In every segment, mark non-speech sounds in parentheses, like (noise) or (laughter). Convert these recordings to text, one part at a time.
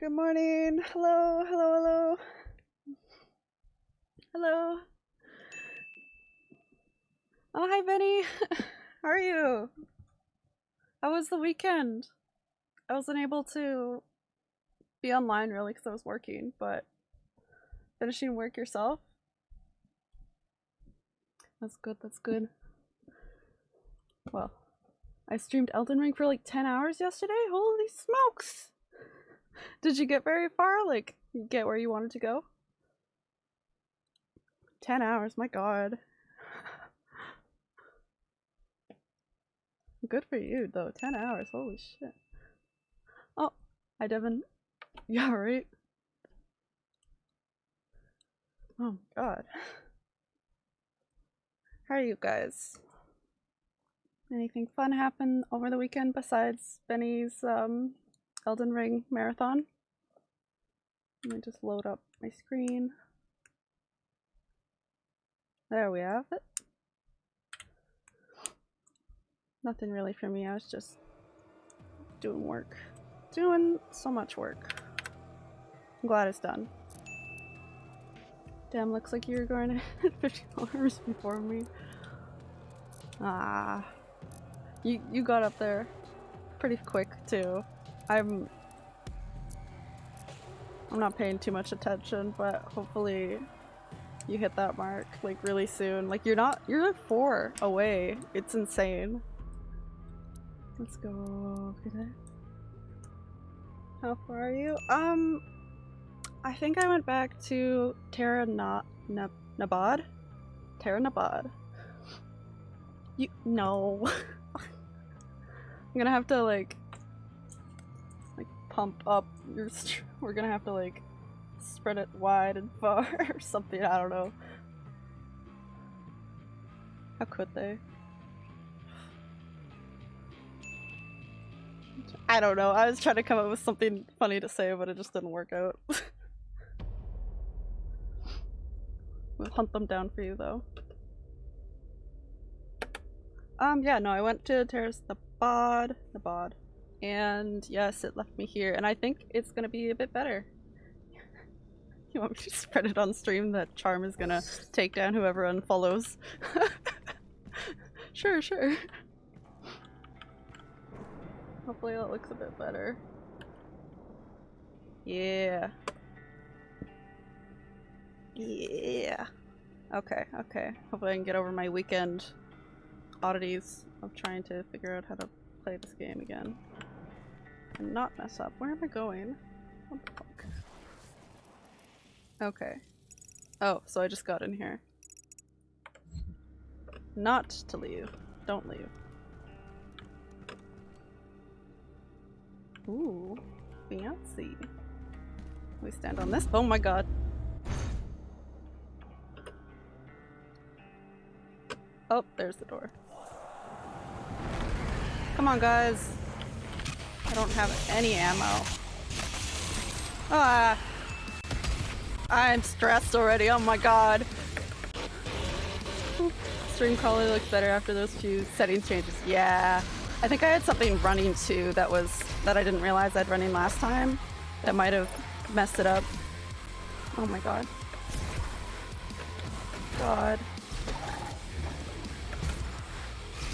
Good morning. Hello, hello, hello. Hello. Oh, hi, Benny. (laughs) How are you? How was the weekend? I wasn't able to be online really because I was working, but finishing work yourself? That's good, that's good. Well, I streamed Elden Ring for like 10 hours yesterday? Holy smokes! Did you get very far? Like, get where you wanted to go? 10 hours, my god. (laughs) Good for you, though. 10 hours, holy shit. Oh, hi Devin. (laughs) Yeah, right? Oh god. How are you guys? Anything fun happen over the weekend besides Benny's um, Elden Ring marathon? Let me just load up my screen. There we have it. Nothing really for me, I was just doing work. Doing so much work. I'm glad it's done. Damn, looks like you're going to hit (laughs) 50 dollars before me. Ah. You you got up there pretty quick too. I'm I'm not paying too much attention, but hopefully you hit that mark like really soon. Like you're not you're like four away. It's insane. Let's go. How far are you? Um I think I went back to Terra Na Na Nabad? Taras Nabad. You no. (laughs) I'm gonna have to like pump up your (laughs) we're gonna have to like spread it wide and far (laughs) or something, I don't know. How could they? I don't know, I was trying to come up with something funny to say but it just didn't work out. (laughs) we'll hunt them down for you though. Um, yeah, no, I went to Terrace the Bod, the Bod, and yes, it left me here, and I think it's gonna be a bit better. (laughs) you want me to spread it on stream that Charm is gonna take down whoever unfollows? (laughs) sure, sure. Hopefully that looks a bit better. Yeah. Yeah. Okay, okay. Hopefully I can get over my weekend oddities of trying to figure out how to play this game again. And not mess up. Where am I going? What the fuck? Okay. Oh, so I just got in here. Not to leave. Don't leave. Ooh, fancy. We stand on this. Oh my god. Oh, there's the door. Come on, guys. I don't have any ammo. Ah! I'm stressed already, oh my god. Stream quality looks better after those few settings changes. Yeah. I think I had something running too that was that I didn't realize I'd running last time. That might have messed it up. Oh my god. God.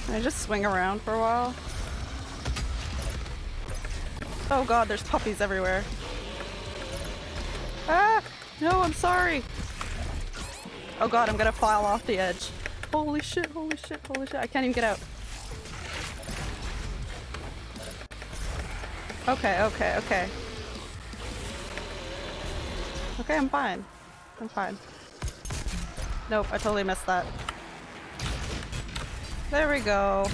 Can I just swing around for a while? Oh god, there's puppies everywhere. Ah! No, I'm sorry! Oh god, I'm gonna file off the edge. Holy shit, holy shit, holy shit. I can't even get out. Okay, okay, okay. Okay, I'm fine. I'm fine. Nope, I totally missed that. There we go.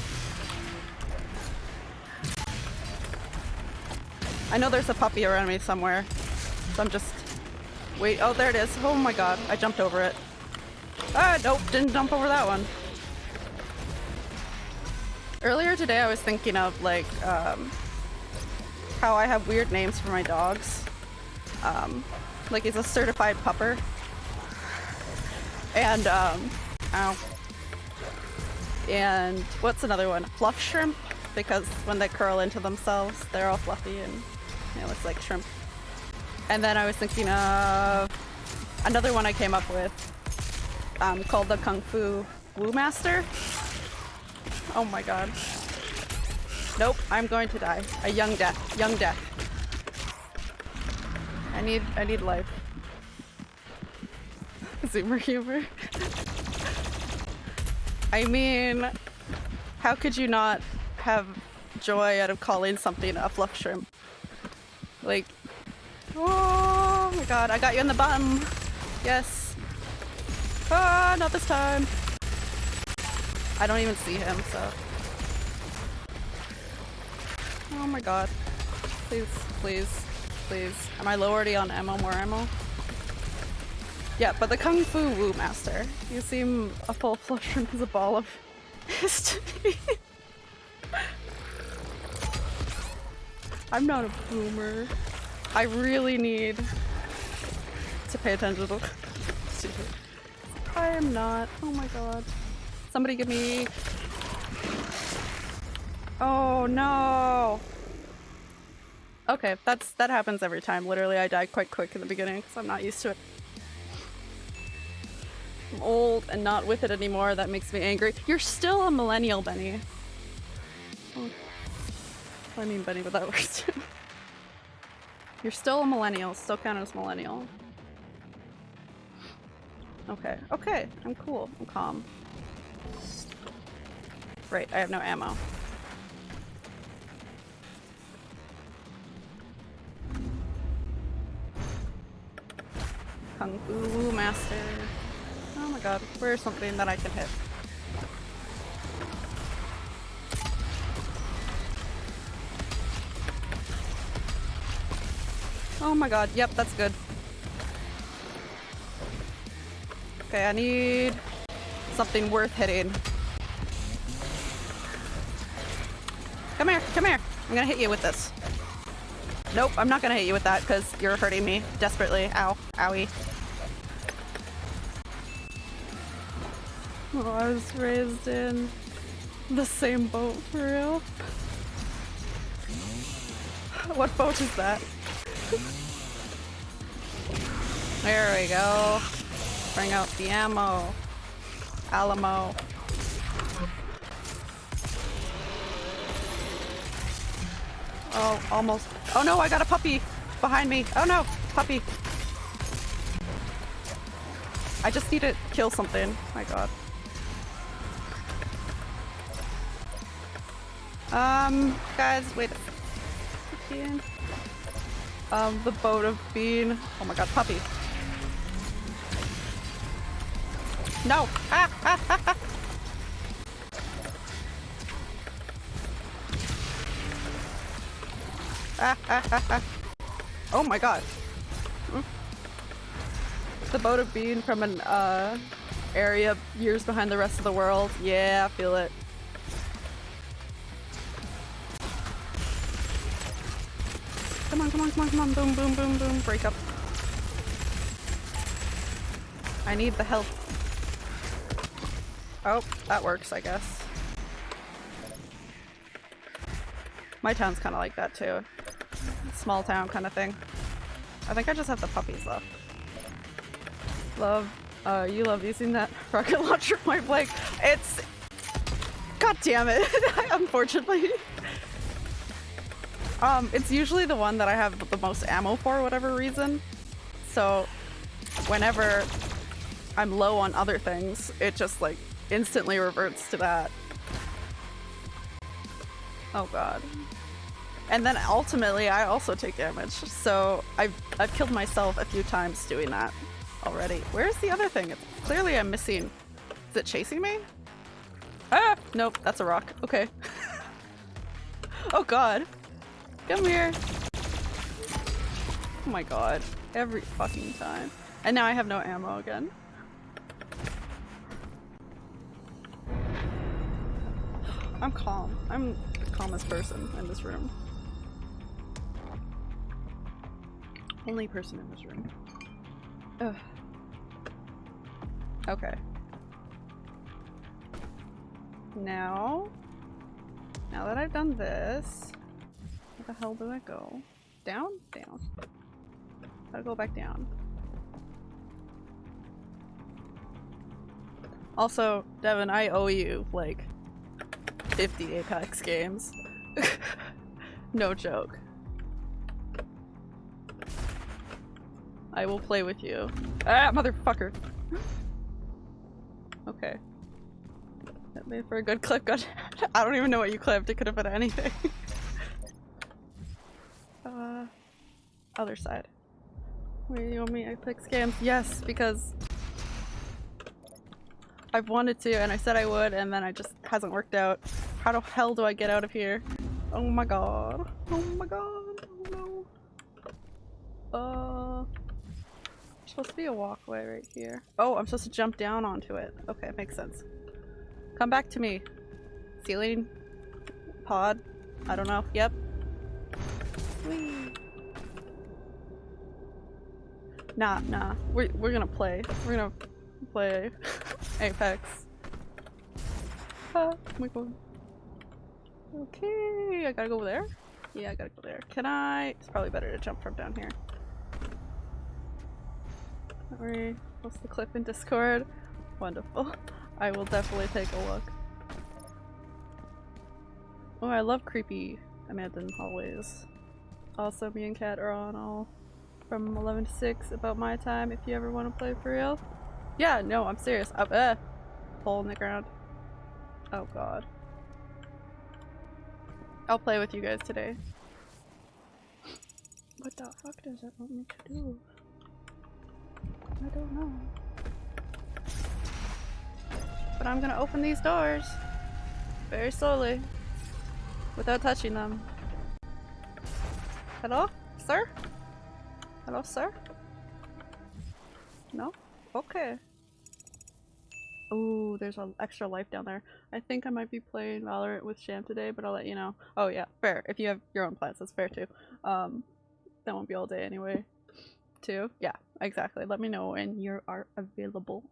I know there's a puppy around me somewhere. So I'm just... Wait, oh there it is. Oh my god, I jumped over it. Ah, nope, didn't jump over that one. Earlier today I was thinking of like, um, how I have weird names for my dogs. Um, like he's a certified pupper. And, um, ow. And what's another one? Fluff shrimp? Because when they curl into themselves, they're all fluffy and it looks like shrimp. And then I was thinking of another one I came up with um, called the Kung Fu Wu Master. Oh my god. Nope, I'm going to die. A young death. Young death. I need I need life. (laughs) Zoomer humor. I mean, how could you not have joy out of calling something a fluff shrimp? Like, oh my god, I got you in the bottom. Yes. Ah, not this time. I don't even see him, so. Oh my god. Please, please, please. Am I low already on ammo? More ammo? Yeah, but the Kung Fu Wu Master. You seem a full (laughs) flush as a ball of history. (laughs) I'm not a boomer. I really need to pay attention to I am not. Oh my god. Somebody give me... Oh no! Okay, that's that happens every time. Literally, I die quite quick in the beginning because I'm not used to it. I'm old and not with it anymore. That makes me angry. You're still a millennial, Benny. Oh. I mean Benny, but that (laughs) works too. You're still a millennial. Still count as millennial. Okay. Okay. I'm cool. I'm calm. Right, I have no ammo. Kung Fu Master. Oh my god, where's something that I can hit? Oh my god, yep, that's good. Okay, I need something worth hitting. Come here, come here. I'm gonna hit you with this. Nope, I'm not gonna hit you with that because you're hurting me desperately. Ow. Owie. Oh, I was raised in the same boat for real. (laughs) What boat is that? There we go. Bring out the ammo. Alamo. Oh, almost. Oh no, I got a puppy behind me. Oh no, puppy. I just need to kill something. My god. Um, guys, wait. Um, the boat of bean. Oh my god, puppy. No! Ah, ah, ah, ah. oh my god. The boat of bean from an uh, area years behind the rest of the world. Yeah, I feel it. Come on, come on, come on, come on. Boom, boom, boom, boom. Break up. I need the help. Oh, that works, I guess. My town's kind of like that too. Small town kind of thing. I think I just have the puppies left. Love, uh, you love using that (laughs) rocket launcher point blank. It's... God damn it, (laughs) unfortunately. Um, it's usually the one that I have the most ammo for whatever reason. So, whenever I'm low on other things, it just like instantly reverts to that. Oh god. And then ultimately I also take damage, so I've, I've killed myself a few times doing that already. Where's the other thing? Clearly I'm missing. Is it chasing me? Ah! Nope, that's a rock. Okay. (laughs) oh god. Come here. Oh my god. Every fucking time. And now I have no ammo again. I'm calm. I'm the calmest person in this room. Only person in this room. Ugh. Okay. Now, now that I've done this, the hell do I go? Down? Down. Gotta go back down. Also, Devin, I owe you like 50 Apex games. (laughs) no joke. I will play with you. Ah, motherfucker! (laughs) okay. That made for a good clip. God, (laughs) I don't even know what you clipped. It could have been anything. uh, other side. Wait, you want me to click scams? Yes, because I've wanted to and I said I would and then it just hasn't worked out. How the hell do I get out of here? Oh my god. Oh my god. Oh no. Uh, supposed to be a walkway right here. Oh, I'm supposed to jump down onto it. Okay, makes sense. Come back to me. Ceiling? Pod? I don't know. Yep. Nah, nah. We're, we're gonna play. We're gonna play Apex. Ah, my god. Okay, I gotta go over there? Yeah, I gotta go there. Can I? It's probably better to jump from down here. Don't worry. Post the clip in Discord. Wonderful. I will definitely take a look. Oh, I love creepy abandoned hallways. Also, me and Kat are on all from 11 to 6 about my time if you ever want to play for real. Yeah, no, I'm serious. Up, uh, hole in the ground. Oh god. I'll play with you guys today. What the fuck does it want me to do? I don't know. But I'm gonna open these doors. Very slowly. Without touching them. Hello? Sir? Hello, sir? No? Okay. Oh, there's an extra life down there. I think I might be playing Valorant with Sham today, but I'll let you know. Oh yeah, fair. If you have your own plans, that's fair too. Um, that won't be all day anyway. Too? Yeah, exactly. Let me know when you are available.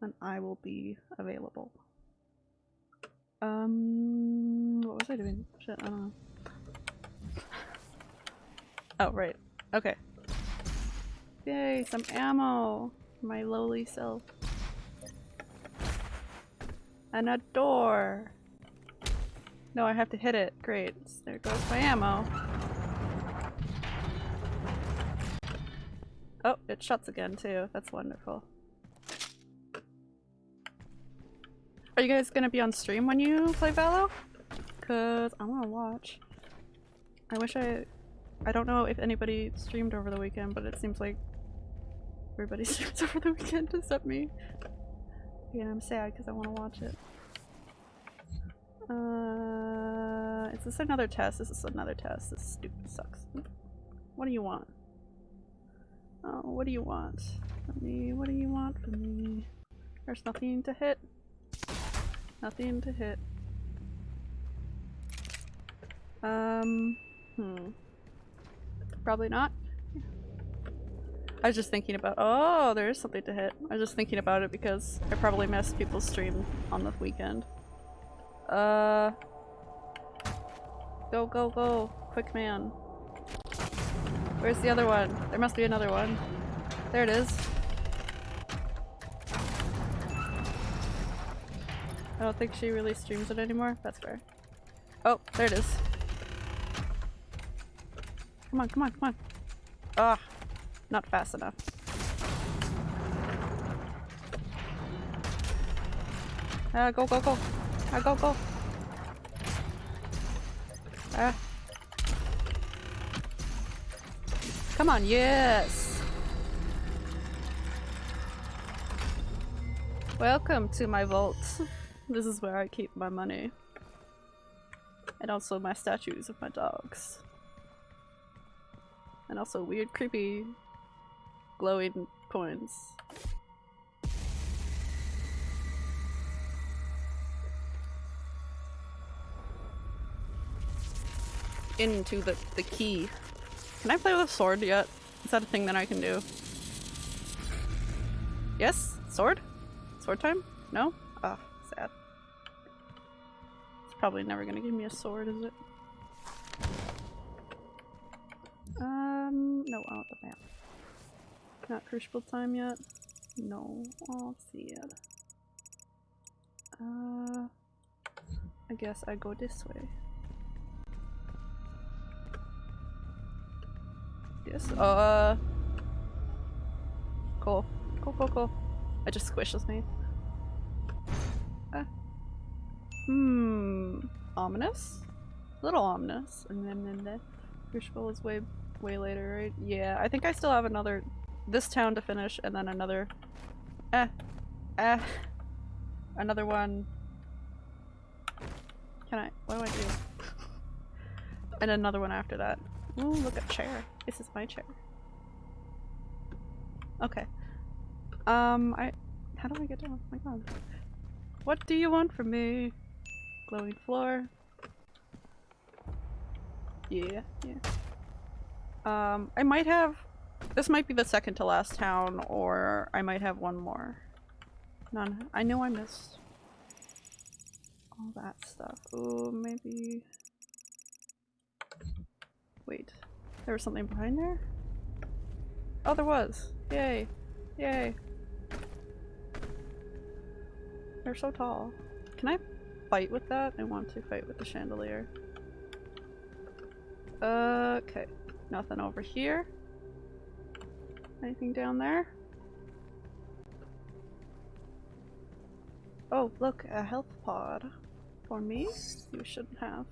And I will be available. Um, what was I doing? Shit, I don't know. (laughs) Oh, right. Okay. Yay, some ammo! My lowly self. And a door! No, I have to hit it. Great. There goes my ammo. Oh, it shuts again too. That's wonderful. Are you guys gonna be on stream when you play Valo? Cause I wanna watch. I wish I- I don't know if anybody streamed over the weekend, but it seems like everybody (laughs) streams over the weekend except me. Yeah, I'm sad because I want to watch it. Uh, is this another test? This is another test. This stupid sucks. What do you want? Oh, what do you want from me? What do you want from me? There's nothing to hit. Nothing to hit. Um, hmm. Probably not. I was just thinking about- oh, there is something to hit. I was just thinking about it because I probably missed people's stream on the weekend. Uh... Go, go, go! Quick man. Where's the other one? There must be another one. There it is. I don't think she really streams it anymore. That's fair. Oh, there it is. Come on, come on, come on. Ah, not fast enough. Ah, go, go, go. Ah, go, go. Ah. Come on, yes! Welcome to my vault. (laughs) This is where I keep my money. And also my statues of my dogs. And also weird, creepy, glowing coins. Into the, the key. Can I play with a sword yet? Is that a thing that I can do? Yes? Sword? Sword time? No? Ah, sad. It's probably never gonna give me a sword, is it? Um, no, I want the map. Not crucible time yet? No. Oh, sad. Uh, I guess I go this way. Yes. Uh. Cool. Cool, cool, cool. I just squishes me. Uh. Hmm. Ominous? A little ominous. And then, then the crucible is way, way later, right? Yeah, I think I still have another, this town to finish, and then another, eh, eh, another one. Can I, what do I do? and another one after that. Ooh, look at chair. This is my chair. Okay. Um, I, how do I get down? Oh my god. What do you want from me? Glowing floor. Yeah, yeah. Um, I might have- this might be the second to last town, or I might have one more. None. I know I missed all that stuff. Oh, maybe- Wait. There was something behind there? Oh, there was! Yay! Yay! They're so tall. Can I fight with that? I want to fight with the chandelier. Okay. Nothing over here. Anything down there? Oh, look, a health pod. For me? You shouldn't have.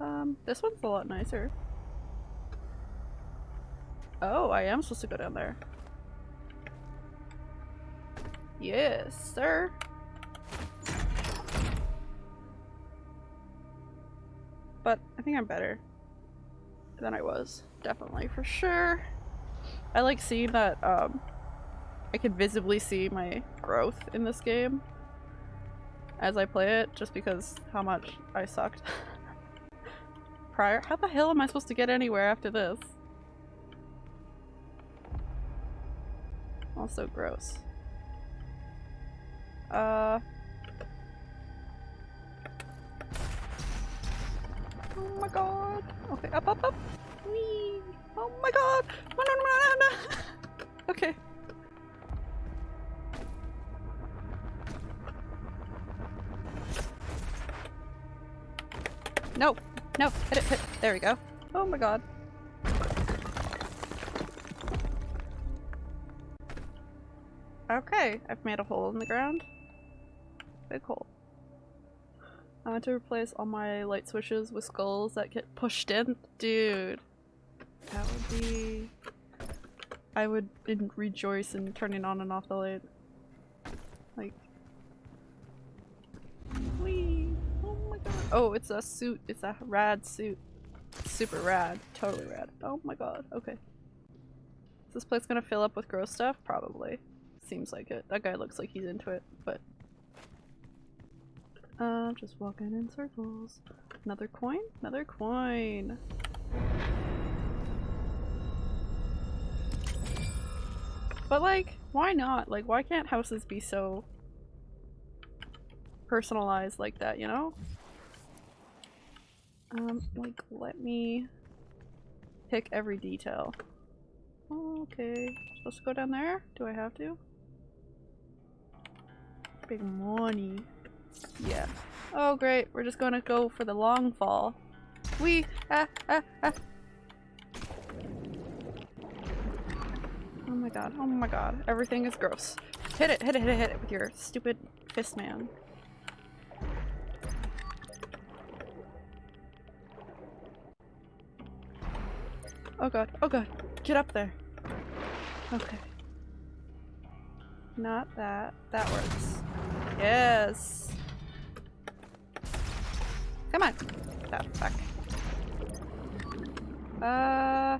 Um, this one's a lot nicer. Oh, I am supposed to go down there. Yes, sir. But I think I'm better than I was. Definitely, for sure. I like seeing that um, I can visibly see my growth in this game as I play it, just because how much I sucked (laughs) prior. How the hell am I supposed to get anywhere after this? Also gross. Uh... Oh my god. Okay, up, up, up. Whee! Oh my god! No, no, (laughs) okay. No! No! Hit it, hit There we go. Oh my god. Okay, I've made a hole in the ground. Big hole. I want to replace all my light switches with skulls that get pushed in. Dude. That would be... I would rejoice in turning on and off the light. Like... Whee! Oh my god. Oh, it's a suit. It's a rad suit. Super rad. Totally rad. Oh my god. Okay. Is this place gonna fill up with gross stuff? Probably. Seems like it. That guy looks like he's into it, but... Uh, just walking in circles. Another coin? Another coin! But like, why not? Like, why can't houses be so personalized like that, you know? Um, like, let me pick every detail. Okay. Supposed to go down there? Do I have to? Big money. Yeah. Oh great, we're just gonna go for the long fall. We ah ah ah. My god, oh my god, everything is gross. Hit it, hit it, hit it, hit it with your stupid fist man. Oh god, oh god, get up there. Okay. Not that. That works. Yes! Come on! Oh, fuck. Uh...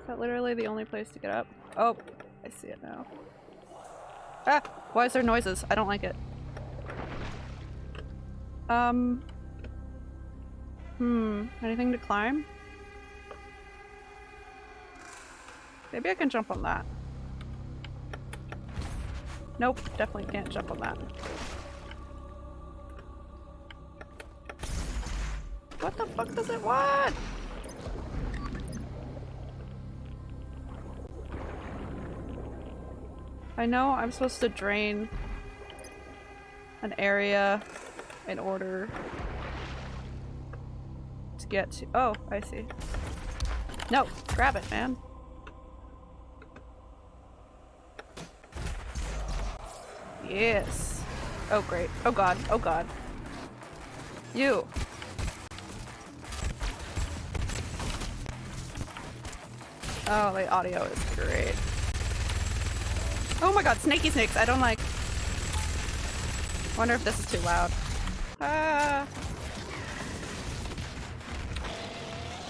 Is that literally the only place to get up? Oh, I see it now. Ah! Why is there noises? I don't like it. Um... Hmm. Anything to climb? Maybe I can jump on that. Nope, definitely can't jump on that. What the fuck does it want? I know I'm supposed to drain an area in order to get to- oh, I see. No, grab it, man. Yes. Oh great. Oh god. Oh god. You. Oh, the audio is great. Oh my god, snaky snakes! I don't like- wonder if this is too loud. Ah!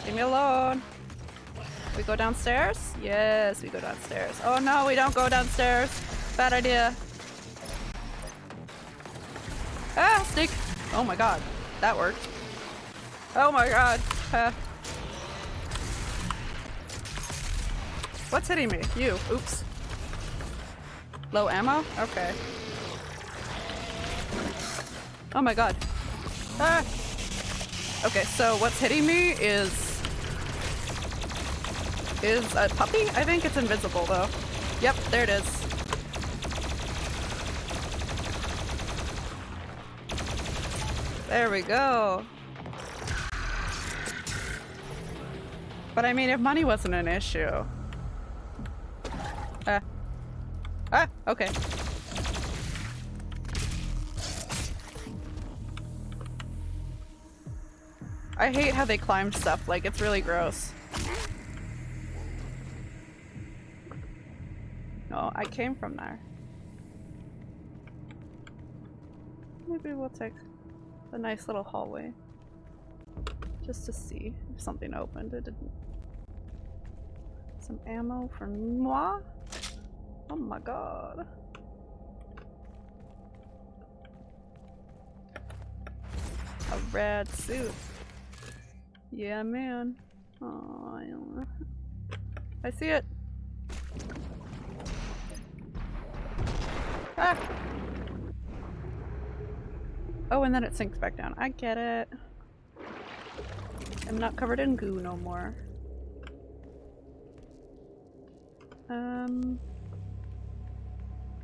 Leave me alone! We go downstairs? Yes, we go downstairs. Oh no, we don't go downstairs! Bad idea. Ah, snake! Oh my god, that worked. Oh my god. Ah. What's hitting me? You. Oops. Low ammo? Okay. Oh my god. Ah! Okay, so what's hitting me is... Is a puppy? I think it's invisible though. Yep, there it is. There we go. But I mean, if money wasn't an issue, Ah. Ah, okay. I hate how they climb stuff, like it's really gross. No, I came from there. Maybe we'll take a nice little hallway. Just to see if something opened. It didn't. Some ammo for moi? Oh my god. A red suit. Yeah, man. Oh, I. I see it. Ah! Oh, and then it sinks back down. I get it. I'm not covered in goo no more. Um...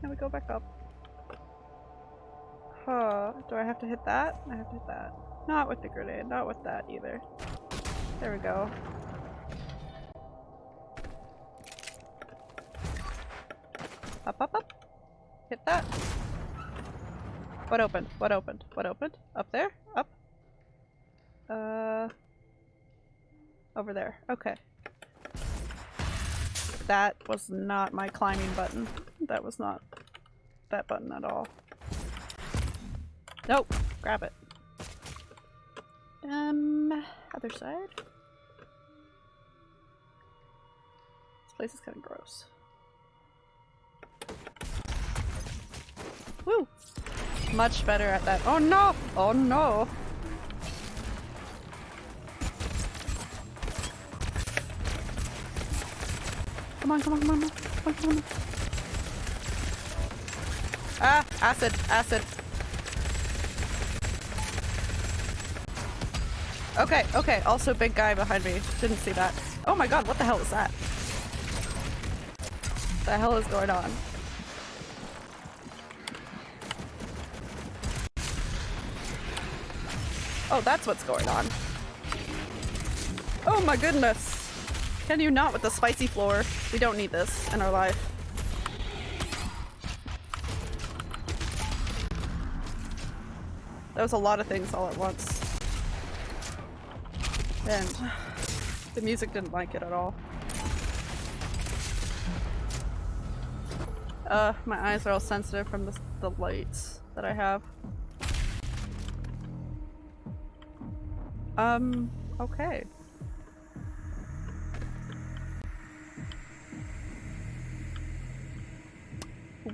Can we go back up? Huh. Do I have to hit that? I have to hit that. Not with the grenade. Not with that either. There we go. Up, up, up. Hit that. What opened? What opened? What opened? Up there? Up? Uh... Over there. Okay. That was not my climbing button. That was not that button at all. Nope. Grab it. Um, other side? This place is kind of gross. Woo! Much better at that. Oh no! Oh no! Come on, come on, come on, come on, come on. Ah, acid, acid. Okay, okay, also big guy behind me. Didn't see that. Oh my god, what the hell is that? What the hell is going on? Oh, that's what's going on. Oh my goodness. Can you not with the spicy floor? We don't need this in our life. That was a lot of things all at once. And the music didn't like it at all. Uh, my eyes are all sensitive from the, the lights that I have. Um, okay.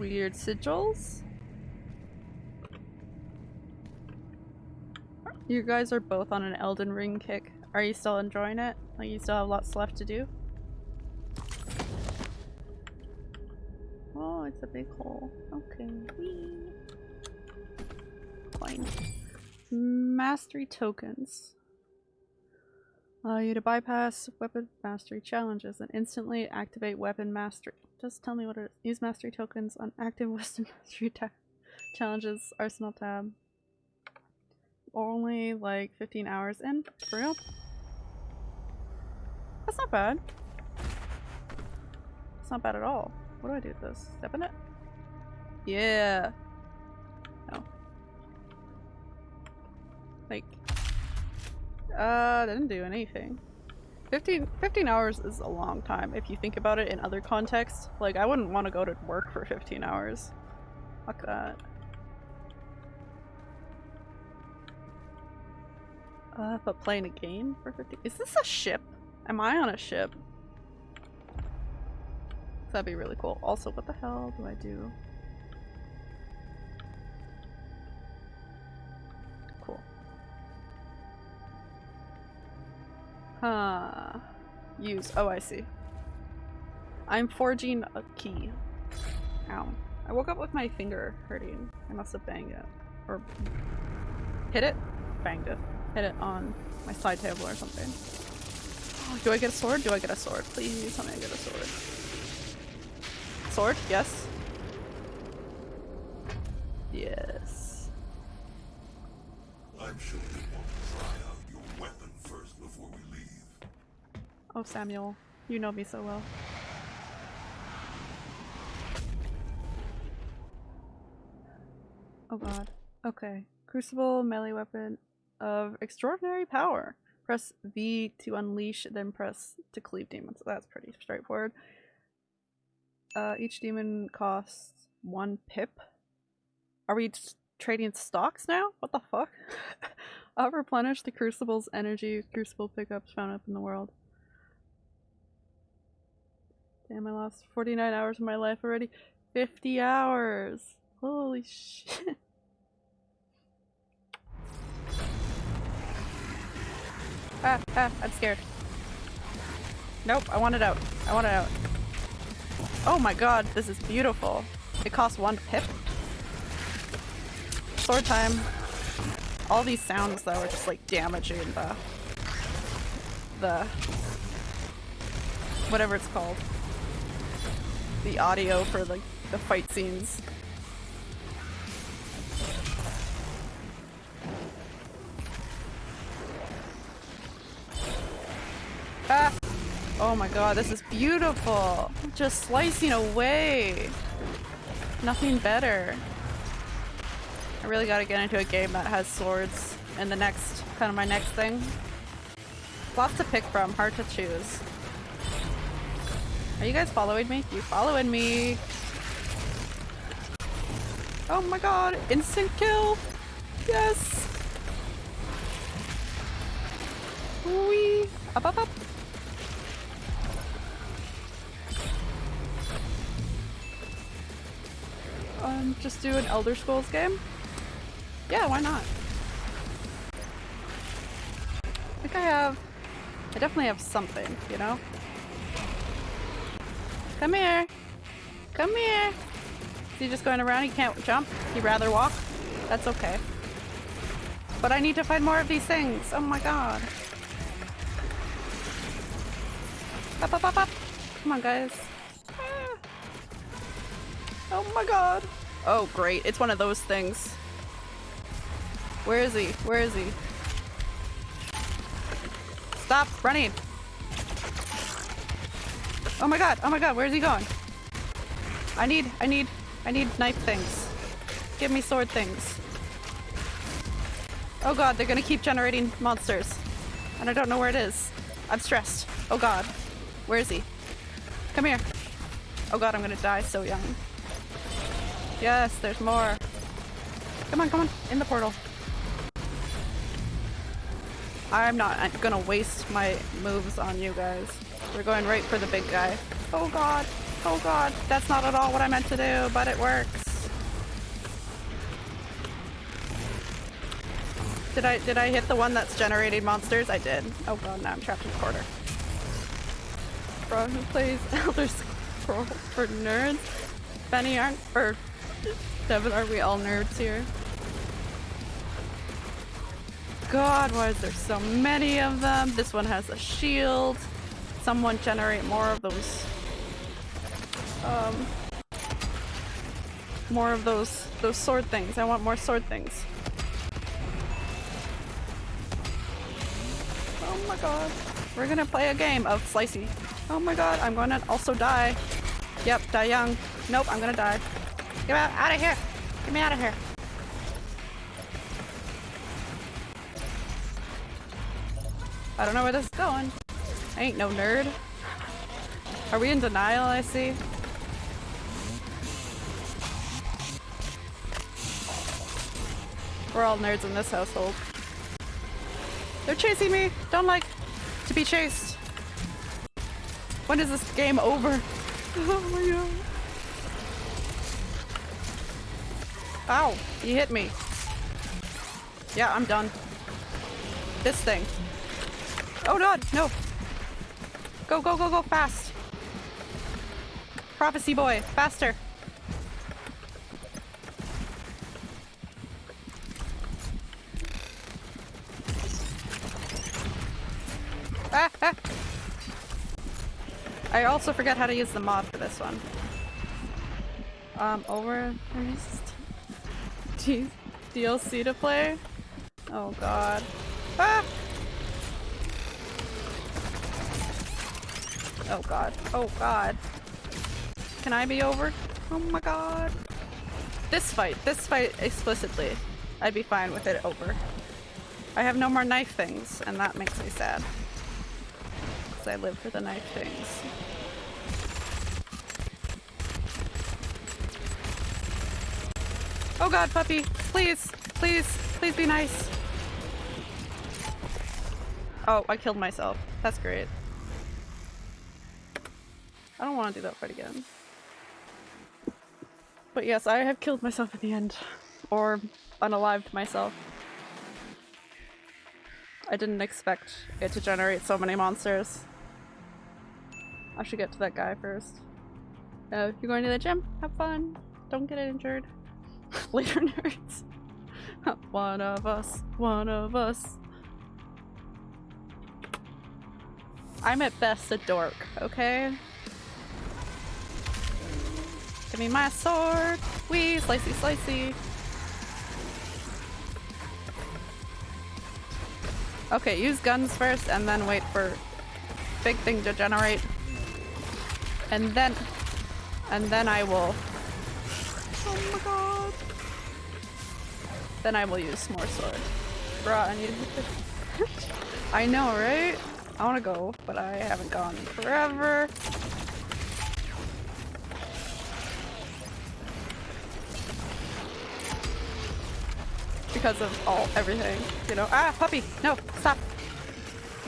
Weird sigils? You guys are both on an Elden Ring kick. Are you still enjoying it? Like you still have lots left to do? Oh, it's a big hole. Okay. Whee. Fine. Mastery tokens. Allow you to bypass weapon mastery challenges and instantly activate weapon mastery. Just tell me what it is. Use mastery tokens on active (laughs) weapon mastery challenges arsenal tab. Only like 15 hours in? For real? That's not bad. It's not bad at all. What do I do with this? Step in it? Yeah. No. Like, uh, didn't do anything. 15, 15 hours is a long time if you think about it in other contexts. Like, I wouldn't want to go to work for 15 hours. Fuck that. Uh, but playing a game for 50- is this a ship? Am I on a ship? That'd be really cool. Also, what the hell do I do? Huh. Use. Oh, I see. I'm forging a key. Ow. I woke up with my finger hurting. I must have banged it. Or hit it? Banged it. Hit it on my side table or something. Oh, do I get a sword? Do I get a sword? Please tell me I get a sword. Sword? Yes. Yes. I'm sure Oh, Samuel. You know me so well. Oh god. Okay. Crucible melee weapon of extraordinary power. Press V to unleash, then press to cleave demons. That's pretty straightforward. Uh, each demon costs one pip. Are we trading stocks now? What the fuck? (laughs) I'll replenish the crucible's energy crucible pickups found up in the world. Damn, I lost 49 hours of my life already. 50 hours! Holy shit. (laughs) Ah, ah, I'm scared. Nope, I want it out. I want it out. Oh my god, this is beautiful. It costs one pip. Sword time. All these sounds though are just like damaging the... the... whatever it's called the audio for like the fight scenes. Ah! Oh my god, this is beautiful! Just slicing away! Nothing better. I really gotta get into a game that has swords in the next, kind of my next thing. Lots to pick from, hard to choose. Are you guys following me? You following me? Oh my god, instant kill! Yes! Wee! Up, up, up! Um, just do an Elder Scrolls game? Yeah, why not? I think I have... I definitely have something, you know? Come here. Come here. Is he just going around? He can't jump? He'd rather walk? That's okay. But I need to find more of these things. Oh my god. Up, up, up, up. Come on, guys. Ah. Oh my god. Oh, great. It's one of those things. Where is he? Where is he? Stop running. Oh my god, oh my god, where's he going? I need, I need, I need knife things. Give me sword things. Oh god, they're gonna keep generating monsters. And I don't know where it is. I'm stressed. Oh god. Where is he? Come here. Oh god, I'm gonna die so young. Yes, there's more. Come on, come on. In the portal. I'm not gonna waste my moves on you guys. We're going right for the big guy. Oh god. Oh god. That's not at all what I meant to do, but it works. Did I did I hit the one that's generating monsters? I did. Oh god, now I'm trapped in the corner. Bro, who plays (laughs) Elder Scrolls for nerds? Benny aren't or Devin, are we all nerds here? god, why is there so many of them? This one has a shield. Someone generate more of those. Um, more of those those sword things. I want more sword things. Oh my god. We're gonna play a game of Slicey. Oh my god, I'm gonna also die. Yep, die young. Nope, I'm gonna die. Get out, out of here! Get me out of here. I don't know where this is going. I ain't no nerd. Are we in denial, I see? We're all nerds in this household. They're chasing me! Don't like to be chased. When is this game over? (laughs) Oh my god. Ow! You hit me. Yeah, I'm done. This thing. Oh god, no! Go, go, go, go, fast! Prophecy boy, faster! Ah, ah. I also forget how to use the mod for this one. Um, over... Jeez. DLC to play? Oh god. Ah! Oh god. Oh god. Can I be over? Oh my god. This fight. This fight explicitly. I'd be fine with it over. I have no more knife things, and that makes me sad. Because I live for the knife things. Oh god, puppy! Please! Please! Please be nice! Oh, I killed myself. That's great. I don't want to do that fight again. But yes, I have killed myself at the end. Or unalived myself. I didn't expect it to generate so many monsters. I should get to that guy first. Uh, you're going to the gym? Have fun. Don't get injured. (laughs) Later nerds. (laughs) one of us. One of us. I'm at best a dork, okay? Give me my sword! Wee! Slicey slicey! Okay, use guns first and then wait for big thing to generate. And then... And then I will... Oh my god! Then I will use more sword. Bruh, I need (laughs) I know, right? I wanna go, but I haven't gone forever. Because of all everything, you know. Ah, puppy! No, stop!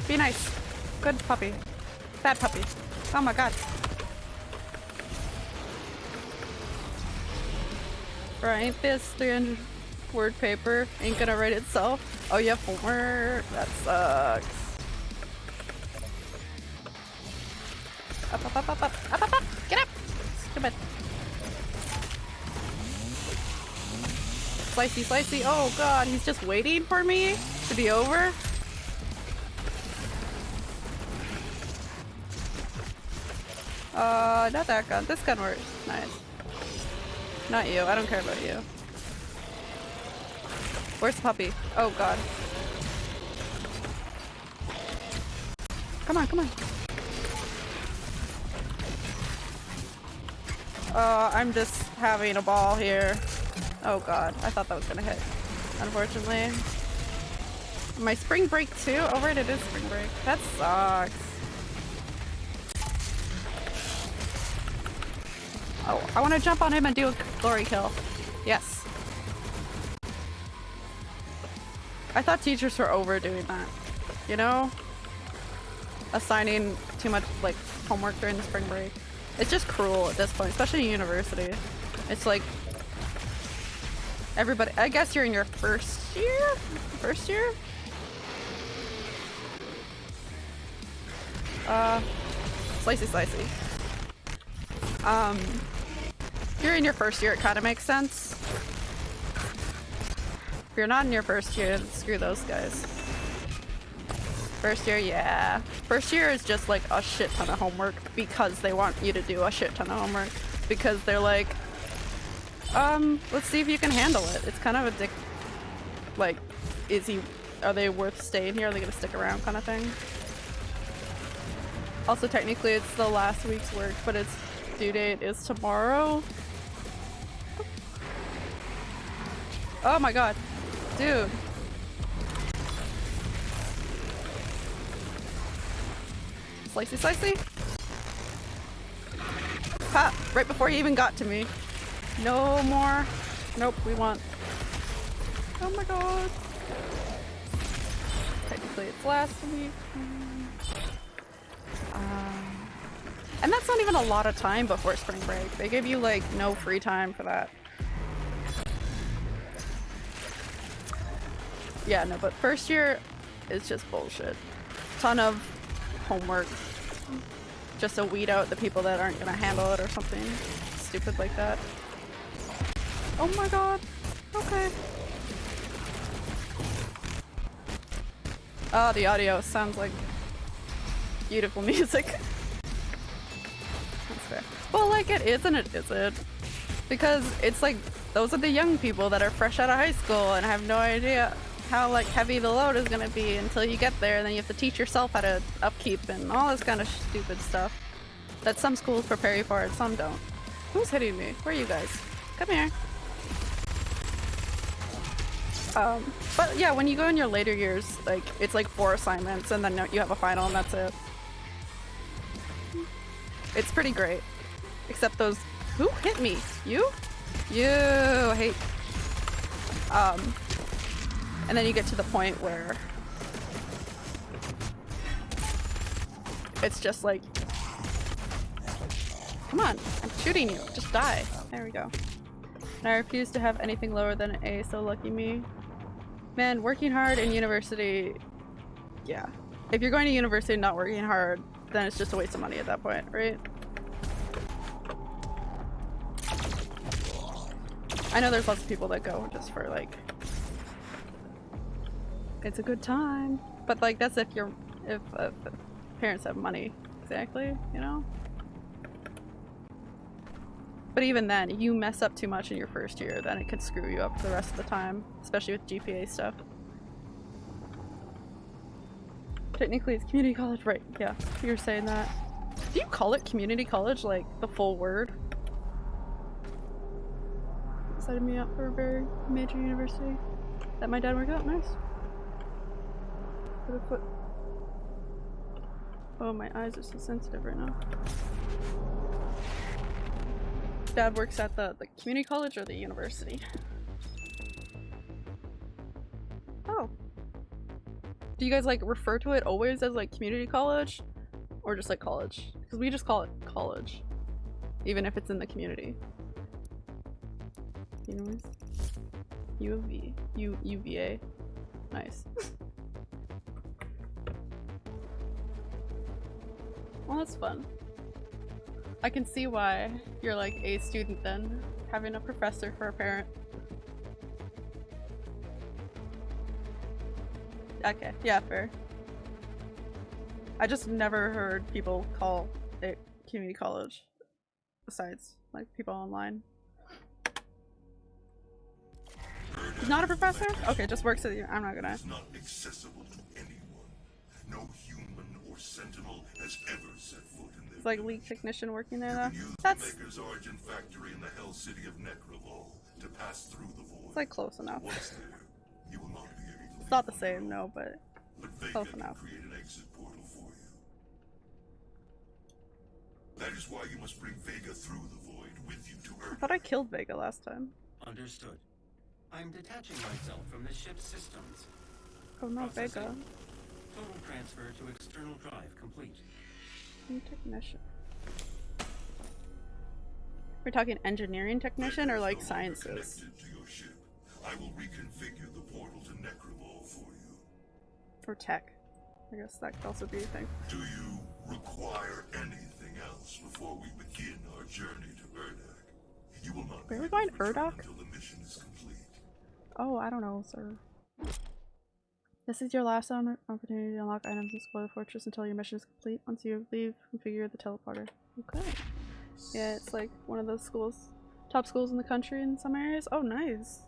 Be nice. Good puppy. Bad puppy. Oh my god. Right, this 300 word paper ain't gonna write itself. Oh, you have homework? That sucks. Up, up, up, up, up, up, up, up! Slicey, slicey. Oh god, he's just waiting for me to be over? Uh, not that gun. This gun works. Nice. Not you. I don't care about you. Where's the puppy? Oh god. Come on, come on. Uh, I'm just having a ball here. Oh god, I thought that was gonna hit. Unfortunately. My spring break too? Oh right, it is spring break. That sucks. Oh, I want to jump on him and do a glory kill. Yes. I thought teachers were overdoing that. You know? Assigning too much, like, homework during the spring break. It's just cruel at this point, especially in university. It's like, Everybody, I guess you're in your first year? First year? Uh, slicey slicey. Um, you're in your first year, it kind of makes sense. If you're not in your first year, screw those guys. First year, yeah. First year is just like a shit ton of homework because they want you to do a shit ton of homework. Because they're like, um, let's see if you can handle it. It's kind of a dick, like, is he, are they worth staying here? Are they gonna stick around kind of thing? Also, technically it's the last week's work, but its due date is tomorrow. Oh my god. Dude. Slicey slicey. Ha! Right before he even got to me. No more. Nope, we want. Oh my god. Technically it's last week. Um, and that's not even a lot of time before spring break. They give you like no free time for that. Yeah, no, but first year is just bullshit. Ton of homework. Just to weed out the people that aren't gonna handle it or something stupid like that. Oh my god. Okay. Oh, the audio sounds like beautiful (laughs) music. That's fair. Well, like it is and it isn't. Because it's like, those are the young people that are fresh out of high school and have no idea how like heavy the load is gonna be until you get there and then you have to teach yourself how to upkeep and all this kind of stupid stuff that some schools prepare you for and some don't. Who's hitting me? Where are you guys? Come here. Um, but yeah, when you go in your later years, like it's like four assignments and then you have a final and that's it. It's pretty great. Except those- who hit me? You? You hate- um, and then you get to the point where it's just like, come on, I'm shooting you, just die. There we go. And I refuse to have anything lower than an A, so lucky me. Man, working hard in university, yeah. If you're going to university and not working hard, then it's just a waste of money at that point, right? I know there's lots of people that go just for like it's a good time. But like that's if you're if, if parents have money. Exactly, you know? But even then, you mess up too much in your first year, then it could screw you up for the rest of the time, especially with GPA stuff. Technically it's community college, right, yeah, you're saying that. Do you call it community college, like the full word? Setting me up for a very major university. That my dad worked out, nice. Put. Oh, my eyes are so sensitive right now. Dad works at the, the community college or the university? Oh. Do you guys like refer to it always as like community college? Or just like college? Because we just call it college. Even if it's in the community. Anyways. U of V. U UVA. Nice. (laughs) well that's fun. I can see why you're like a student then, having a professor for a parent. Okay, yeah, fair. I just never heard people call it community college besides like people online. He's not a professor? Okay, just works at the- I'm not gonna. Not accessible to anyone. No human or sentinel has ever set foot in It's there. Like leak technician working there You though. That's the Maykr's origin factory in the Hell City of Nekravol to pass through the void. it's like close enough. There, you will not be able to It's not the same, no, but But close enough. create an exit portal for you. That is why you must bring Vega through the void with you to I thought I killed Vega last time. Understood. I'm detaching myself from the ship's systems. Oh no, Vega. Total transfer to external drive complete. New technician. We're talking engineering technician or like Vega is no longer sciences? To your ship. I will reconfigure the portal to Nekravol for you. Or tech. I guess that could also be a thing. Do you require anything else before we begin our journey to Urdak? You will not Where are we going, to return Until the mission is complete. Oh, I don't know, sir. This is your last opportunity to unlock items and explore the fortress until your mission is complete. Once you leave, configure the teleporter. Okay. Yeah, it's like one of those schools, top schools in the country in some areas. Oh, nice.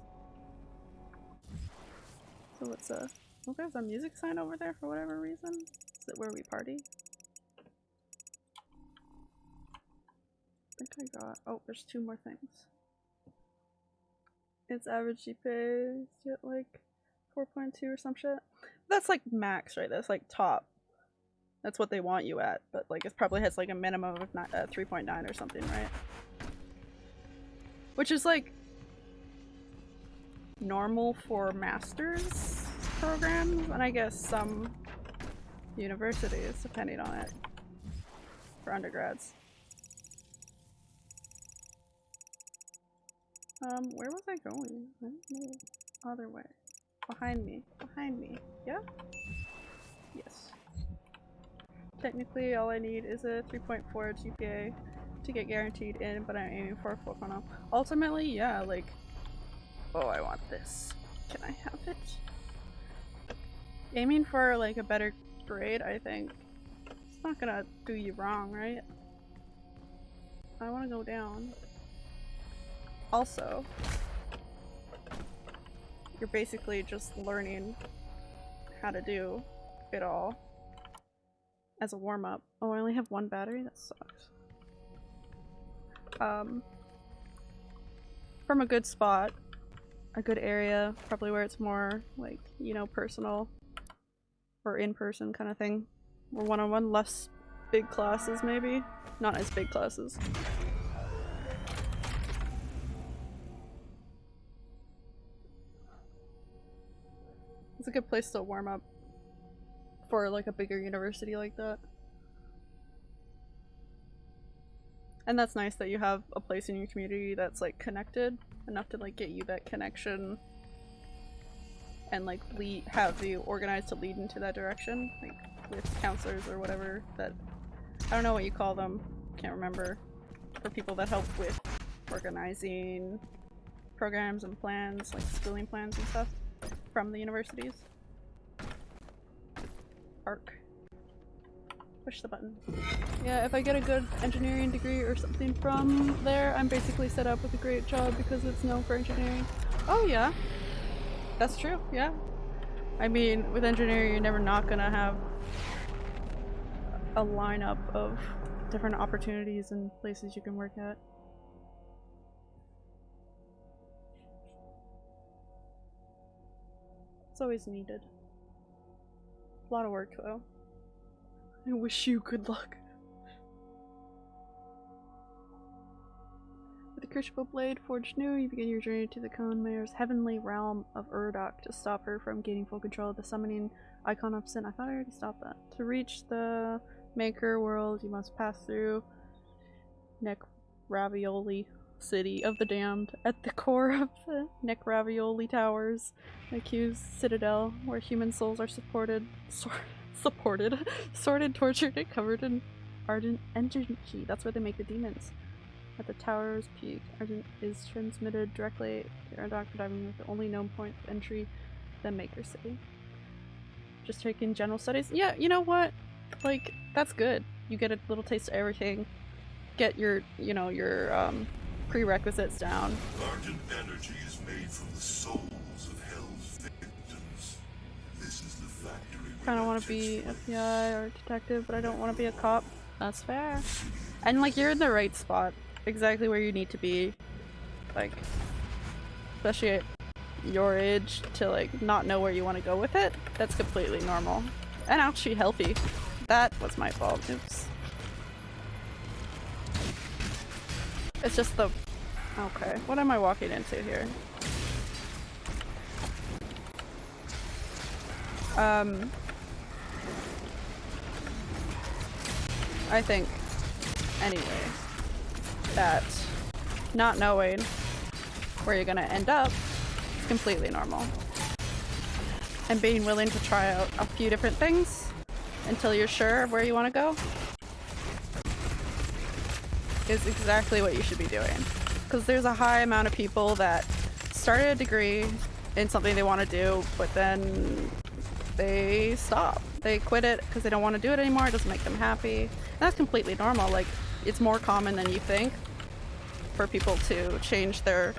So what's uh? Oh, there's a music sign over there for whatever reason. Is it where we party? I think I got. Oh, there's two more things. It's average GPA at like 4.2 or some shit. That's like max, right? That's like top. That's what they want you at, but like it probably has like a minimum of not, uh, 3.9 or something, right? Which is like normal for masters programs, and I guess some universities, depending on it, for undergrads. Um, where was I going? I don't know. Other way. Behind me. Behind me. Yeah? Yes. Technically, all I need is a 3.4 GPA to get guaranteed in, but I'm aiming for a 4.0. Ultimately, yeah, like... Oh, I want this. Can I have it? Aiming for, like, a better grade, I think. It's not gonna do you wrong, right? I wanna go down. Also, you're basically just learning how to do it all as a warm-up. Oh, I only have one battery? That sucks. Um, from a good spot, a good area, probably where it's more, like, you know, personal or in-person kind of thing. Or one-on-one, -on -one, less big classes maybe? Not as big classes. It's a good place to warm up for like a bigger university like that. And that's nice that you have a place in your community that's like connected enough to like get you that connection and like lead have you organized to lead into that direction like with counselors or whatever that I don't know what you call them can't remember for people that help with organizing programs and plans like schooling plans and stuff from the universities. Arc. Push the button. Yeah, if I get a good engineering degree or something from there, I'm basically set up with a great job because it's known for engineering. Oh yeah. That's true, yeah. I mean, with engineering you're never not gonna have a lineup of different opportunities and places you can work at. It's always needed. A lot of work though. I wish you good luck. With the Crucible Blade forged new, you begin your journey to the Khan Maykr's heavenly realm of Urdak to stop her from gaining full control of the summoning icon of sin. I thought I already stopped that. To reach the Maykr world, you must pass through Neck Ravioli city of the damned at the (laughs) core of the Necravioli Towers, the accused citadel, where human souls are supported, sor (laughs) supported, (laughs) sorted, tortured, and covered in Argent energy. That's where they make the demons. At the tower's peak, Argent is transmitted directly to Urdak diving with the only known point of entry, the Maykr City. Just taking general studies. Yeah, you know what? Like, that's good. You get a little taste of everything. Get your, you know, your, um, prerequisites down. Argent energy is made from the souls of Hell's victims. This is the factory. Kind of want to be FBI or detective, but I don't want to be a cop. That's fair. And like you're in the right spot, exactly where you need to be. Like, especially at your age, to like not know where you want to go with it. That's completely normal, and actually healthy. That was my fault. Oops. It's just the... Okay, what am I walking into here? Um... I think, anyway, that not knowing where you're gonna end up is completely normal. And being willing to try out a few different things until you're sure of where you want to go is exactly what you should be doing. Because there's a high amount of people that started a degree, in something they want to do, but then they stop. They quit it because they don't want to do it anymore. It doesn't make them happy. And that's completely normal. Like, it's more common than you think for people to change their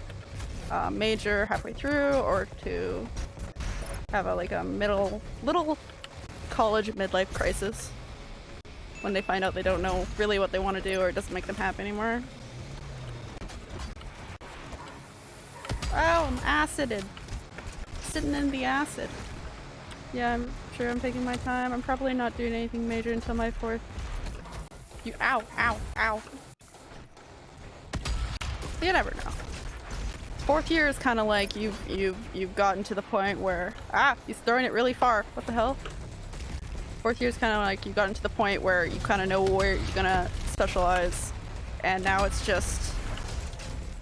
uh, major halfway through or to have a like a middle little college midlife crisis when they find out they don't know really what they want to do or it doesn't make them happy anymore. Oh, I'm acided. Sitting in the acid. Yeah, I'm sure I'm taking my time. I'm probably not doing anything major until my fourth. You ow, ow, ow. You never know. Fourth year is kind of like you've you've you've gotten to the point where ah, he's throwing it really far. What the hell? Fourth year is kind of like you've gotten to the point where you kind of know where you're gonna specialize, and now it's just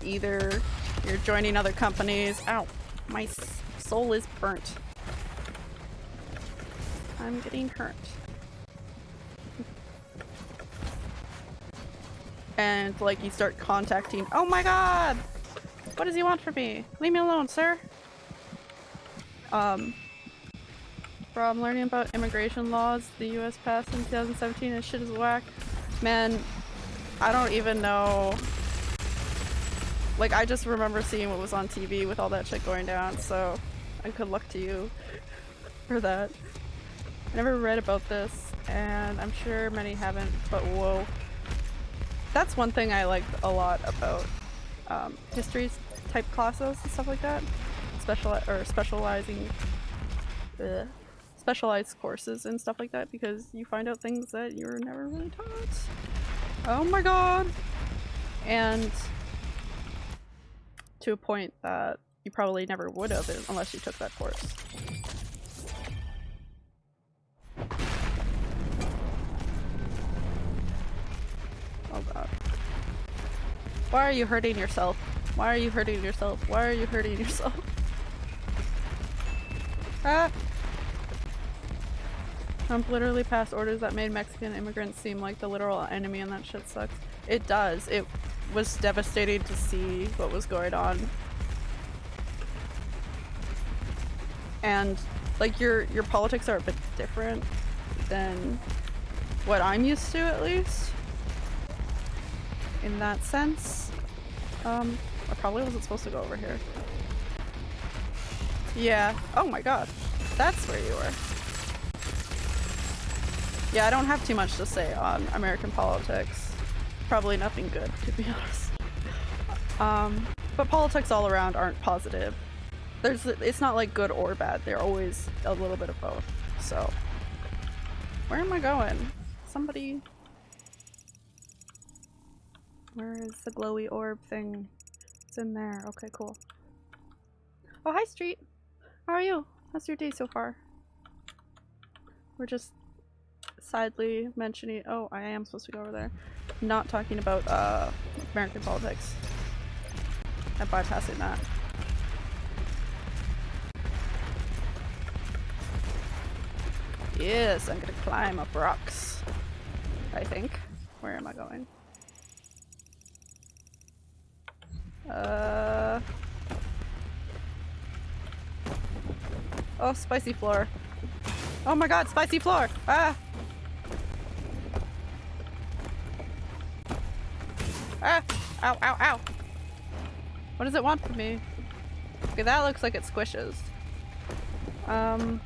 either you're joining other companies. Ow, my soul is burnt. I'm getting hurt. And like you start contacting. Oh my god! What does he want from me? Leave me alone, sir. Um, bro, I'm learning about immigration laws the U.S. passed in 2017 and shit is whack. Man, I don't even know. Like, I just remember seeing what was on TV with all that shit going down, so I good luck to you for that. I never read about this, and I'm sure many haven't, but whoa. That's one thing I liked a lot about um, history type classes and stuff like that. Special or specializing, ugh, specialized courses and stuff like that because you find out things that you were never really taught. Oh my god! And to a point that you probably never would have unless you took that course. Oh god. Why are you hurting yourself? Why are you hurting yourself? Why are you hurting yourself? (laughs) ah! Trump literally passed orders that made Mexican immigrants seem like the literal enemy and that shit sucks. It does. It was devastating to see what was going on. And like your your politics are a bit different than what I'm used to at least. In that sense. Um I probably wasn't supposed to go over here. Yeah. Oh my god. That's where you were. Yeah, I don't have too much to say on American politics. Probably nothing good, to be (laughs) honest. Um, but politics all around aren't positive. There's, it's not like good or bad. They're always a little bit of both. So, where am I going? Somebody. Where is the glowy orb thing? It's in there. Okay, cool. Oh, hi, Street. How are you? How's your day so far? We're just sadly mentioning- oh, I am supposed to go over there. Not talking about, uh, American politics. I'm bypassing that. Yes, I'm gonna climb up rocks. I think. Where am I going? Uh... Oh, spicy floor. Oh my god, spicy floor! Ah! Ah! Ow, ow, ow! What does it want from me? Okay, that looks like it squishes. Um...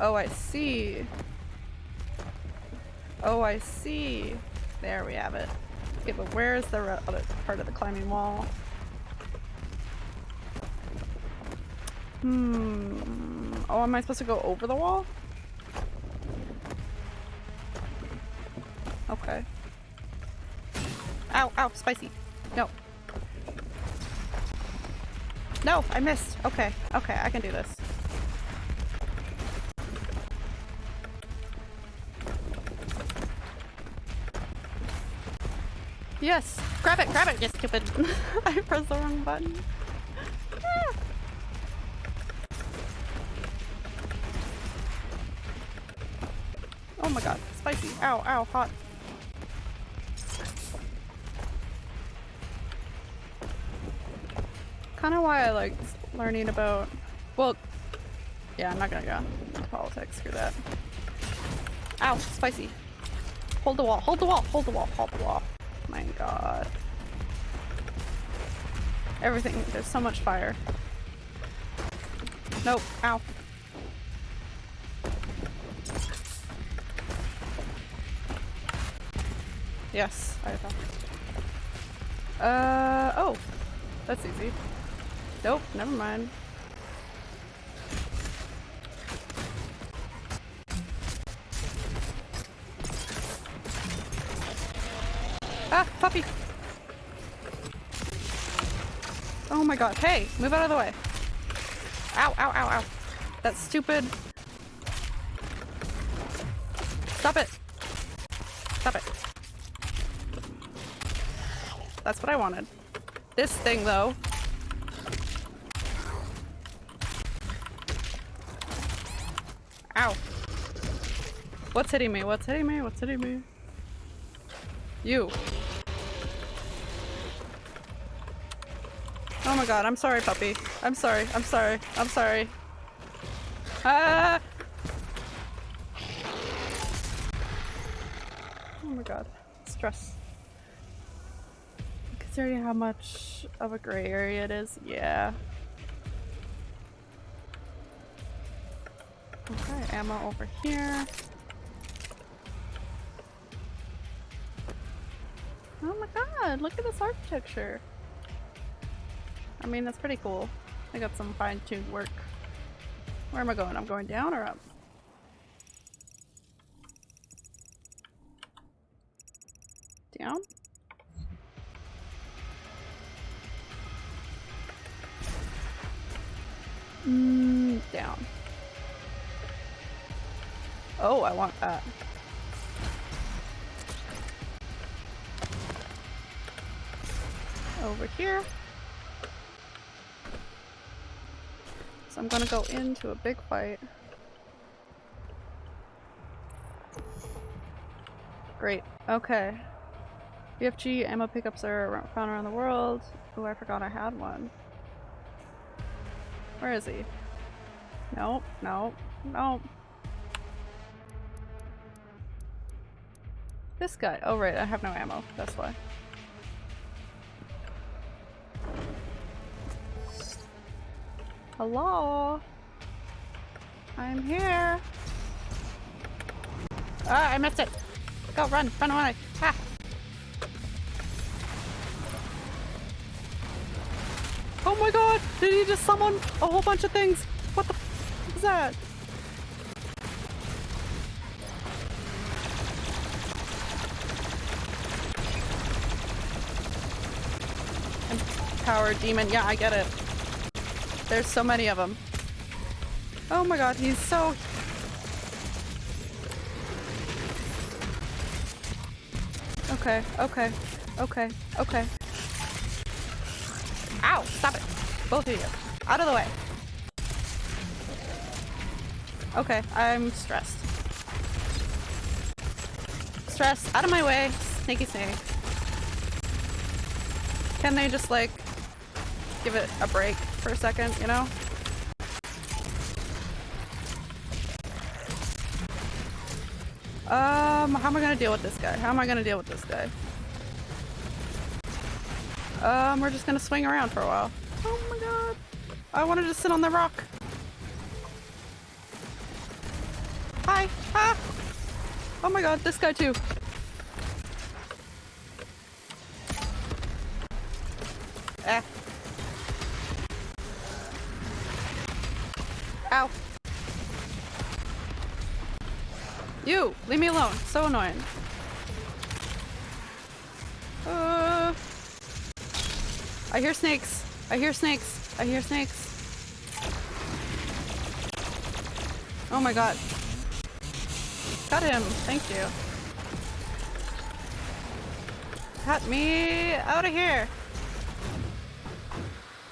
Oh, I see. Oh, I see. There we have it. Okay, but where is the other part of the climbing wall? Hmm. Oh, am I supposed to go over the wall? Okay. Ow, ow, spicy. No. No, I missed. Okay, okay, I can do this. Yes! Grab it, grab it, you stupid! (laughs) I pressed the wrong button. Ah. Oh my god, spicy. Ow, ow, hot. Kind of why I liked learning about. Well, yeah, I'm not gonna go politics. Screw that. Ow, spicy. Hold the wall. Hold the wall. Hold the wall. Hold the wall. My God. Everything. There's so much fire. Nope. Ow. Yes, I thought. Uh, oh. That's easy. Nope, never mind. Ah, puppy! Oh my god, hey, move out of the way. Ow, ow, ow, ow. That's stupid. Stop it. Stop it. That's what I wanted. This thing, though. Ow. What's hitting me? What's hitting me? What's hitting me? You. Oh my god, I'm sorry, puppy. I'm sorry, I'm sorry, I'm sorry. Ah! Oh my god. Stress. Considering how much of a gray area it is, yeah. Ammo over here. Oh my god, look at this architecture. I mean, that's pretty cool. I got some fine-tuned work. Where am I going? I'm going down or up? I want that. Over here. So I'm gonna go into a big fight. Great. Okay. BFG ammo pickups are found around the world. Oh, I forgot I had one. Where is he? Nope, nope, nope. This guy. Oh right, I have no ammo. That's why. Hello? I'm here. Ah, I missed it. Go, run, run away. Ah. Oh my god! Did he just summon a whole bunch of things? What the f is that? Empowered demon. Yeah, I get it. There's so many of them. Oh my god, he's so... Okay, okay, okay, okay. Ow! Stop it! Both of you. Out of the way. Okay, I'm stressed. Stress, out of my way. Snaky snake. Can they just like give it a break for a second, you know? Um, how am I gonna deal with this guy? How am I gonna deal with this guy? Um, we're just gonna swing around for a while. Oh my god. I wanted to sit on the rock. Hi. Ah. Oh my god, this guy too. So annoying. Uh, I hear snakes. I hear snakes. I hear snakes. Oh my god. Got him. Thank you. Cut me out of here.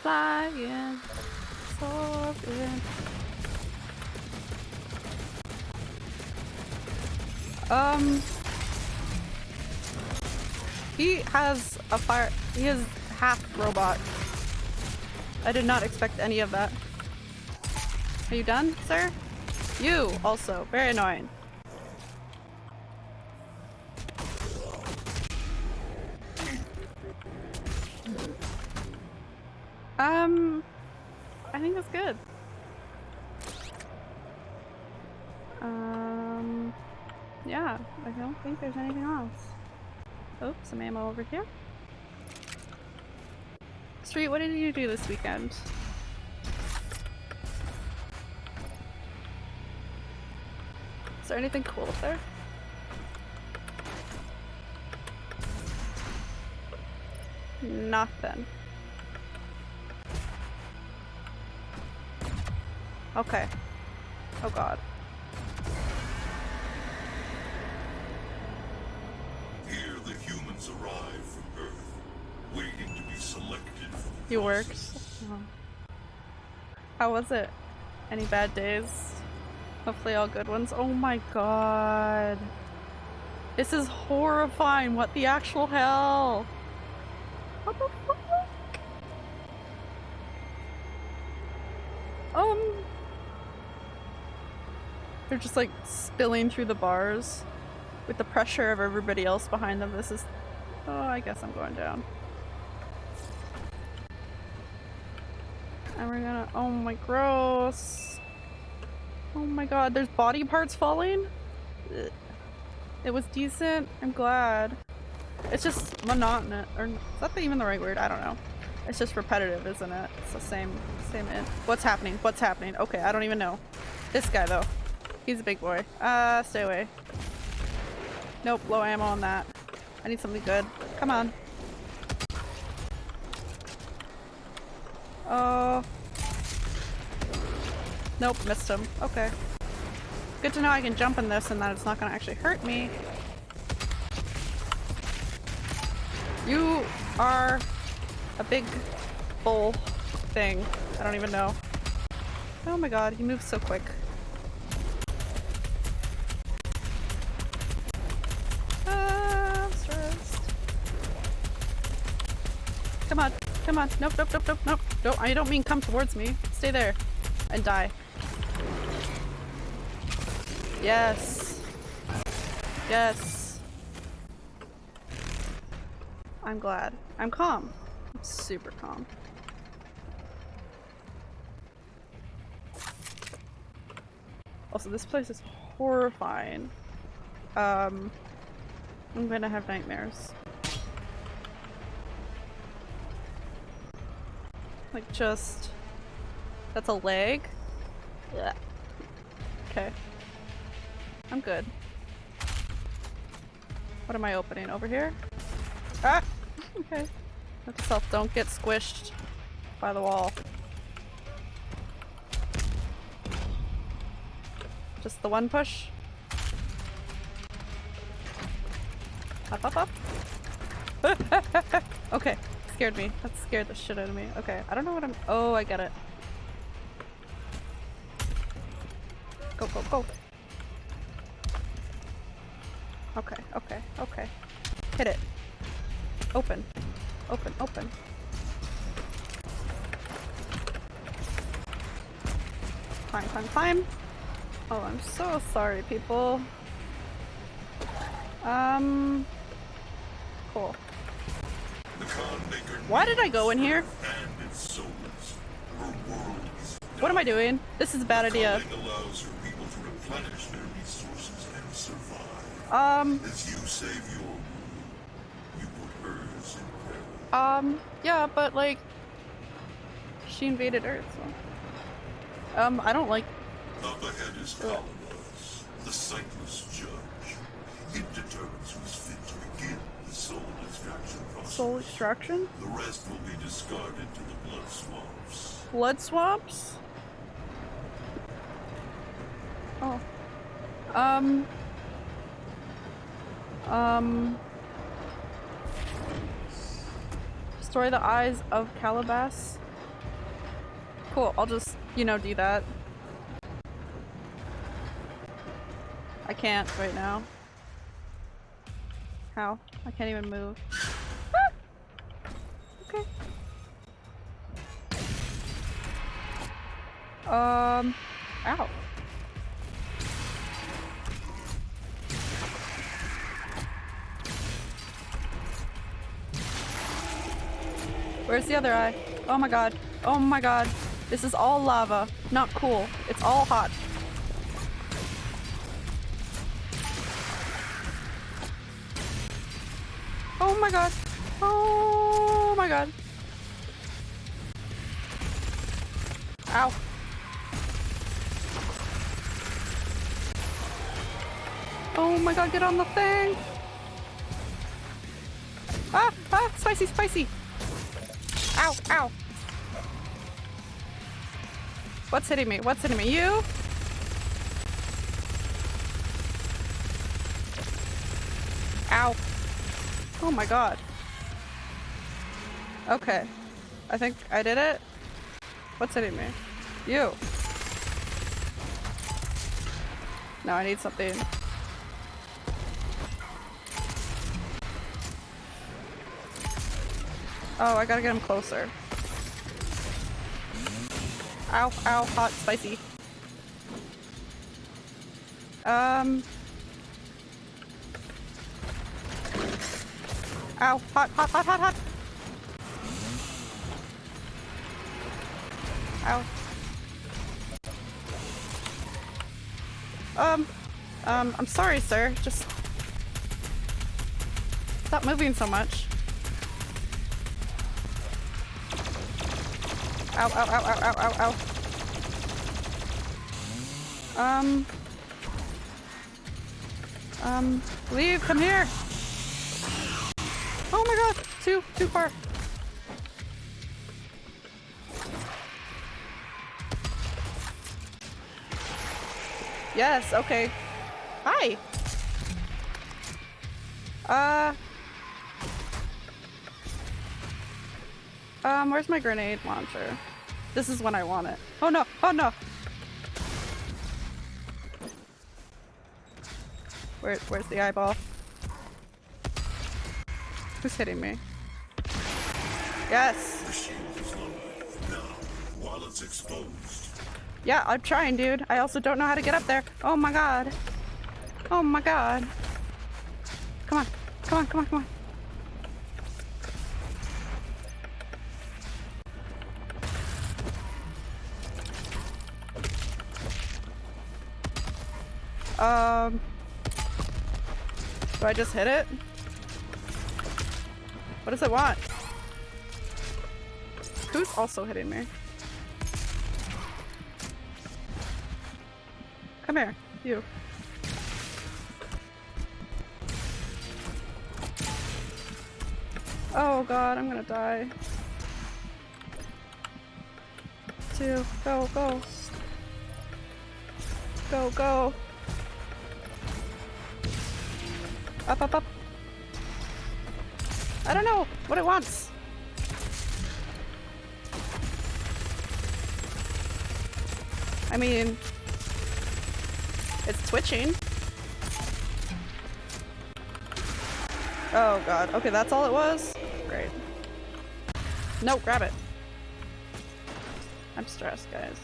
Flying. Soaring. Um, he has a fire. He is half robot. I did not expect any of that. Are you done, sir? You also. Very annoying. Think there's anything else. Oh, some ammo over here. Street, what did you do this weekend? Is there anything cool up there? Nothing. Okay. Oh god. Here the humans arrive from Earth, waiting to be selected for worked. Oh. How was it? Any bad days? Hopefully all good ones. Oh my god. This is horrifying. What the actual hell? What the fuck? Um. They're just like spilling through the bars with the pressure of everybody else behind them. This is. Oh, I guess I'm going down. And we're gonna- oh my gross. Oh my god, there's body parts falling? It was decent, I'm glad. It's just monotonous, or is that even the right word? I don't know. It's just repetitive, isn't it? It's the same, same What's happening? What's happening? Okay, I don't even know. This guy though. He's a big boy. Uh, stay away. Nope, low ammo on that. I need something good. Come on. Oh. Nope, missed him. Okay. Good to know I can jump in this and that it's not gonna actually hurt me. You are a big bull thing. I don't even know. Oh my god, he moves so quick. Come on. Nope, nope, nope, nope, nope. Don't, I don't mean come towards me. Stay there and die. Yes. Yes. I'm glad. I'm calm. I'm super calm. Also, this place is horrifying. Um, I'm gonna have nightmares. Like just... That's a leg? Yeah. Okay. I'm good. What am I opening? Over here? Ah! (laughs) Okay. Note self, don't get squished by the wall. Just the one push? Up, up, up. (laughs) okay. Scared me. That scared the shit out of me. Okay. I don't know what I'm- Oh, I get it. Go, go, go. Okay, okay, okay. Hit it. Open. Open, open. Climb, climb, climb. Oh, I'm so sorry, people. Um. Cool. Why did I go in here? What am I doing? This is a bad idea. Um, um, yeah, but like, she invaded Earth, so. Um, I don't like. Up ahead is Kalabas, the sightless judge. It determines who's fit Soul extraction? The rest will be discarded to the blood swamps. Blood swamps? Oh. Um. Um. Destroy the eyes of Kalabas? Cool, I'll just, you know, do that. I can't right now. How? I can't even move. Um, ow. Where's the other eye? Oh my god. Oh my god. This is all lava. Not cool. It's all hot. Oh my god. Oh my god. Ow. Oh my god, get on the thing! Ah! Ah! Spicy, spicy! Ow! Ow! What's hitting me? What's hitting me? You? Ow. Oh my god. Okay. I think I did it. What's hitting me? You. No, I need something. Oh, I gotta get him closer. Ow, ow, hot, spicy. Um. Ow, hot, hot, hot, hot, hot. Ow. Um, um, I'm sorry, sir. Just stop moving so much. Ow, ow, ow, ow, ow, ow, ow. Um. Um, leave, come here. Oh my god, too, too far. Yes, okay. Hi. Uh. Um, where's my grenade launcher? This is when I want it. Oh no! Oh no! Where, where's the eyeball? Who's hitting me? Yes! Yeah, I'm trying, dude. I also don't know how to get up there. Oh my god. Oh my god. Come on. Come on, come on, come on. Um. Do I just hit it? What does it want? Who's also hitting me? Come here, you. Oh god, I'm gonna die. Two, go, go. Go, go. Up, up, up. I don't know what it wants. I mean, it's twitching. Oh god. Okay, that's all it was? Great. No, grab it. I'm stressed, guys.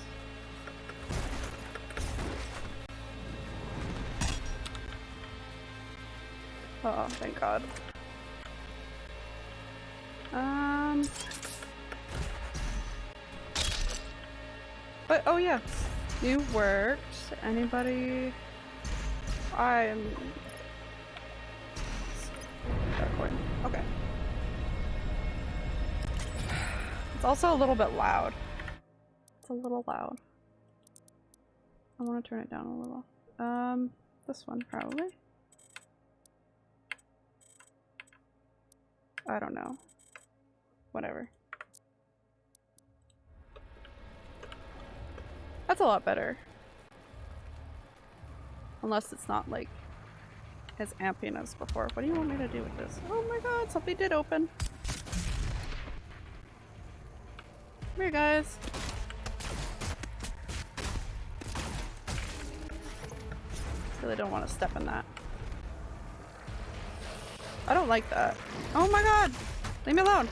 Oh, thank god. Um... But, oh yeah. You worked. Anybody? I'm... Recording. Okay. It's also a little bit loud. It's a little loud. I want to turn it down a little. Um, this one probably. I don't know. Whatever. That's a lot better. Unless it's not like as amping as before. What do you want me to do with this? Oh my god, something did open. Come here, guys. Really don't want to step in that. I don't like that. Oh my god! Leave me alone!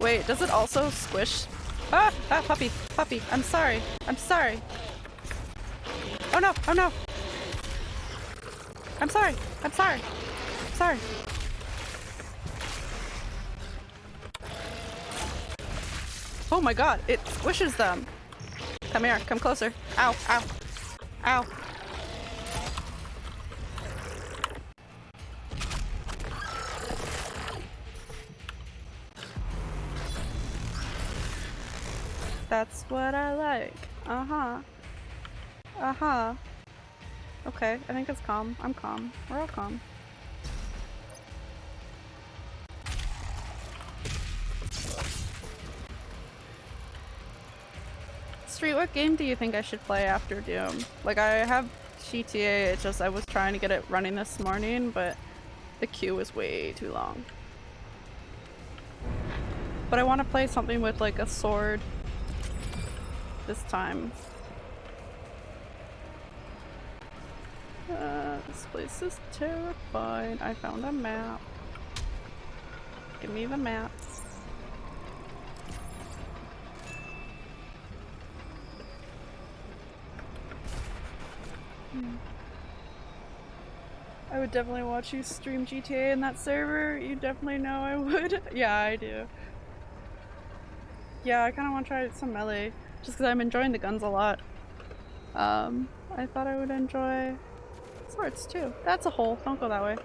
Wait, does it also squish? Ah! Ah, puppy! Puppy! I'm sorry! I'm sorry! Oh no! Oh no! I'm sorry! I'm sorry! I'm sorry! Oh my god, it squishes them! Come here, come closer. Ow, ow, ow. That's what I like. Uh-huh. Uh-huh. Okay, I think it's calm. I'm calm. We're all calm. Street, what game do you think I should play after Doom? Like, I have GTA, it's just I was trying to get it running this morning, but the queue was way too long. But I want to play something with like a sword this time. Uh, this place is terrifying. I found a map. Give me the map. Hmm. I would definitely watch you stream GTA in that server. You definitely know I (laughs) would. yeah, I do. Yeah, I kind of want to try some melee. Just because I'm enjoying the guns a lot. Um, I thought I would enjoy swords too. That's a hole. Don't go that way.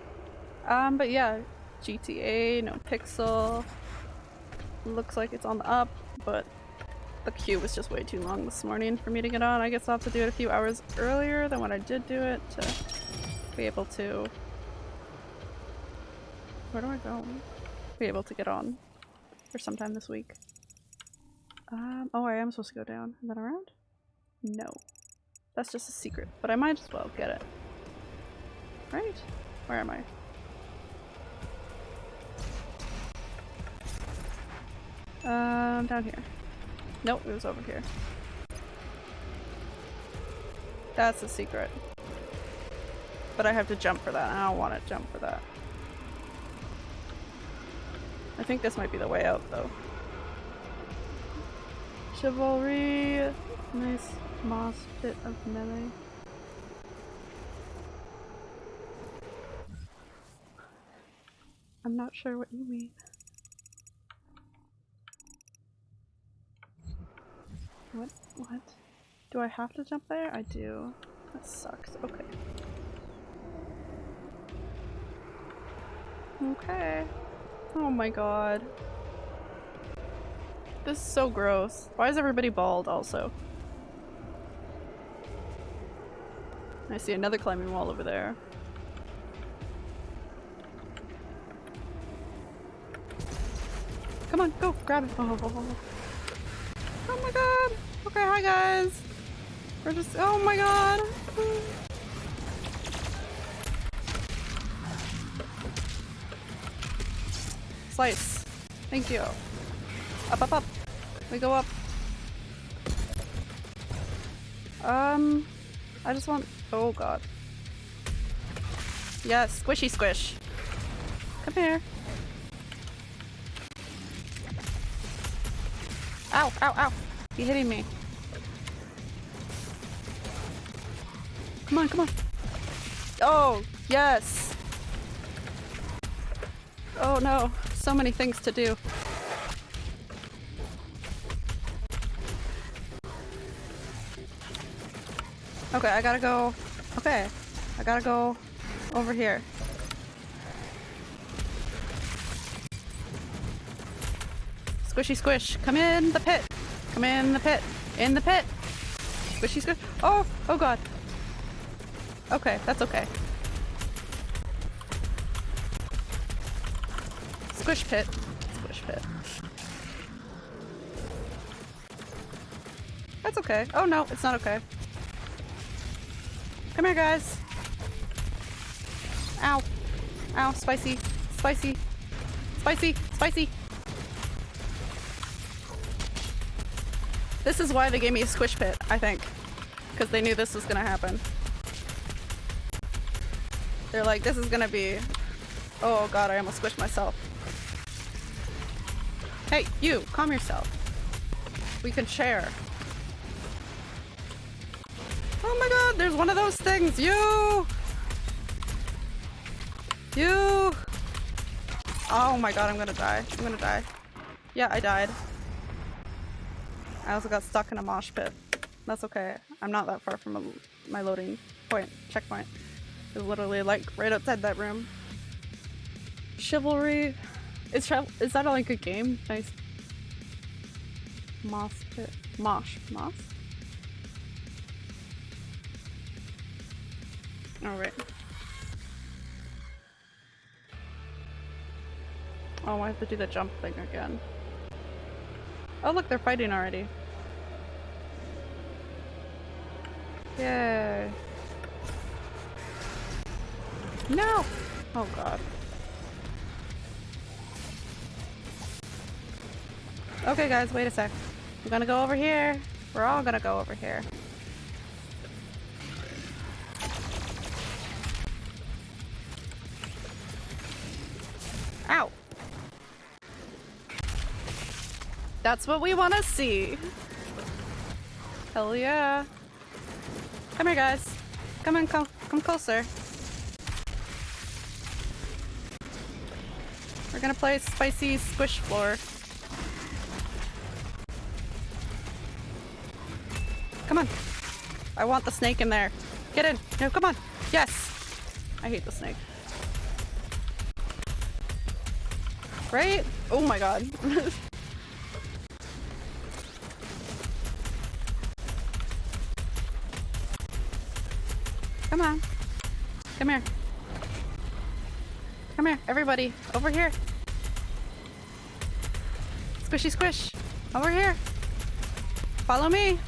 Um, but yeah, GTA, no pixel. Looks like it's on the up, but the queue was just way too long this morning for me to get on. I guess I'll have to do it a few hours earlier than when I did do it to be able to... Where do I go? Be able to get on for sometime this week. Um, oh, I am supposed to go down and then around? No. That's just a secret, but I might as well get it. Right? Where am I? Um, down here. Nope, it was over here. That's a secret. But I have to jump for that. I don't want to jump for that. I think this might be the way out though. Chivalry. Nice moss bit of melee. I'm not sure what you mean. What? What? Do I have to jump there? I do. That sucks. Okay. Okay. Oh my god. This is so gross. Why is everybody bald also? I see another climbing wall over there. Come on, go, grab it. Oh, oh, oh. oh, oh my god. Okay, hi guys. We're just, oh my god. Slice. Thank you. Up, up, up. We go up. Um, I just want, oh god. Yes, squishy squish. Come here. Ow, ow, ow. You're hitting me. Come on, come on. Oh, yes. Oh no, so many things to do. Okay, I gotta go. Okay, I gotta go over here. Squishy squish, come in the pit. Come in the pit. In the pit. Squishy squish. Oh, oh god. Okay, that's okay. Squish pit. Squish pit. That's okay. Oh no, it's not okay. Come here, guys. Ow. Ow, spicy. Spicy. Spicy. Spicy. This is why they gave me a squish pit, I think. Because they knew this was gonna happen. They're like, this is gonna be... Oh god, I almost squished myself. Hey, you, calm yourself. We can share. Oh my god, there's one of those things! You! You! Oh my god, I'm gonna die. I'm gonna die. Yeah, I died. I also got stuck in a mosh pit. That's okay. I'm not that far from a, my loading point, checkpoint. It's literally like right outside that room. Chivalry. Is, is that like a game? Nice. Moss pit. Mosh. Moss? Alright. Oh, I have to do the jump thing again. Oh look, they're fighting already. Yay. No! Oh god. Okay guys, wait a sec. I'm gonna go over here. We're all gonna go over here. That's what we want to see. Hell yeah. Come here, guys. Come in, come, come closer. We're gonna play spicy squish floor. Come on. I want the snake in there. Get in. No, come on. Yes. I hate the snake. Right? Oh my god. (laughs) everybody. Over here. Squishy squish. Over here. Follow me.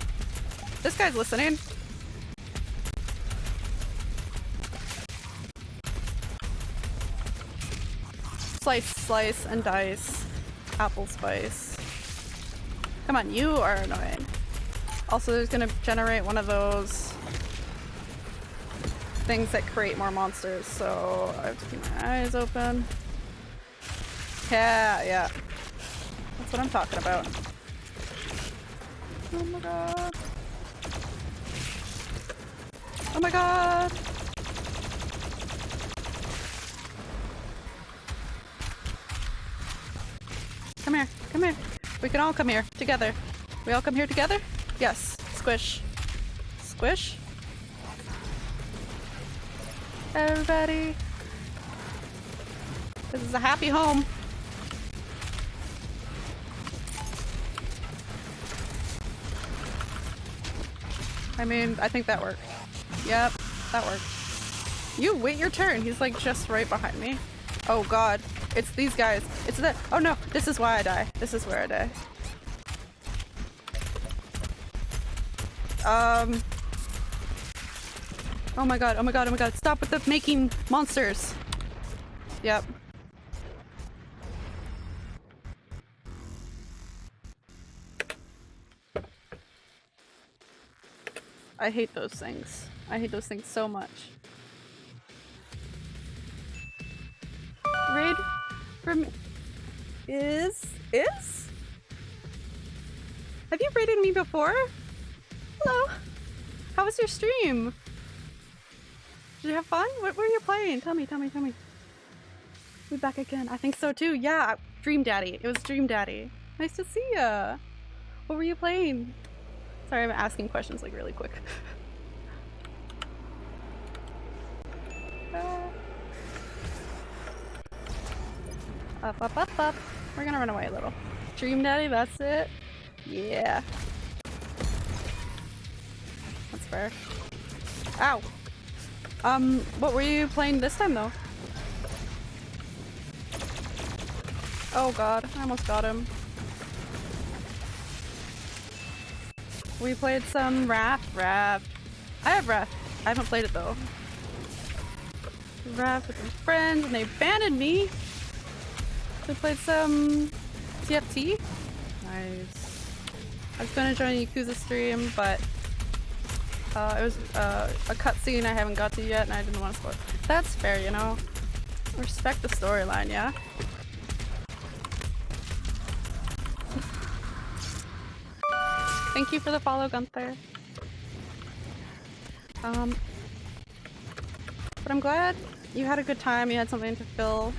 This guy's listening. Slice, slice, and dice. Apple spice. Come on, you are annoying. Also, there's gonna generate one of those things that create more monsters, so I have to keep my eyes open. Yeah, yeah. That's what I'm talking about. Oh my god. Oh my god! Come here, come here. We can all come here, together. We all come here together? Yes. Squish. Squish? Everybody. This is a happy home. I mean, I think that worked. Yep, that worked. You wait your turn. He's like just right behind me. Oh god. It's these guys. It's the- Oh no, this is why I die. This is where I die. Um, Oh my god, oh my god, oh my god. Stop with the making monsters. Yep. I hate those things. I hate those things so much. Raid from is is? Have you raided me before? Hello. How was your stream? Did you have fun? What were you playing? Tell me, tell me, tell me. We back again. I think so too. Yeah, Dream Daddy. It was Dream Daddy. Nice to see ya. What were you playing? Sorry, I'm asking questions like really quick. (laughs) up, up, up, up. We're gonna run away a little. Dream Daddy, that's it. Yeah. That's fair. Ow! Um, what were you playing this time though? Oh god, I almost got him. We played some Raft, Raft. I have Raft. I haven't played it though. Raft with some friends and they abandoned me. We played some TFT. Nice. I was gonna join Yakuza stream, but uh, it was uh, a cutscene I haven't got to yet and I didn't want to spoil That's fair, you know? Respect the storyline, yeah? Thank you for the follow, Gunther. Um, but I'm glad you had a good time. You had something to fill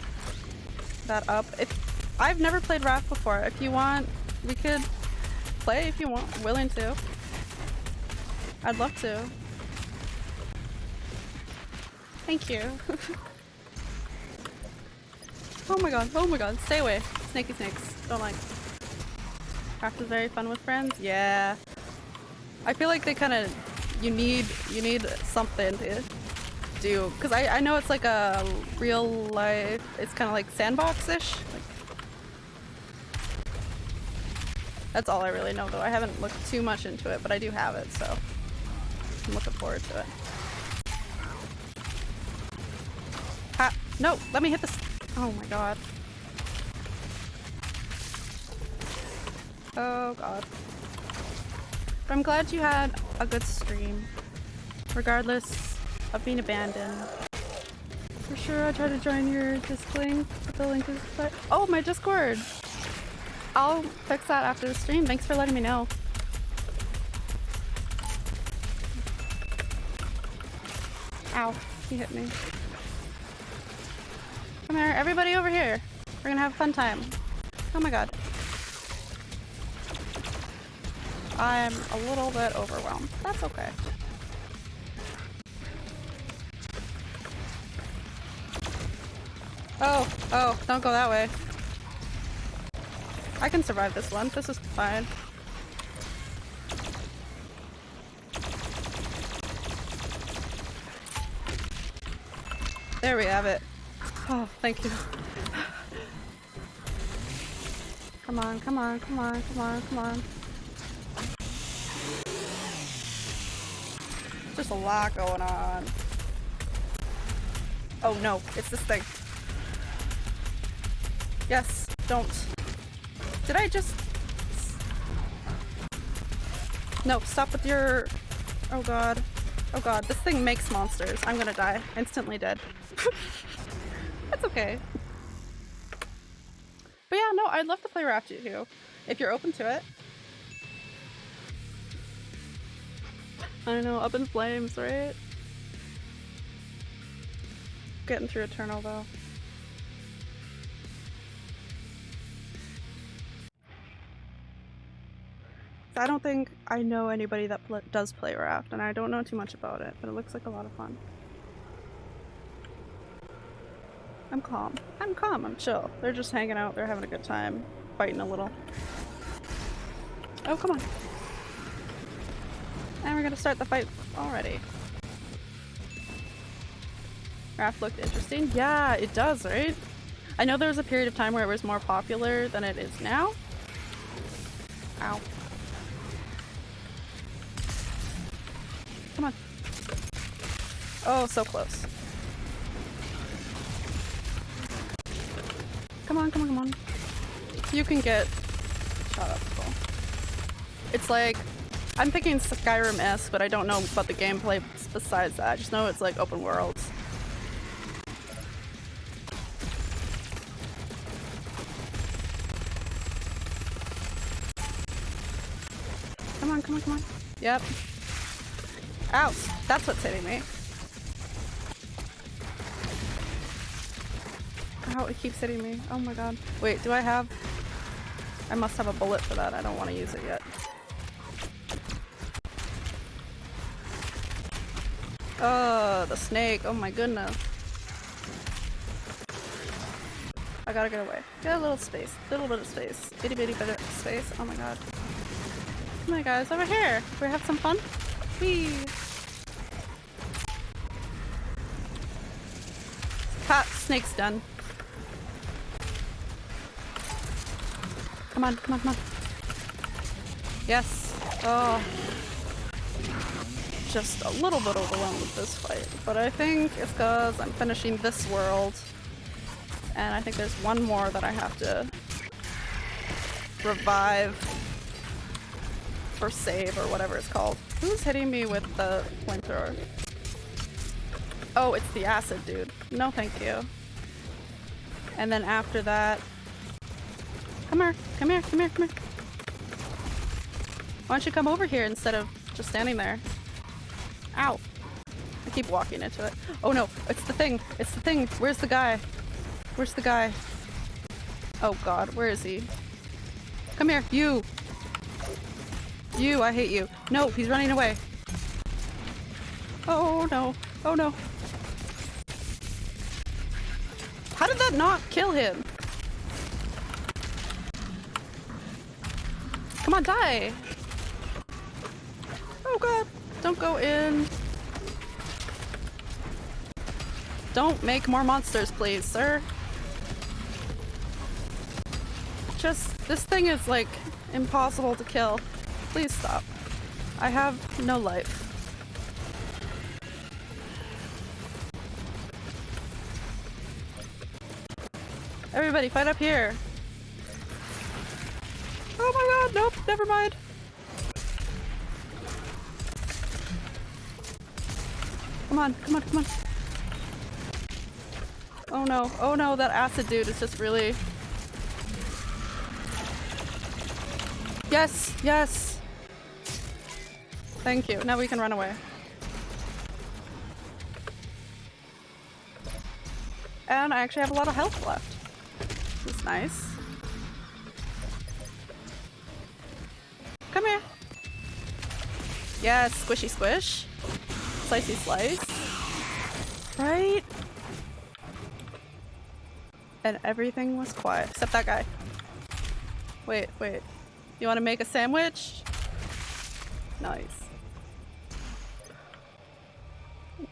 that up. If I've never played Raft before, if you want, we could play if you want. Willing to. I'd love to. Thank you. (laughs) oh my god, oh my god, stay away. Snaky snakes. Don't like. Craft is very fun with friends? Yeah. I feel like they kind of, you need, you need something to do. Because I, I know it's like a real life, it's kind of like sandbox-ish. Like, that's all I really know though. I haven't looked too much into it, but I do have it, so I'm looking forward to it. Ha! No! Let me hit this! Oh my god. Oh god. But I'm glad you had a good stream. Regardless of being abandoned. For sure I'll try to join your Discord, the link is Oh, my Discord! I'll fix that after the stream. Thanks for letting me know. Ow, he hit me. Come here, everybody over here. We're gonna have a fun time. Oh my god. I'm a little bit overwhelmed. That's okay. Oh, oh, don't go that way. I can survive this one. This is fine. There we have it. Oh, thank you. Come on, come on, come on, come on, come on. There's a lot going on. Oh no, it's this thing. Yes, don't. Did I just... No, stop with your... Oh god. Oh god, this thing makes monsters. I'm gonna die. Instantly dead. (laughs) That's okay. But yeah, no, I'd love to play Raft too. If you're open to it. I don't know, up in flames, right? Getting through Eternal though. I don't think I know anybody that pl does play Raft, and I don't know too much about it, but it looks like a lot of fun. I'm calm. I'm calm, I'm chill. They're just hanging out, they're having a good time, fighting a little. Oh, come on. And we're gonna start the fight already. Raft looked interesting. Yeah, it does, right? I know there was a period of time where it was more popular than it is now. Ow. Come on. Oh, so close. Come on, come on, come on. You can get shot up. Cool. It's like, I'm thinking Skyrim-esque, but I don't know about the gameplay besides that. I just know it's like open world. Come on, come on, come on. Yep. Ow! That's what's hitting me. Ow, it keeps hitting me. Oh my god. Wait, do I have... I must have a bullet for that. I don't want to use it yet. Oh, the snake. Oh my goodness. I gotta get away. Get a little space. Little bit of space. Itty bitty bit of space. Oh my god. On guys, over here. We have some fun? Whee! Ha! Snake's done. Come on, come on, come on. Yes. Oh. Just a little bit overwhelmed with this fight, but I think it's because I'm finishing this world. And I think there's one more that I have to revive or save or whatever it's called. Who's hitting me with the flamethrower? Oh, it's the acid dude. No thank you. And then after that... Come here, come here, come here, come here. Why don't you come over here instead of just standing there? Ow. I keep walking into it. Oh no, it's the thing. It's the thing. Where's the guy? Where's the guy? Oh god, where is he? Come here, you! You, I hate you. No, he's running away. Oh no. Oh no. How did that not kill him? On, die! Oh god, don't go in. Don't make more monsters, please, sir. Just, this thing is like impossible to kill. Please stop. I have no life. Everybody, fight up here. Oh my god, never mind. Come on, come on, come on. Oh no, oh no, that acid dude is just really... Yes, yes! Thank you, now we can run away. And I actually have a lot of health left. This is nice. Yes, squishy squish. Slicey slice. Right? And everything was quiet, except that guy. Wait, wait. You want to make a sandwich? Nice.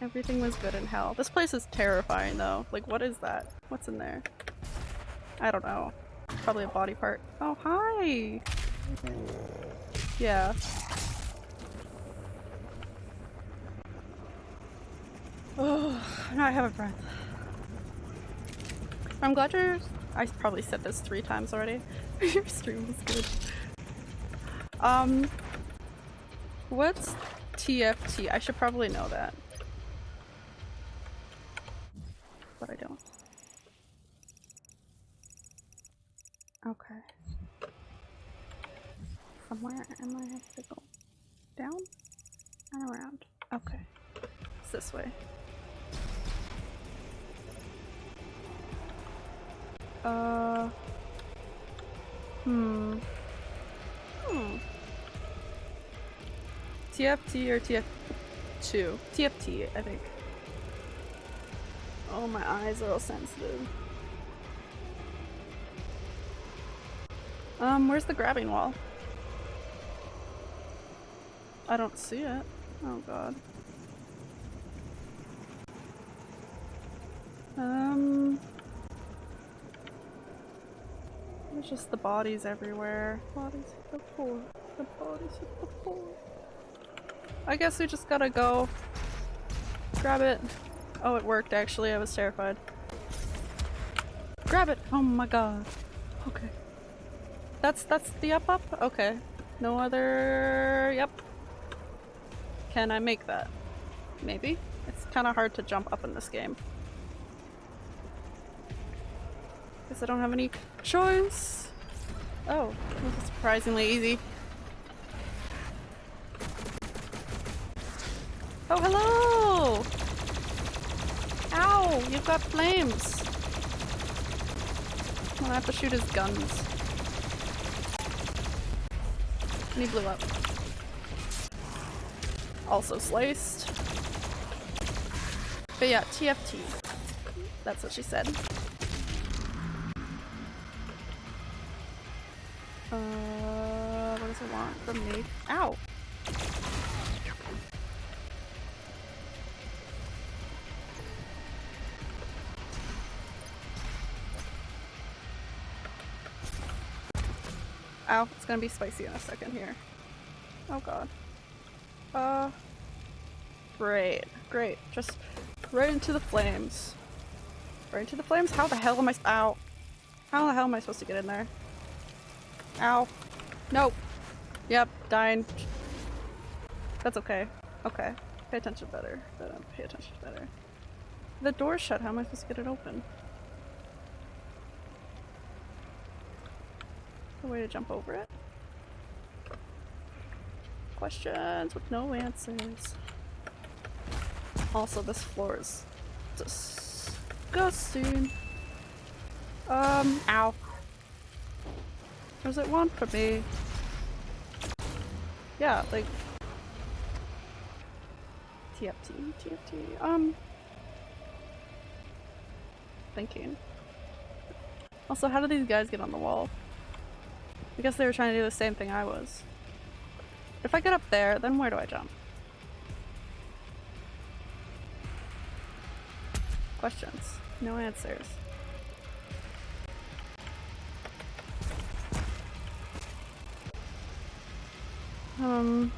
Everything was good in hell. This place is terrifying though. Like what is that? What's in there? I don't know. Probably a body part. Oh, hi! Yeah. Oh, now I have a breath. I'm glad you're- I probably said this three times already. (laughs) your stream was good. Um, what's TFT? I should probably know that. But I don't. Okay. Somewhere am I have to go down and around. Okay. It's this way. Uh. Hmm. Hmm. TFT or TF2? TFT, I think. Oh, my eyes are all sensitive. Um, where's the grabbing wall? I don't see it. Oh god. Um... Just the bodies everywhere. Bodies the. The bodies the. I guess we just gotta go. Grab it. Oh, it worked actually. I was terrified. Grab it! Oh my god. Okay. That's that's the up up? Okay. No other yep. Can I make that? Maybe? It's kinda hard to jump up in this game. Guess I don't have any choice. Oh, this is surprisingly easy. Oh, hello! Ow! You've got flames! Well, I have to shoot his guns. And he blew up. Also sliced. But yeah, TFT. That's what she said. Want from me? Ow! Ow, it's gonna be spicy in a second here. Oh god. Uh, great, great. Just right into the flames. Right into the flames? How the hell am I- ow. How the hell am I supposed to get in there? Ow. Nope. Yep, dying. That's okay. Okay. Pay attention better. Pay attention better. The door's shut, how am I supposed to get it open? A way to jump over it? questions with no answers. Also, this floor is disgusting. Um, ow. Was it one for me? Yeah, like... TFT, TFT, um... Thinking. Also, how did these guys get on the wall? I guess they were trying to do the same thing I was. If I get up there, then where do I jump? Questions. No answers. Um...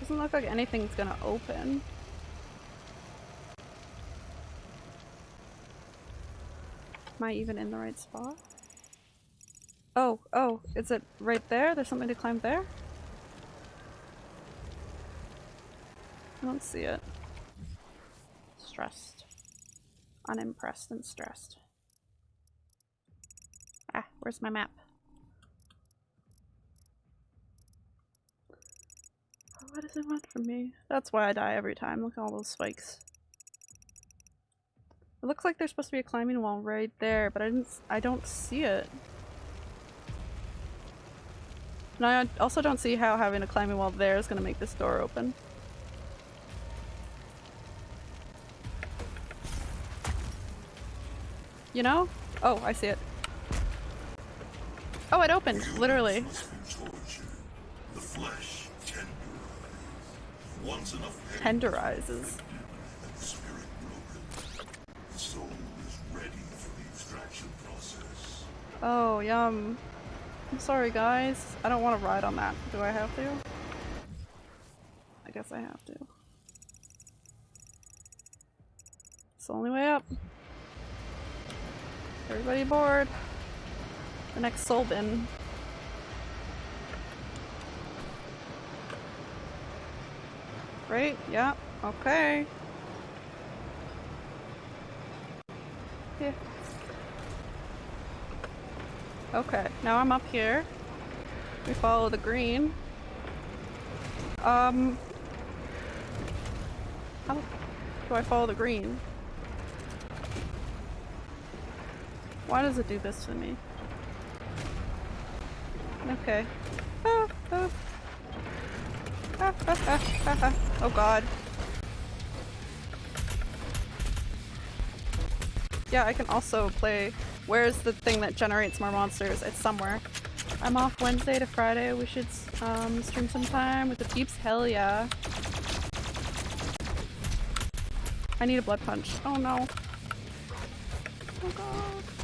Doesn't look like anything's gonna open. Am I even in the right spot? Oh, oh, is it right there? There's something to climb there? I don't see it. Stressed. Unimpressed and stressed. Ah, where's my map? What does it want from me? That's why I die every time. Look at all those spikes. It looks like there's supposed to be a climbing wall right there, but I didn't- I don't see it. And I also don't see how having a climbing wall there is going to make this door open. You know? Oh, I see it. Oh, it opened, literally. The tenderizes. Once enough Tenderizes. and the spirit broken, the soul is ready for the extraction process. Oh, yum. I'm sorry, guys. I don't want to ride on that. Do I have to? I guess I have to. It's the only way up. Everybody aboard. The next soul bin. Right? Yeah. Okay. Yeah. Okay, now I'm up here. We follow the green. Um... How do I follow the green? Why does it do this to me? Okay. Ah, (laughs) ah. Oh god. Yeah, I can also play Where's the thing that generates more monsters? It's somewhere. I'm off Wednesday to Friday. We should um, stream sometime with the peeps. Hell yeah. I need a blood punch. Oh no. Oh god.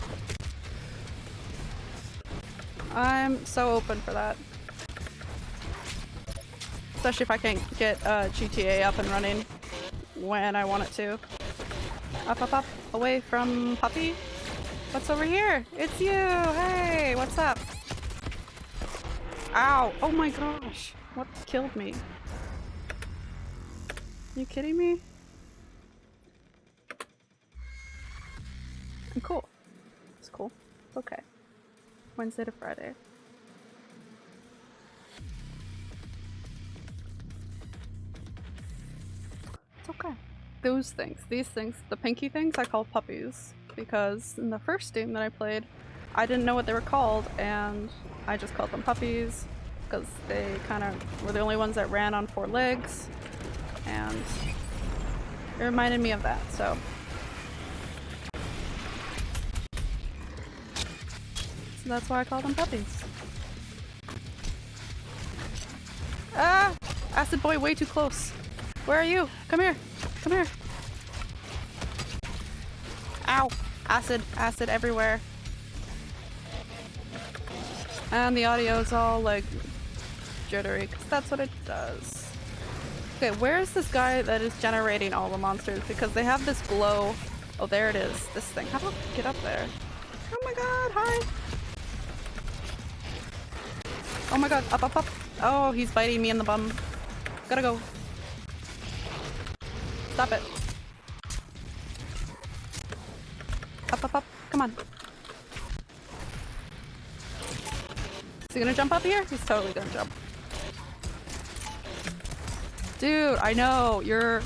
I'm so open for that. Especially if I can't get uh, GTA up and running when I want it to. Up, up, up. Away from Puppy. What's over here? It's you! Hey! What's up? Ow! Oh my gosh! What killed me? You kidding me? I'm cool. It's cool. It's okay. Wednesday to Friday. It's okay. Those things, these things, the pinky things I call puppies because in the first game that I played, I didn't know what they were called and I just called them puppies because they kind of were the only ones that ran on four legs and it reminded me of that, so. That's why I call them puppies. Ah! Acid boy way too close. Where are you? Come here. Come here. Ow! Acid, acid everywhere. And the audio is all like jittery, because that's what it does. Okay, where is this guy that is generating all the monsters? Because they have this glow. Oh, there it is. This thing. How do I get up there? Oh my god, hi! Oh my god, up, up, up. Oh, he's biting me in the bum. Gotta go. Stop it. Up, up, up. Come on. Is he gonna jump up here? He's totally gonna jump. Dude, I know, you're...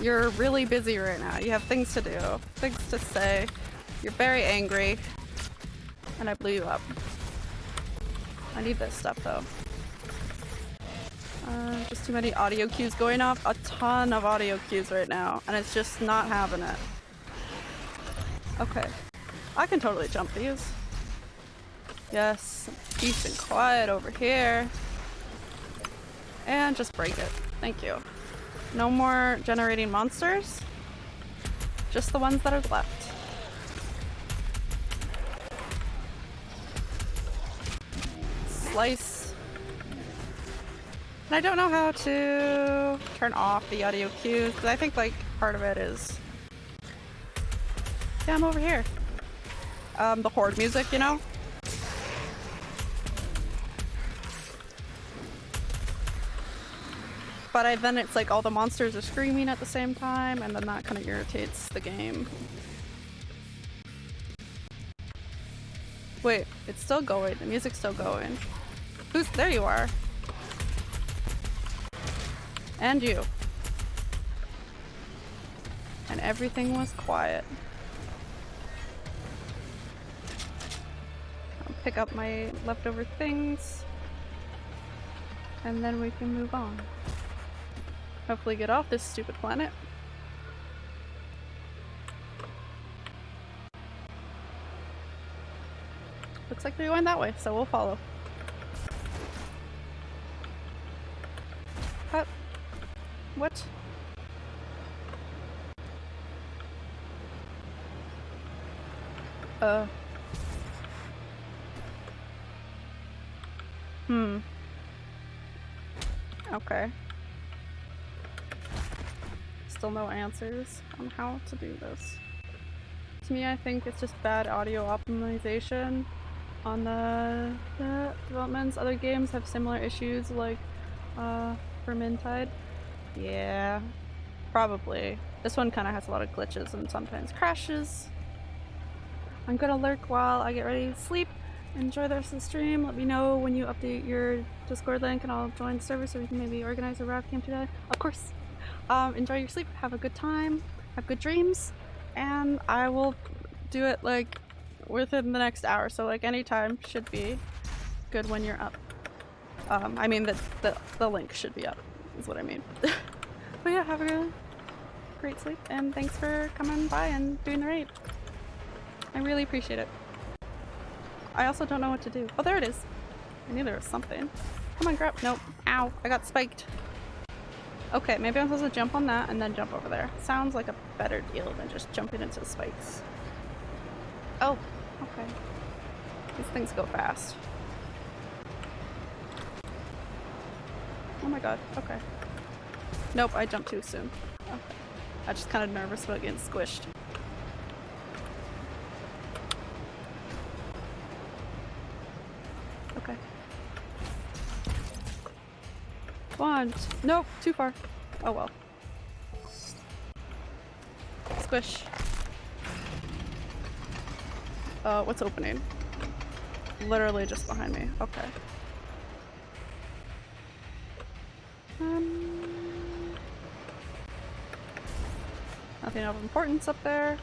You're really busy right now. You have things to do, things to say. You're very angry. And I blew you up. I need this stuff though. Uh, just too many audio cues going off. A ton of audio cues right now, and it's just not having it. Okay. I can totally jump these. Yes, peace and quiet over here. And just break it. Thank you. No more generating monsters. Just the ones that are left. Slice. And I don't know how to turn off the audio cues, because I think like part of it is... Yeah, I'm over here. Um, the horde music, you know? But I, then it's like all the monsters are screaming at the same time, and then that kind of irritates the game. Wait, it's still going. The music's still going. Who's- there you are. And you. And everything was quiet. I'll pick up my leftover things. And then we can move on. Hopefully get off this stupid planet. Looks like they're going that way, so we'll follow. What? What? Uh. Hmm. Okay. Still no answers on how to do this. To me, I think it's just bad audio optimization on the, the developments. Other games have similar issues like uh, Vermintide. Yeah, probably. This one kind of has a lot of glitches and sometimes crashes. I'm gonna lurk while I get ready to sleep. Enjoy the rest of the stream. Let me know when you update your Discord link and I'll join the server so we can maybe organize a rap camp today. Of course. Um, enjoy your sleep. Have a good time. Have good dreams. And I will do it like within the next hour. So like any time should be good when you're up. Um, I mean the, the, the link should be up is what I mean. (laughs) but yeah, have a great sleep and thanks for coming by and doing the raid. I really appreciate it. I also don't know what to do. Oh, there it is. I knew there was something. Come on, grab. Nope. Ow. I got spiked. Okay, maybe I'm supposed to jump on that and then jump over there. Sounds like a better deal than just jumping into spikes. Oh, okay. These things go fast. Oh my god, okay. Nope, I jumped too soon. Okay. I'm just kind of nervous about getting squished. Okay. One. Nope, too far. Oh well. Squish. Uh, what's opening? Literally just behind me. Okay. Um, nothing of importance up there.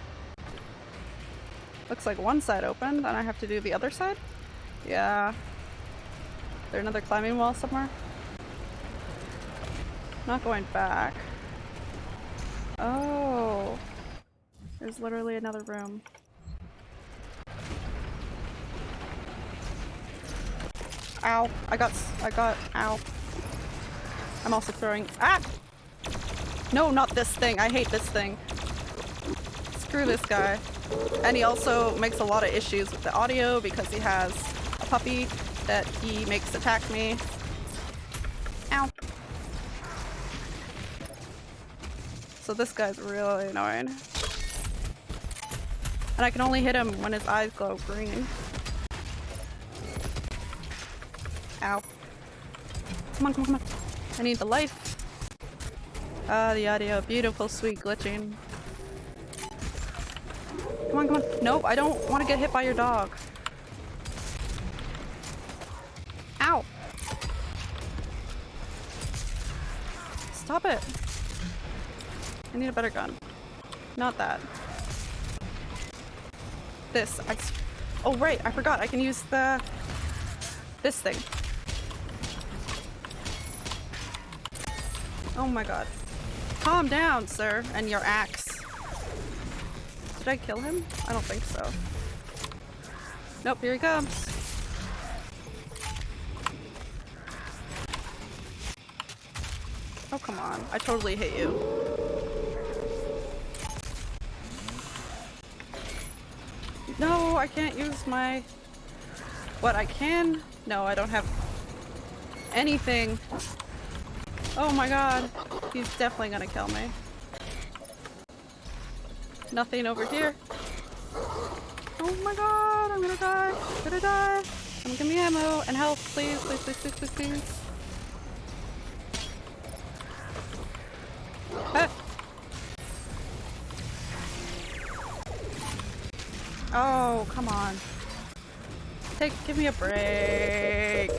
Looks like one side opened, and I have to do the other side? Yeah. Is there another climbing wall somewhere? Not going back. Oh. There's literally another room. Ow. I got, I got, ow. I'm also throwing, ah! No, not this thing. I hate this thing. Screw this guy. And he also makes a lot of issues with the audio because he has a puppy that he makes attack me. Ow. So this guy's really annoying. And I can only hit him when his eyes glow green. Ow. Come on, come on, come on. I need the life. Ah, the audio. Beautiful, sweet glitching. Come on, come on. Nope, I don't want to get hit by your dog. Ow! Stop it! I need a better gun. Not that. This. I... Oh, right, I forgot. I can use the... This thing. Oh my god. Calm down, sir, and your axe. Did I kill him? I don't think so. Nope, here he comes. Oh, come on. I totally hate you. No, I can't use my... What, I can? No, I don't have anything. Oh my god. He's definitely gonna kill me. Nothing over here. Oh my god, I'm gonna die. I'm gonna die. Come give me ammo and health, please, please, please, please, please, please. Oh, come on. Take, give me a break.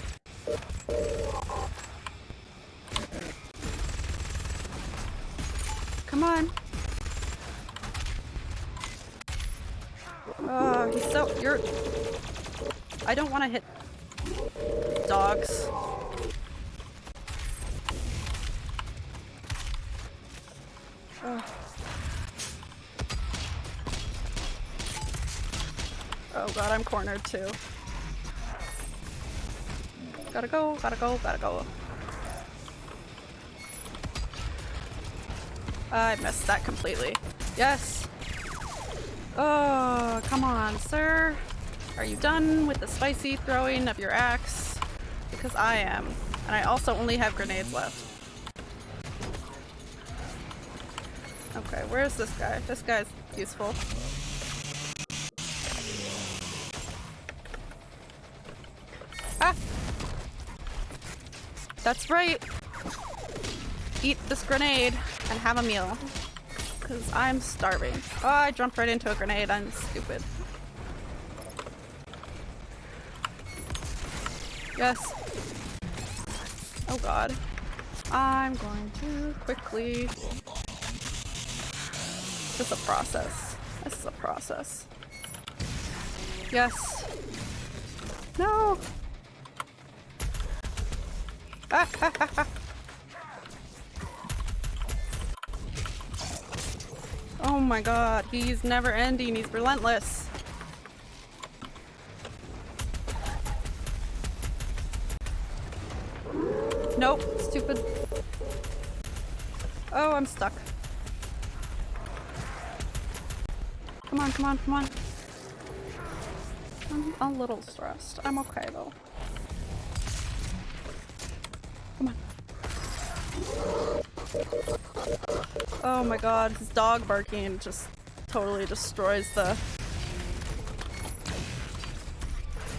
Come on. Oh, he's so- you're- I don't want to hit dogs. Ugh. Oh god, I'm cornered Gotta go, gotta go, gotta go. I missed that completely. Yes! Oh, come on, sir. Are you done with the spicy throwing of your axe? Because I am. And I also only have grenades left. Okay, where's this guy? This guy's useful. That's right! Eat this grenade and have a meal. Because I'm starving. Oh, I jumped right into a grenade. I'm stupid. Yes. Oh god. I'm going to quickly... This is a process. This is a process. Yes. No! Ah, ah, ah, ah. (laughs) Oh my god, he's never ending, he's relentless. Nope, stupid. Oh, I'm stuck. Come on, come on, come on. I'm a little stressed. I'm okay though. Come on. Oh my god, his dog barking just totally destroys the...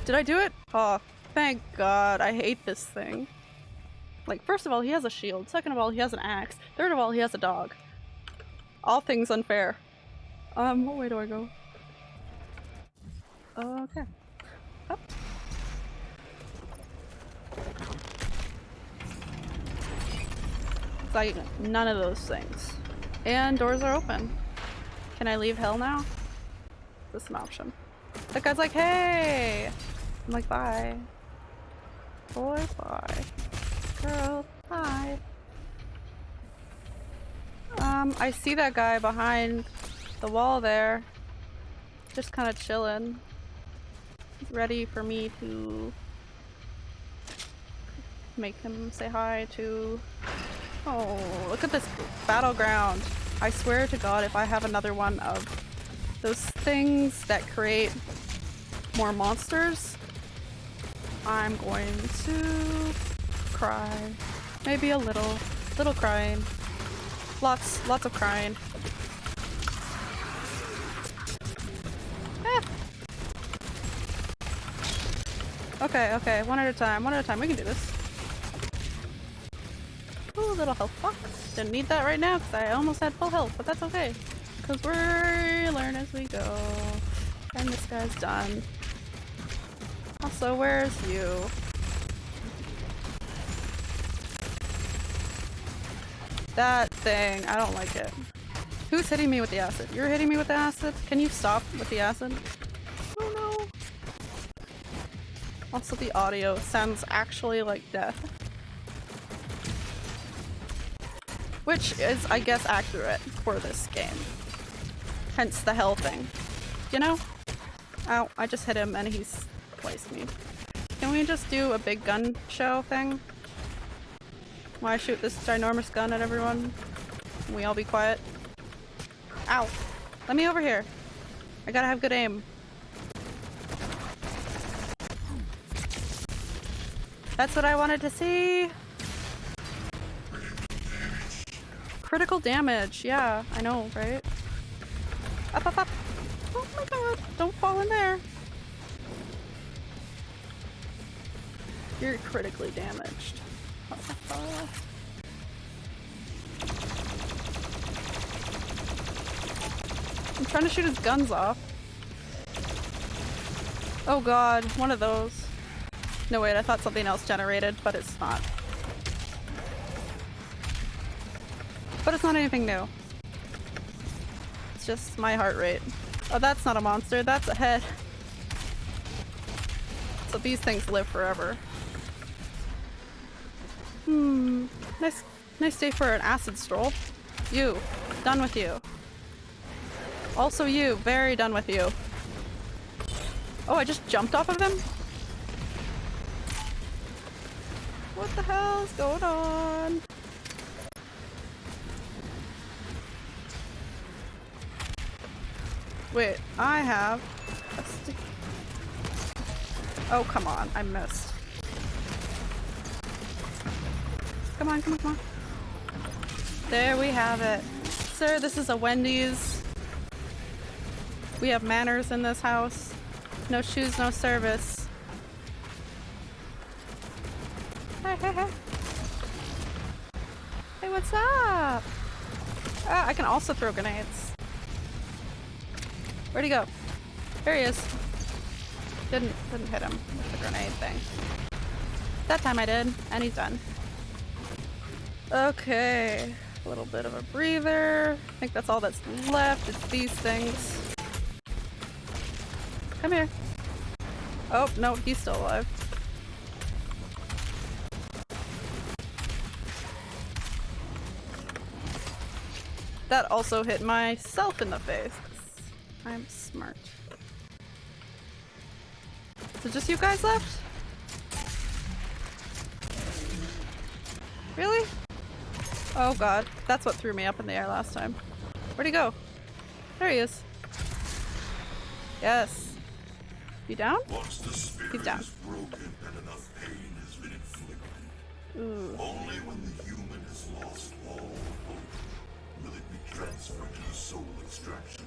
Did I do it? Oh, thank god. I hate this thing. Like, first of all, he has a shield. Second of all, he has an axe. Third of all, he has a dog. All things unfair. Um, what way do I go? Okay. It's like none of those things. And doors are open. Can I leave hell now? Is this an option? That guy's like, hey! I'm like, bye. Boy, bye. Girl, bye. Um, I see that guy behind the wall there. Just kind of chilling. Ready for me to make him say hi to Oh, look at this battleground. I swear to god if I have another one of those things that create more monsters, I'm going to cry. Maybe a little. Little crying. Lots, lots of crying. Eh. Okay, okay, one at a time, one at a time. We can do this. Ooh, little health box. Didn't need that right now because I almost had full health, but that's okay. Because we learn as we go. And this guy's done. Also, where's you? That thing, I don't like it. Who's hitting me with the acid? You're hitting me with the acid? Can you stop with the acid? Oh no. Also the audio sounds actually like death. Which is, I guess, accurate for this game. Hence the hell thing. You know? Ow, I just hit him and he's placed me. Can we just do a big gun show thing? Why shoot this ginormous gun at everyone? Can we all be quiet? Ow! Let me over here. I gotta have good aim. That's what I wanted to see! Critical damage, yeah, I know, right? Up, up, up! Oh my god, don't fall in there! You're critically damaged. I'm trying to shoot his guns off. Oh god, one of those. No wait, I thought something else generated, but it's not. But it's not anything new. It's just my heart rate. Oh, that's not a monster, that's a head. So these things live forever. Hmm. Nice, nice day for an acid stroll. You. Done with you. Also you. Very done with you. Oh, I just jumped off of them? What the hell's going on? Wait, I have. Oh, come on. I missed. Come on, come on, come on. There we have it. Sir, this is a Wendy's. We have manners in this house. No shoes, no service. Hey, hey, hey. Hey, what's up? Ah, I can also throw grenades. Where'd he go? There he is. Didn't didn't hit him with the grenade thing. That time I did, and he's done. Okay, a little bit of a breather. I think that's all that's left. It's these things. Come here. Oh, no, he's still alive. That also hit myself in the face. I'm smart. So just you guys left? Really? Oh god, that's what threw me up in the air last time. Where'd he go? There he is. Yes. You down? Once the spirit He's down. is broken and enough pain has been inflicted, Ooh. only when the human has lost all hope will it be transferred to the soul extraction.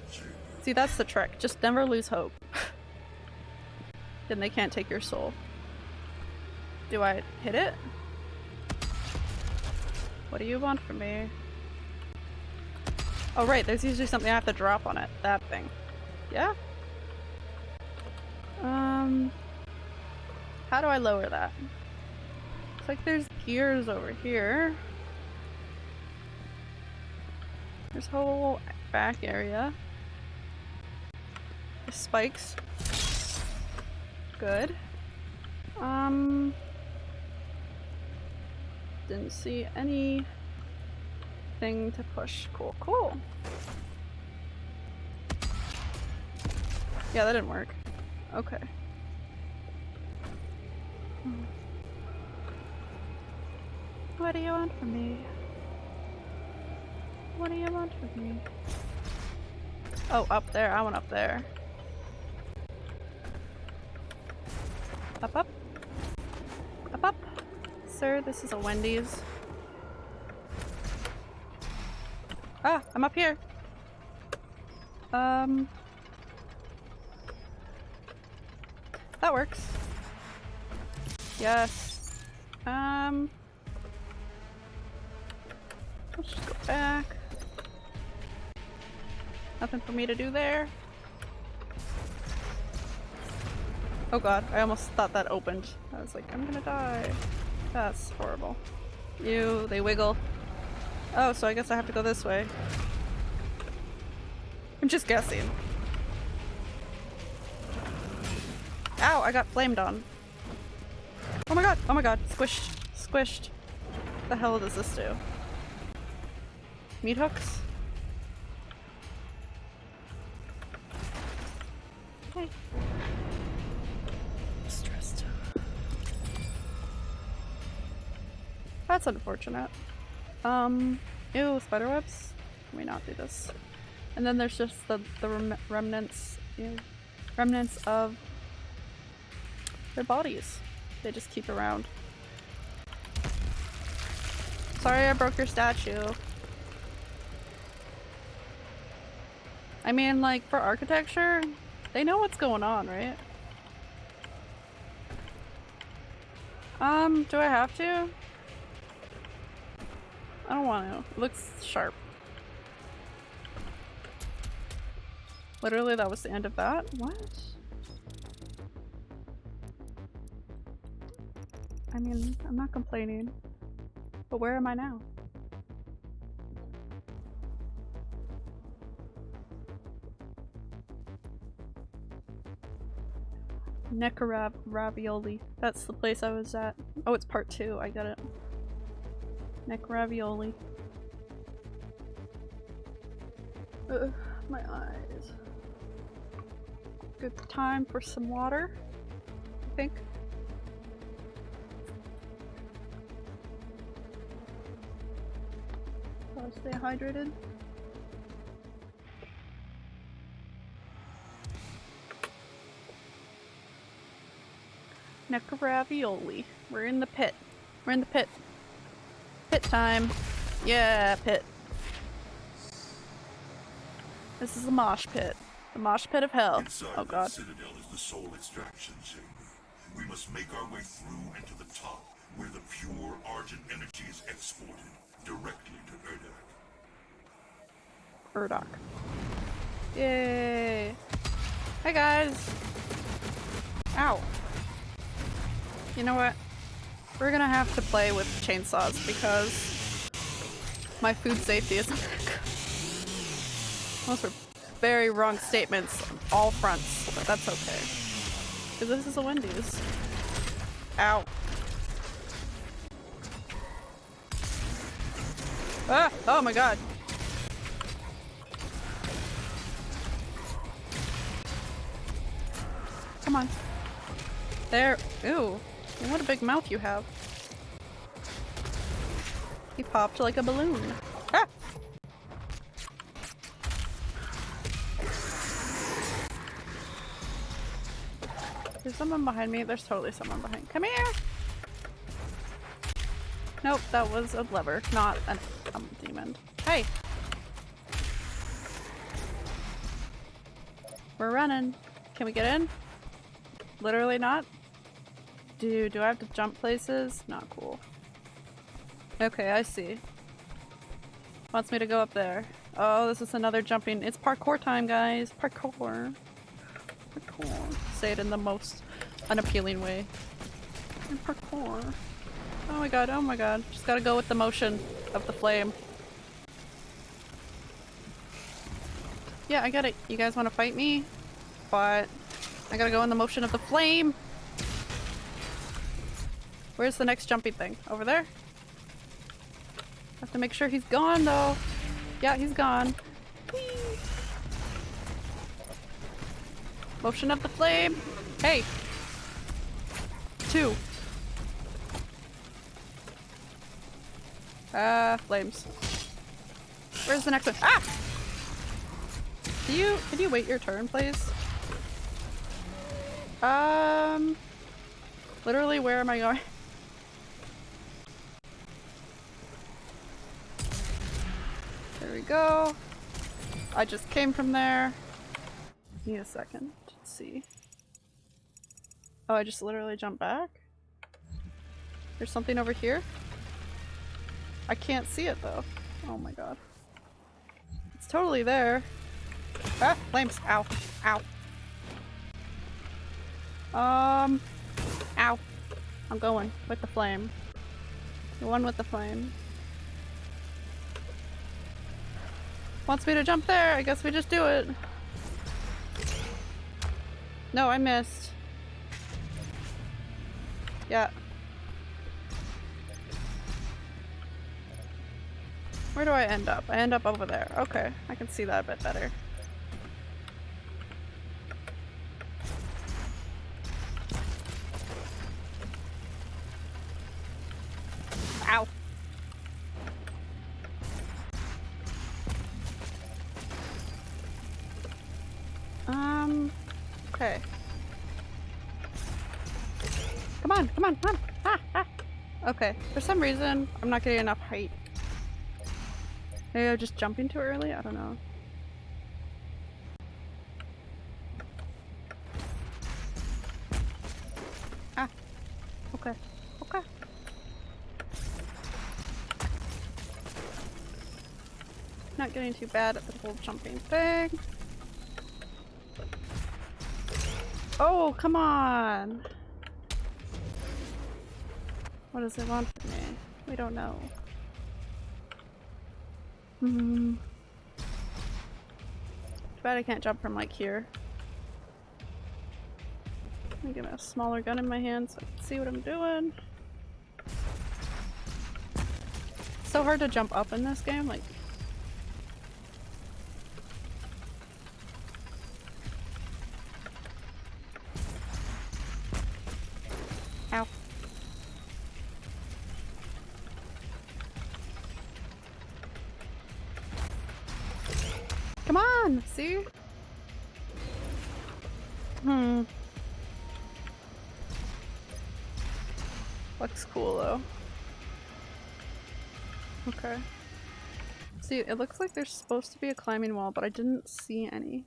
See, that's the trick. Just never lose hope. (laughs) then they can't take your soul. Do I hit it? What do you want from me? Oh right, there's usually something I have to drop on it. That thing. Yeah? Um... How do I lower that? Looks like there's gears over here. There's whole back area. Spikes. Good. Um... Didn't see any thing to push. Cool, cool. Yeah, that didn't work. Okay. What do you want from me? What do you want from me? Oh, up there. I went up there. Up, up. Up, up. Sir, this is a Wendy's. Ah, I'm up here. Um. That works. Yes. Um. Let's just go back. Nothing for me to do there. Oh god, I almost thought that opened. I was like, I'm gonna die. That's horrible. You, they wiggle. Oh, so I guess I have to go this way. I'm just guessing. Ow, I got flamed on. Oh my god, oh my god, squished, squished. The hell does this do? Meat hooks? Hey. That's unfortunate. Um, ew, spiderwebs? Can we not do this? And then there's just the, the rem remnants, ew, remnants of their bodies. They just keep around. Sorry I broke your statue. I mean, like, for architecture, they know what's going on, right? Um, do I have to? I don't want to. It looks sharp. Literally, that was the end of that? What? I mean, I'm not complaining. But where am I now? Necarav ravioli. That's the place I was at. Oh, it's part two. I got it. Neck ravioli. Ugh, my eyes. Good time for some water, I think. Stay hydrated. Neck ravioli. We're in the pit. We're in the pit. Pit time. Yeah, pit. This is the mosh pit. The mosh pit of hell. Inside Oh god. citadel is the soul extraction chamber. We must make our way through and to the top, where the pure Argent energy is exported directly to Urdak. Urdoc. Yay! Hi guys! Ow. You know what? We're gonna have to play with chainsaws because my food safety isn't very good. Those were very wrong statements on all fronts, but that's okay. Because this is a Wendy's. Ow. Ah! Oh my god. Come on. There. Ew. What a big mouth you have. He popped like a balloon. Ah! There's someone behind me. There's totally someone behind. Come here! Nope, that was a lever, not a um, demon. Hey! We're running. Can we get in? Literally not? Dude, do I have to jump places? Not cool. Okay, I see. Wants me to go up there. Oh, this is another jumping. It's parkour time, guys. Parkour. Parkour. Say it in the most unappealing way. And Parkour. Oh my god, oh my god. Just gotta go with the motion of the flame. Yeah, I got it. You guys want to fight me? But I gotta go in the motion of the flame. Where's the next jumping thing? Over there? Have to make sure he's gone though. Yeah, he's gone. Whee! Motion of the flame. Hey. Two. Ah, flames. Where's the next one? Ah! Do you, can you wait your turn, please? Um, literally, where am I going? There we go. I just came from there. Need a second to see. Oh, I just literally jumped back? There's something over here? I can't see it though. Oh my god. It's totally there. Ah, flames. Ow. Ow. Um. Ow. I'm going with the flame. The one with the flame. Wants me to jump there. I guess we just do it. No, I missed. Yeah. Where do I end up? I end up over there. Okay, I can see that a bit better. Um, okay. Come on, come on, come on! Ah, ah! Okay, for some reason, I'm not getting enough height. Maybe I'm just jumping too early? I don't know. Ah. Okay. Okay. Not getting too bad at the whole jumping thing. Oh, come on! What does it want from me? We don't know. Hmm. Too bad I can't jump from like here. Me get a smaller gun in my hand so I can see what I'm doing. So hard to jump up in this game, like Hmm. Looks cool though. Okay. See, it looks like there's supposed to be a climbing wall, but I didn't see any.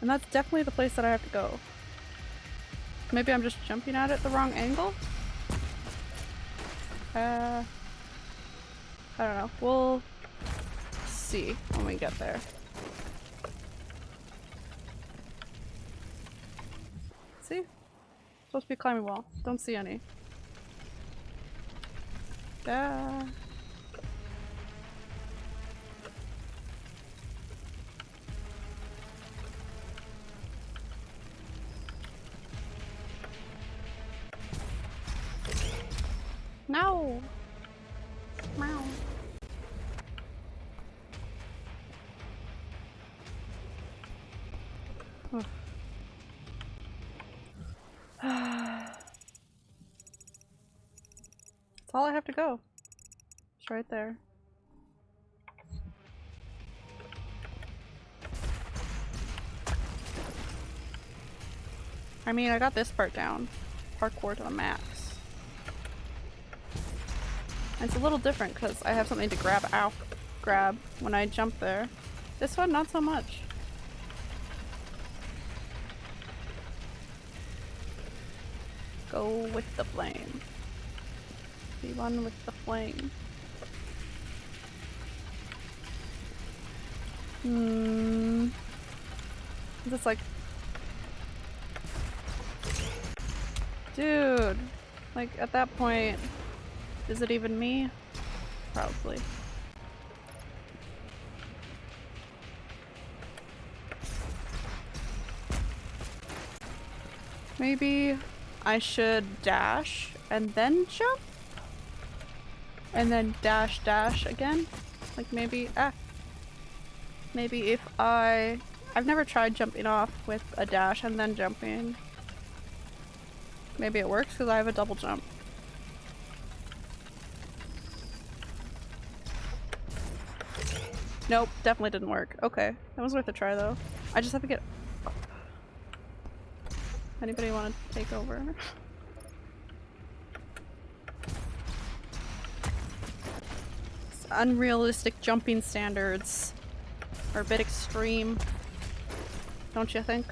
And that's definitely the place that I have to go. Maybe I'm just jumping at it the wrong angle? Uh, I don't know. We'll see when we get there. See? Supposed to be climbing wall. Don't see any. Yeah. All I have to go. It's right there. I mean, I got this part down. Parkour to the max. And it's a little different because I have something to grab ow, grab when I jump there. This one, not so much. Go with the flame. Be one with the flame. Hmm. Just like... Dude! Like, at that point, is it even me? Probably. Maybe I should dash and then jump? And then dash dash again? Like maybe- ah. Maybe if I- I've never tried jumping off with a dash and then jumping. Maybe it works because I have a double jump. Nope, definitely didn't work. Okay, that was worth a try though. I just have to get Anybody want to take over? (laughs) unrealistic jumping standards are a bit extreme. Don't you think?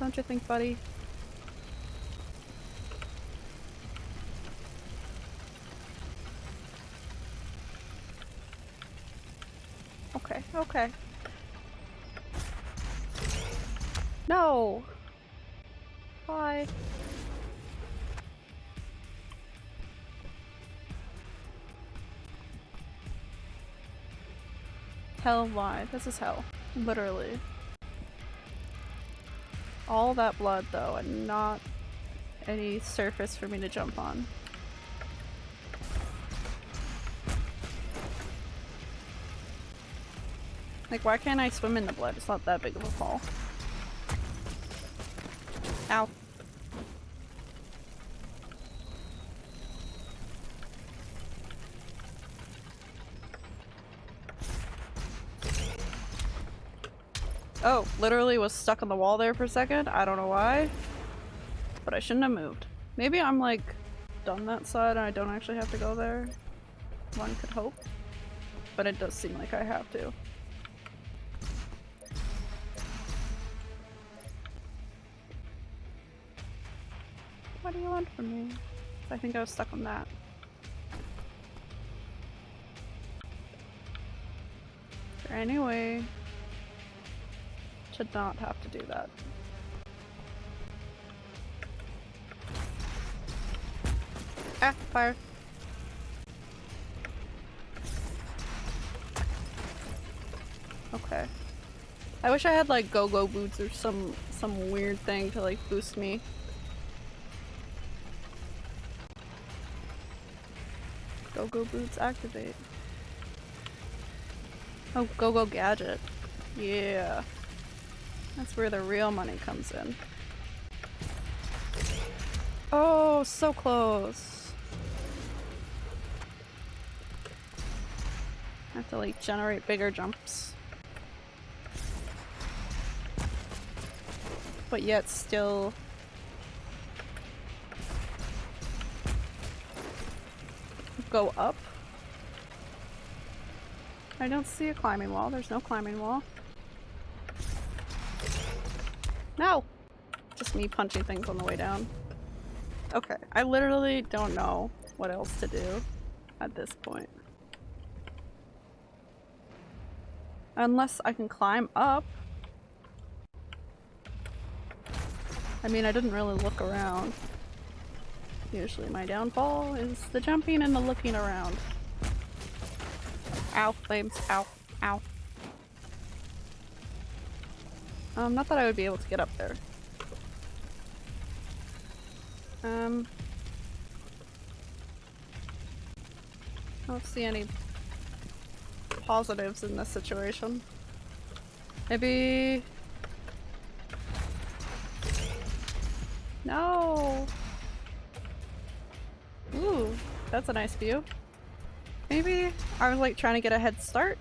Don't you think, buddy? Hell why? This is hell. Literally. All that blood though, and not any surface for me to jump on. Like, why can't I swim in the blood? It's not that big of a fall. Ow. Oh, literally was stuck on the wall there for a second. I don't know why. But I shouldn't have moved. Maybe I'm like done that side and I don't actually have to go there. One could hope. But it does seem like I have to. What do you want from me? I think I was stuck on that. Is to not have to do that? Ah, fire. Okay. I wish I had like go-go boots or some some weird thing to like boost me. Go-go boots activate. Oh, go-go gadget. Yeah. That's where the real money comes in. Oh, so close. I have to like generate bigger jumps. But yet still go up. I don't see a climbing wall. There's no climbing wall. No! Just me punching things on the way down. Okay, I literally don't know what else to do at this point. Unless I can climb up. I mean, I didn't really look around. Usually my downfall is the jumping and the looking around. Ow, flames. Ow. Ow. Um, not that I would be able to get up there. Um... I don't see any positives in this situation. Maybe... No! Ooh, that's a nice view. Maybe I was like trying to get a head start.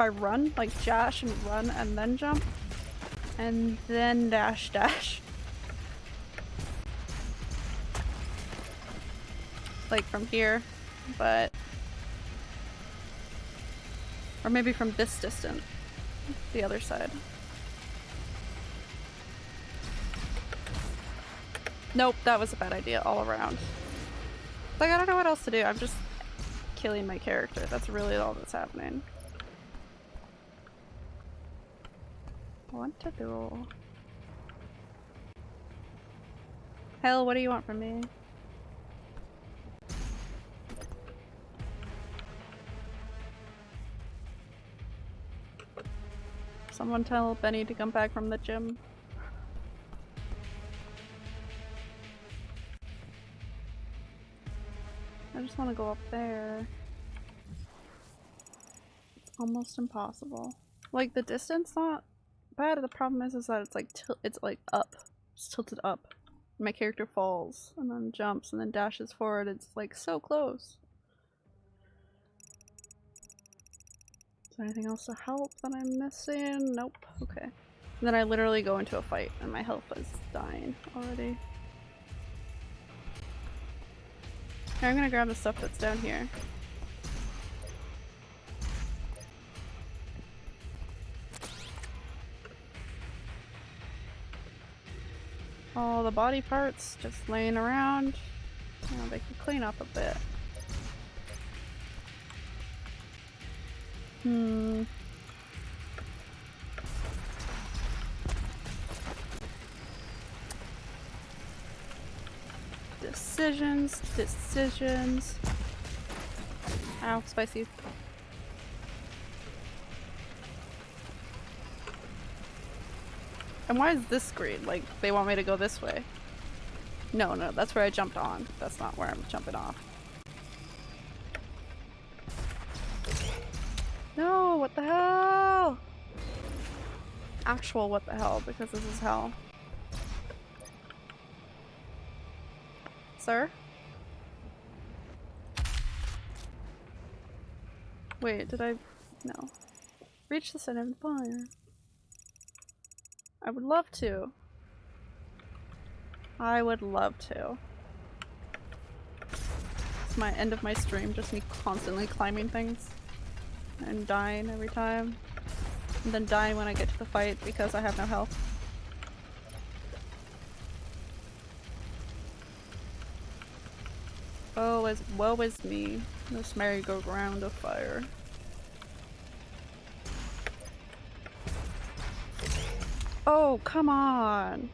If I run, like dash and run and then jump. And then dash (laughs) dash. Like from here, but... Or maybe from this distance. The other side. Nope, that was a bad idea all around. Like, I don't know what else to do. I'm just killing my character. That's really all that's happening. What to do? Hell, what do you want from me? Someone tell Benny to come back from the gym. I just want to go up there. It's almost impossible. Like the distance not bad. The problem is is that it's like it's like up. It's tilted up. My character falls and then jumps and then dashes forward. It's like so close. Is there anything else to help that I'm missing? Nope. Okay. And then I literally go into a fight and my health is dying already. I'm gonna grab the stuff that's down here. All the body parts just laying around. They can clean up a bit. Hmm. Decisions, decisions. Ow, spicy. And why is this green? Like, they want me to go this way. No, no, that's where I jumped on. That's not where I'm jumping off. No, what the hell? Actual what the hell, because this is hell. Sir? Wait, did I? No. Reach the center of the fire. I would love to. I would love to. It's my end of my stream, just me constantly climbing things. And dying every time. And then dying when I get to the fight because I have no health. Oh, as woe is me. This merry-go-round of fire. Oh, come on!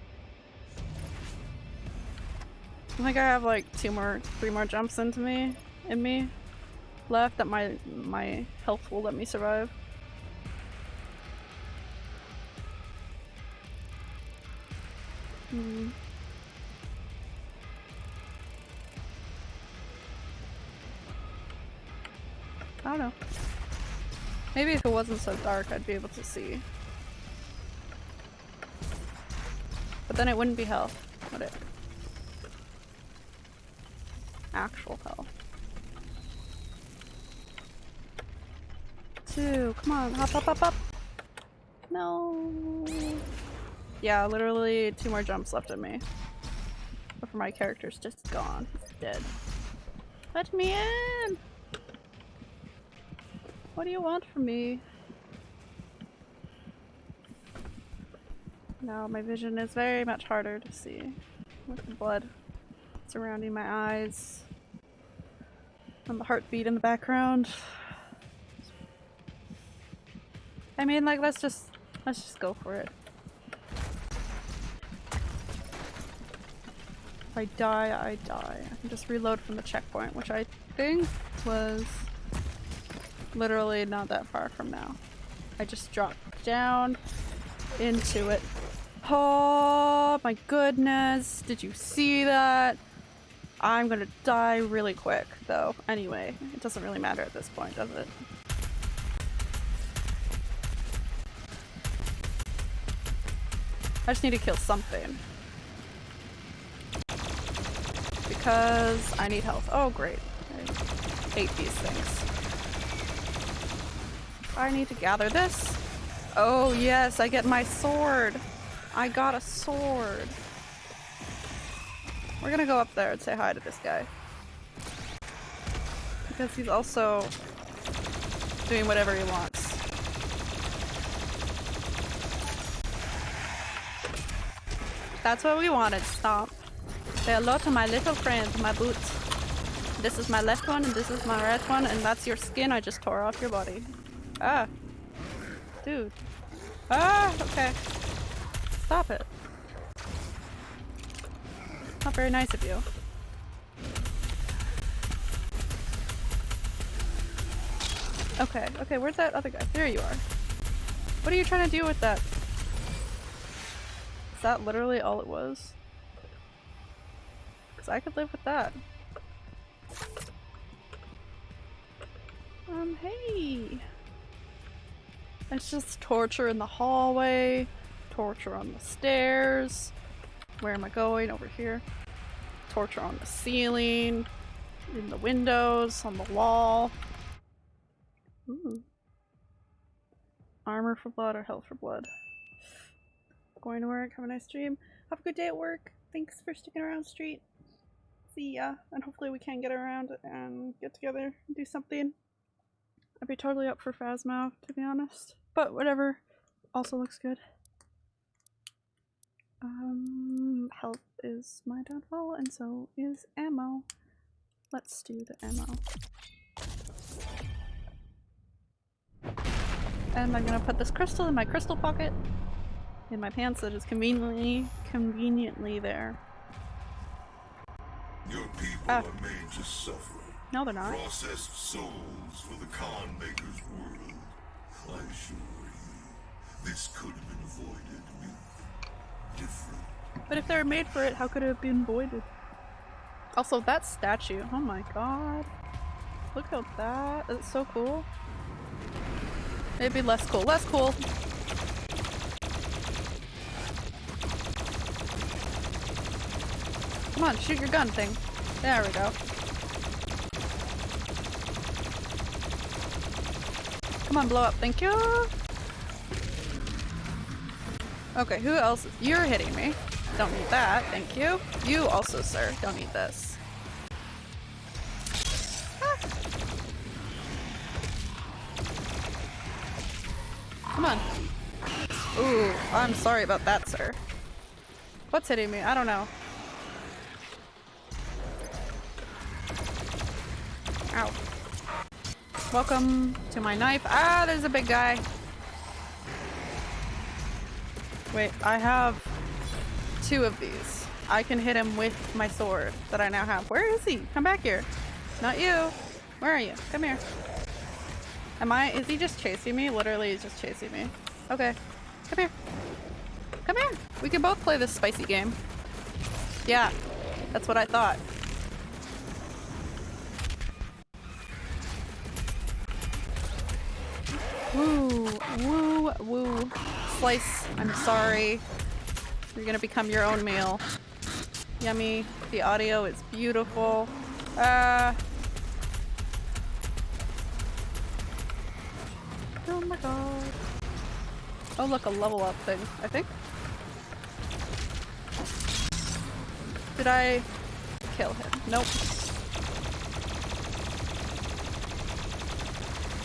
I think I have like two more, three more jumps into me, in me, left that my, my health will let me survive. Hmm. I don't know. Maybe if it wasn't so dark I'd be able to see. But then it wouldn't be hell, would it? Actual hell. Two, come on, hop, hop, hop, hop! No. Yeah, literally two more jumps left of me. But for my character's just gone. Dead. Let me in! What do you want from me? Now my vision is very much harder to see with the blood surrounding my eyes and the heartbeat in the background. I mean like let's just let's just go for it. If I die, I die. I can just reload from the checkpoint, which I think was literally not that far from now. I just dropped down into it. Oh my goodness, did you see that? I'm gonna die really quick though. Anyway, it doesn't really matter at this point, does it? I just need to kill something. Because I need health. Oh great. I hate these things. I need to gather this. Oh yes, I get my sword. I got a sword. We're gonna go up there and say hi to this guy. Because he's also doing whatever he wants. That's what we wanted, Stomp. Say hello to my little friend, my boots. This is my left one and this is my right one and that's your skin I just tore off your body. Ah. Dude. Ah, okay. Stop it. Not very nice of you. Okay, okay, where's that other guy? There you are. What are you trying to do with that? Is that literally all it was? Because I could live with that. Um, hey! It's just torture in the hallway, torture on the stairs. Where am I going? Over here. Torture on the ceiling, in the windows, on the wall. Ooh. Armor for blood or health for blood. Going to work, have a nice dream. Have a good day at work. Thanks for sticking around, Street. See ya. And hopefully we can get around and get together and do something. I'd be totally up for Phasma, to be honest. But whatever. Also looks good. Um, health is my downfall, and so is ammo. Let's do the ammo. And I'm gonna put this crystal in my crystal pocket in my pants that is conveniently conveniently there. Your people Ah. are made to suffer. No, they're not. Processed souls for the Khan Maykr's world. I assure you, this could have been avoided with. But if they were made for it, how could it have been voided? Also, that statue. Oh my god. Look at that. It's so cool. Maybe less cool. Less cool. Come on, shoot your gun thing. There we go. Come on, blow up. Thank you. Okay, who else? You're hitting me. Don't need that. Thank you. You also, sir. Don't need this. Ah. Come on. Ooh, I'm sorry about that, sir. What's hitting me? I don't know. Ow. Welcome to my knife. Ah, there's a big guy. Wait, I have two of these. I can hit him with my sword that I now have. Where is he? Come back here. Not you. Where are you? Come here. Am I- is he just chasing me? Literally, he's just chasing me. Okay. Come here. Come here. We can both play this spicy game. Yeah. That's what I thought. Woo, woo, woo. Slice, I'm sorry. You're gonna become your own meal. Yummy. The audio is beautiful. Uh. Oh my god. Oh look, a level up thing, I think. Did I kill him? Nope.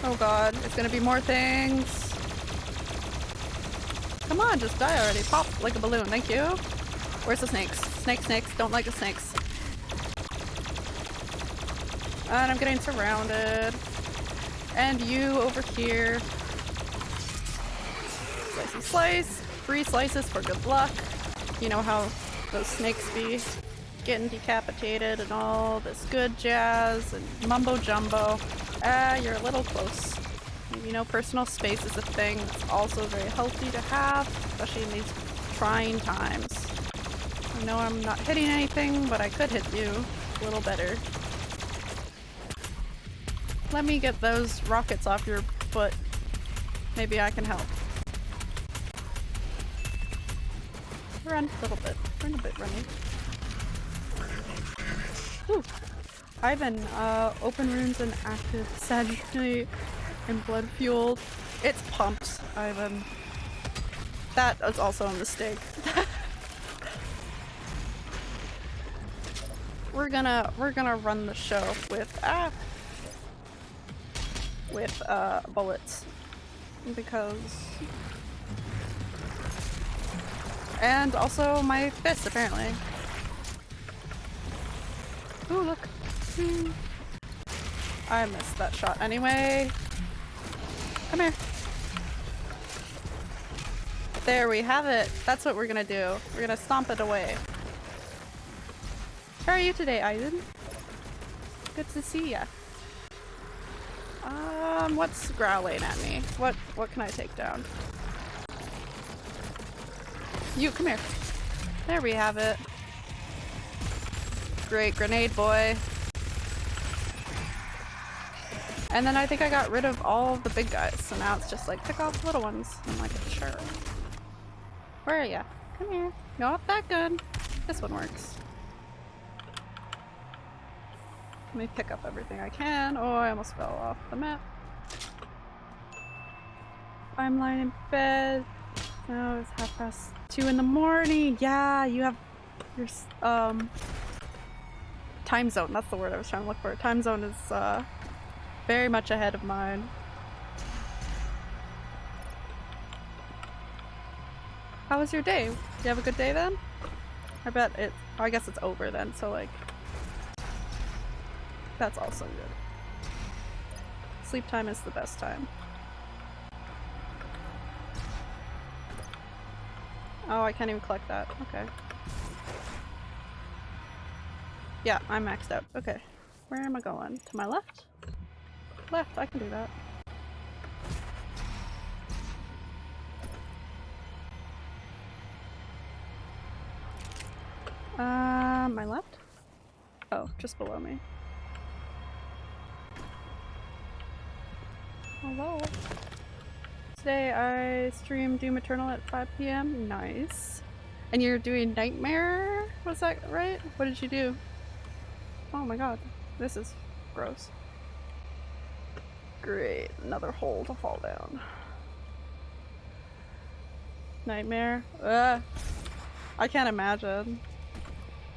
Oh god, it's gonna be more things. Come on, just die already. Pop like a balloon, thank you. Where's the snakes? Snakes, snakes, don't like the snakes. And I'm getting surrounded. And you over here. Slicey slice. Free slices for good luck. You know how those snakes be getting decapitated and all this good jazz and mumbo jumbo. Ah, you're a little close. You know, personal space is a thing that's also very healthy to have, especially in these trying times. I know I'm not hitting anything, but I could hit you a little better. Let me get those rockets off your foot. Maybe I can help. Run a little bit. Run a bit, running. Whew. Ivan, uh, open runes and active sagitally and blood fueled. It's pumped, Ivan. That is also a mistake. (laughs) we're gonna we're gonna run the show with ah with uh bullets because and also my fist apparently. Ooh look. Hmm. I missed that shot anyway. Come here. There we have it. That's what we're gonna do. We're gonna stomp it away. How are you today, Aizen? Good to see ya. Um, what's growling at me? What what can I take down? You, come here. There we have it. Great grenade boy. And then I think I got rid of all of the big guys, so now it's just like pick off the little ones. I'm like, sure. Where are ya? Come here. Not that good. This one works. Let me pick up everything I can. Oh, I almost fell off the map. I'm lying in bed. No, it's half past two in the morning. Yeah, you have your um time zone. That's the word I was trying to look for. Time zone is uh very much ahead of mine. How was your day? Did you have a good day then? I bet it. I guess it's over then. So like, that's also good. Sleep time is the best time. Oh, I can't even collect that. Okay. Yeah, I'm maxed out. Okay. Where am I going? To my left? Left, I can do that. Uh, my left? Oh, just below me. Hello. Today I stream Doom Eternal at 5 p.m. Nice. And you're doing Nightmare? Was that right? What did you do? Oh my god. This is gross. Great. Another hole to fall down. Nightmare? Ugh. I can't imagine.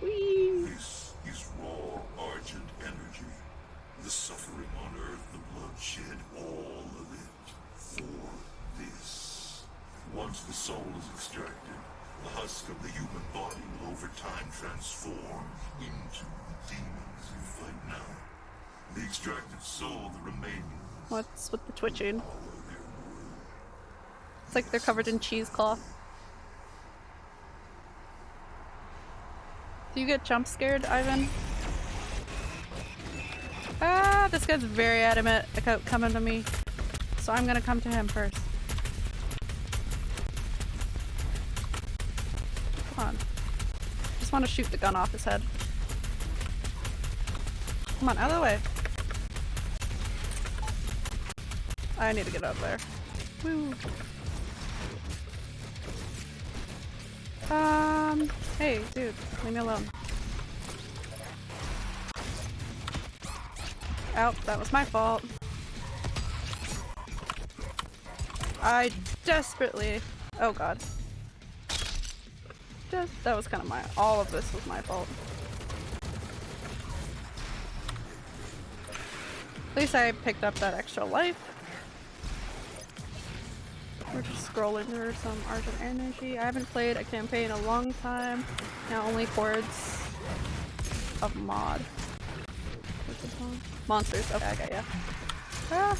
Whee! This is raw argent energy. The suffering on Earth, the bloodshed, all of it. For this. Once the soul is extracted, the husk of the human body will over time transform into the demons you fight now. The extracted soul, the remaining, What's with the twitching? It's like they're covered in cheesecloth. Do you get jump scared, Ivan? Ah, this guy's very adamant about coming to me. So I'm gonna come to him first. Come on. Just want to shoot the gun off his head. Come on, out of the way. I need to get of there. Woo. Um, hey, dude, leave me alone. Ow, that was my fault. I desperately- oh god. Just- that was kind of my- all of this was my fault. At least I picked up that extra life. We're just some Argent Energy. I haven't played a campaign in a long time. Now only hordes of mod. Monsters. Okay, I got ya. Ah.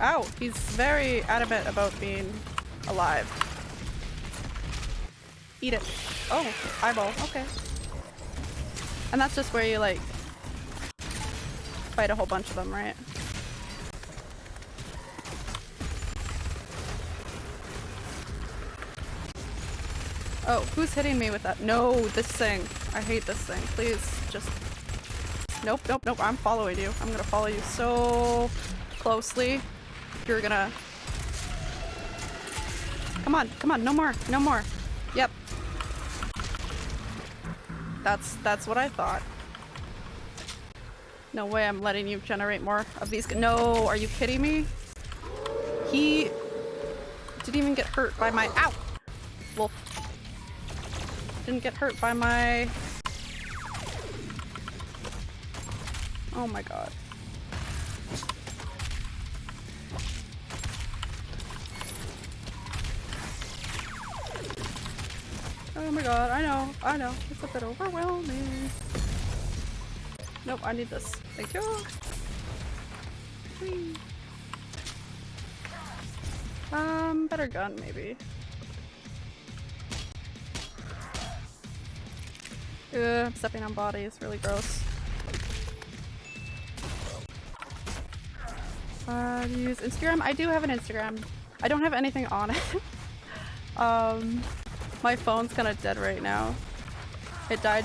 Ow! He's very adamant about being alive. Eat it. Oh, eyeball. Okay. And that's just where you like fight a whole bunch of them, right? Oh, who's hitting me with that? No, this thing. I hate this thing. Please, just... Nope, nope, nope. I'm following you. I'm gonna follow you so closely. You're gonna... Come on, come on, no more, no more. Yep. That's, that's what I thought. No way I'm letting you generate more of these- No, are you kidding me? He didn't even get hurt by my- Ow! Didn't get hurt by my... Oh my god. Oh my god, I know, I know. It's a bit overwhelming. Nope, I need this. Thank you. Whee. Um, better gun maybe. Ugh, stepping on bodies, really gross. Uh, use Instagram? I do have an Instagram. I don't have anything on it. (laughs) um, my phone's kind of dead right now. It died,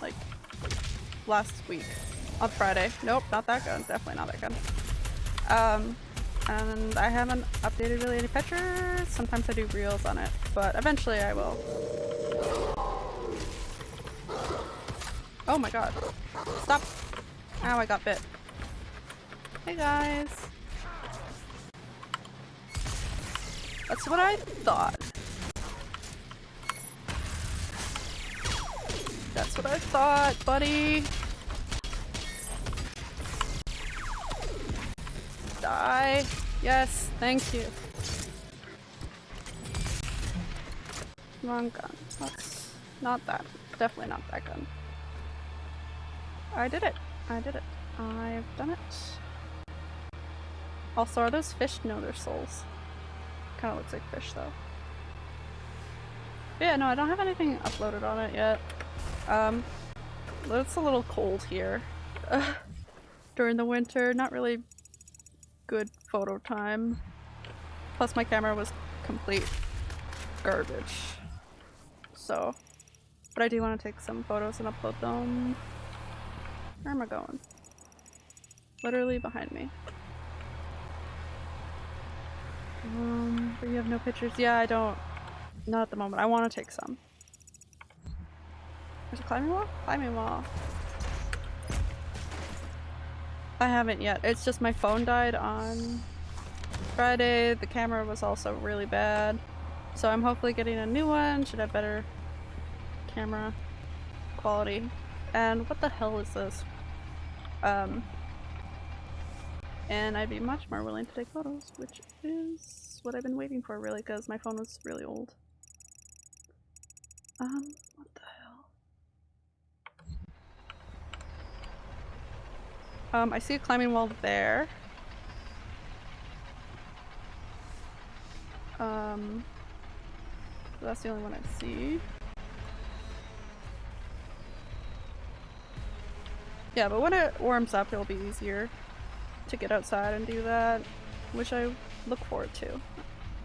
like, last week. On Friday. Nope, not that gun. Definitely not that gun. Um, and I haven't updated really any pictures. Sometimes I do reels on it, but eventually I will. Oh my god. Stop. Ow, I got bit. Hey guys. That's what I thought. That's what I thought, buddy. Die. Yes, thank you. Wrong gun. That's not that. Definitely not that gun. I did it. I did it. I've done it. Also, are those fish? No, they're souls. Kind of looks like fish though. But yeah, no, I don't have anything uploaded on it yet. Um, it's a little cold here (laughs) during the winter. Not really good photo time. Plus, my camera was complete garbage. so. But I do want to take some photos and upload them. Where am I going? Literally behind me. Um, but you have no pictures? Yeah, I don't. Not at the moment. I want to take some. There's a climbing wall? Climbing wall. I haven't yet. It's just my phone died on Friday. The camera was also really bad. So I'm hopefully getting a new one. Should have better camera quality. And what the hell is this? Um, and I'd be much more willing to take photos, which is what I've been waiting for really because my phone was really old. Um, what the hell? Um, I see a climbing wall there. Um, that's the only one I see. Yeah, but when it warms up, it'll be easier to get outside and do that, which I look forward to,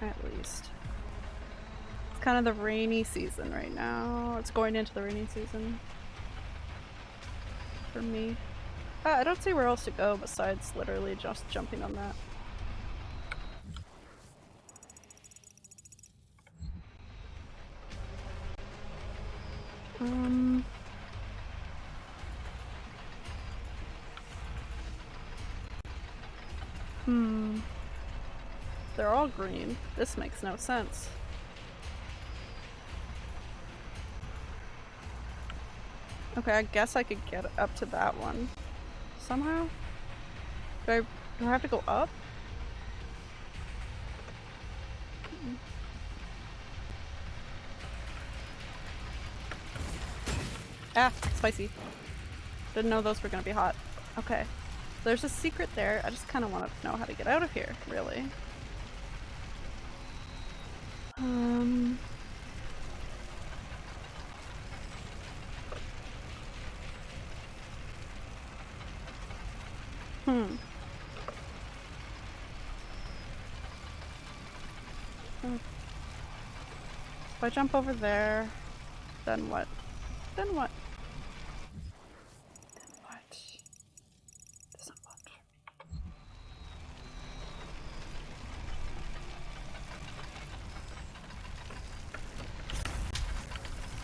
at least. It's kind of the rainy season right now. It's going into the rainy season. For me. Uh, I don't see where else to go besides literally just jumping on that. Um... Hmm. They're all green. This makes no sense. Okay, I guess I could get up to that one. Somehow? Do I, do I have to go up? Ah, spicy. Didn't know those were gonna be hot. Okay. There's a secret there. I just kind of want to know how to get out of here, really. Um... Hmm. hmm. If I jump over there, then what? Then what?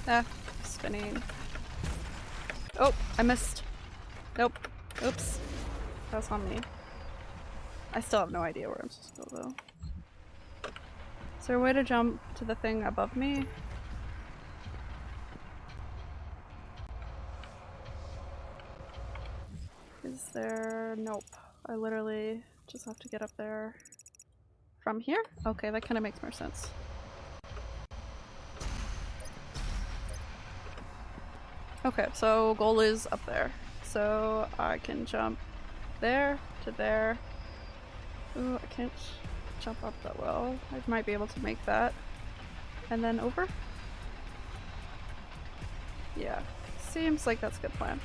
Ah, spinning. Oh, I missed. Nope. Oops. That was on me. I still have no idea where I'm supposed to go though. Is there a way to jump to the thing above me? Is there? Nope. I literally just have to get up there from here? Okay, that kind of makes more sense. Okay, so goal is up there. So I can jump there to there. Ooh, I can't jump up that well. I might be able to make that. And then over? Yeah. Seems like that's a good plan.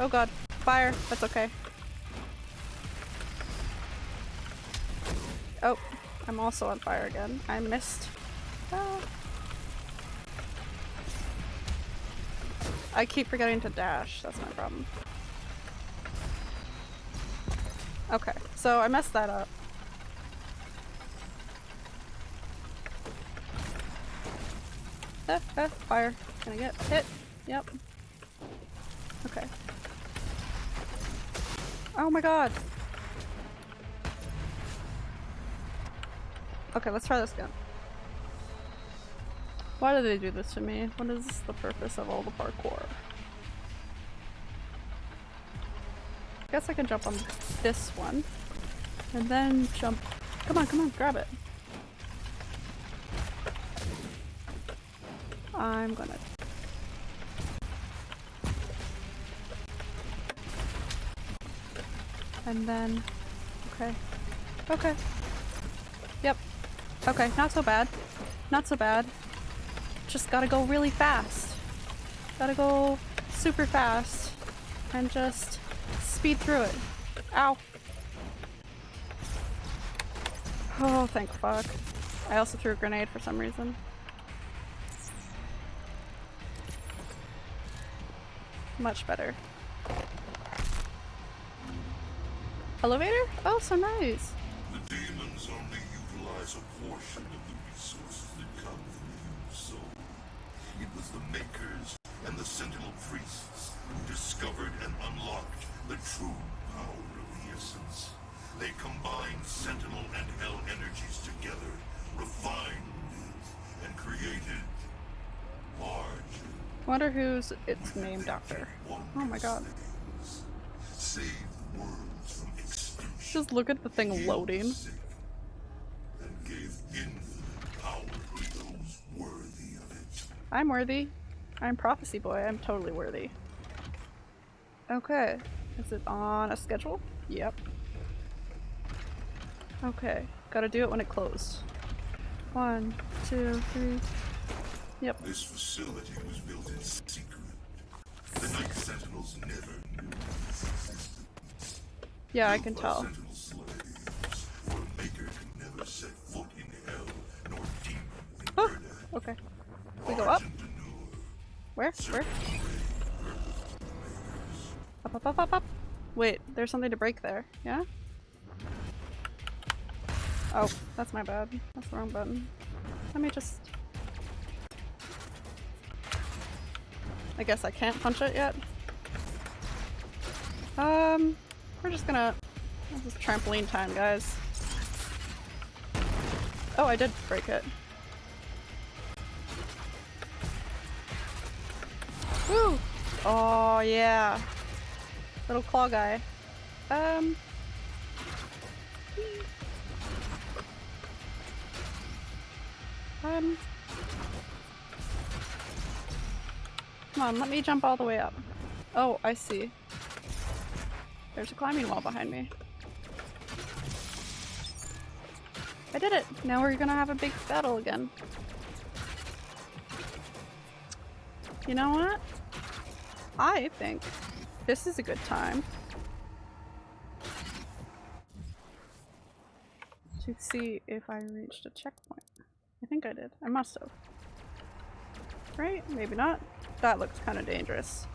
Oh god. Fire. That's okay. Oh. I'm also on fire again. I missed. Ah. I keep forgetting to dash, that's my problem. Okay, so I messed that up. Ah, ah, fire. Can I get hit? Yep. Okay. Oh my god! Okay, let's try this again. Why do they do this to me? What is the purpose of all the parkour? I guess I can jump on this one. And then jump- Come on, come on, grab it. I'm gonna- And then- Okay. Okay. Yep. Okay, not so bad. Not so bad just gotta go really fast. Gotta go super fast and just speed through it. Ow. Oh, thank fuck. I also threw a grenade for some reason. Much better. Elevator? Oh, so nice. The demons only utilize a portion of the resources was the Maykrs and the Sentinel Priests who discovered and unlocked the true power of the Essence. They combined Sentinel and Hell energies together, refined it, and created large Wonder who's it's named after. Oh my god. things. Save the worlds from extinction. Just look at the thing loading. I'm worthy. I'm Prophecy Boy. I'm totally worthy. Okay. Is it on a schedule? Yep. Okay. Gotta do it when it closed. One, two, three. Yep. This facility was built in secret. The Night Sentinels never knew this existed. Yeah, I can tell. Sentinel slaves, for a Maykr could never set foot in Hell, nor demon Oh, okay. We go up? Where? Where? Up, up, up, up, up. Wait, there's something to break there. Yeah? Oh, that's my bad. That's the wrong button. Let me just... I guess I can't punch it yet. Um, we're just gonna... This is trampoline time, guys. Oh, I did break it. Woo! Oh, yeah. Little claw guy. Um. Um. Come on, let me jump all the way up. Oh, I see. There's a climbing wall behind me. I did it! Now we're gonna have a big battle again. You know what? I think this is a good time to see if I reached a checkpoint. I think I did. I must have. Right? Maybe not. That looks kind of dangerous.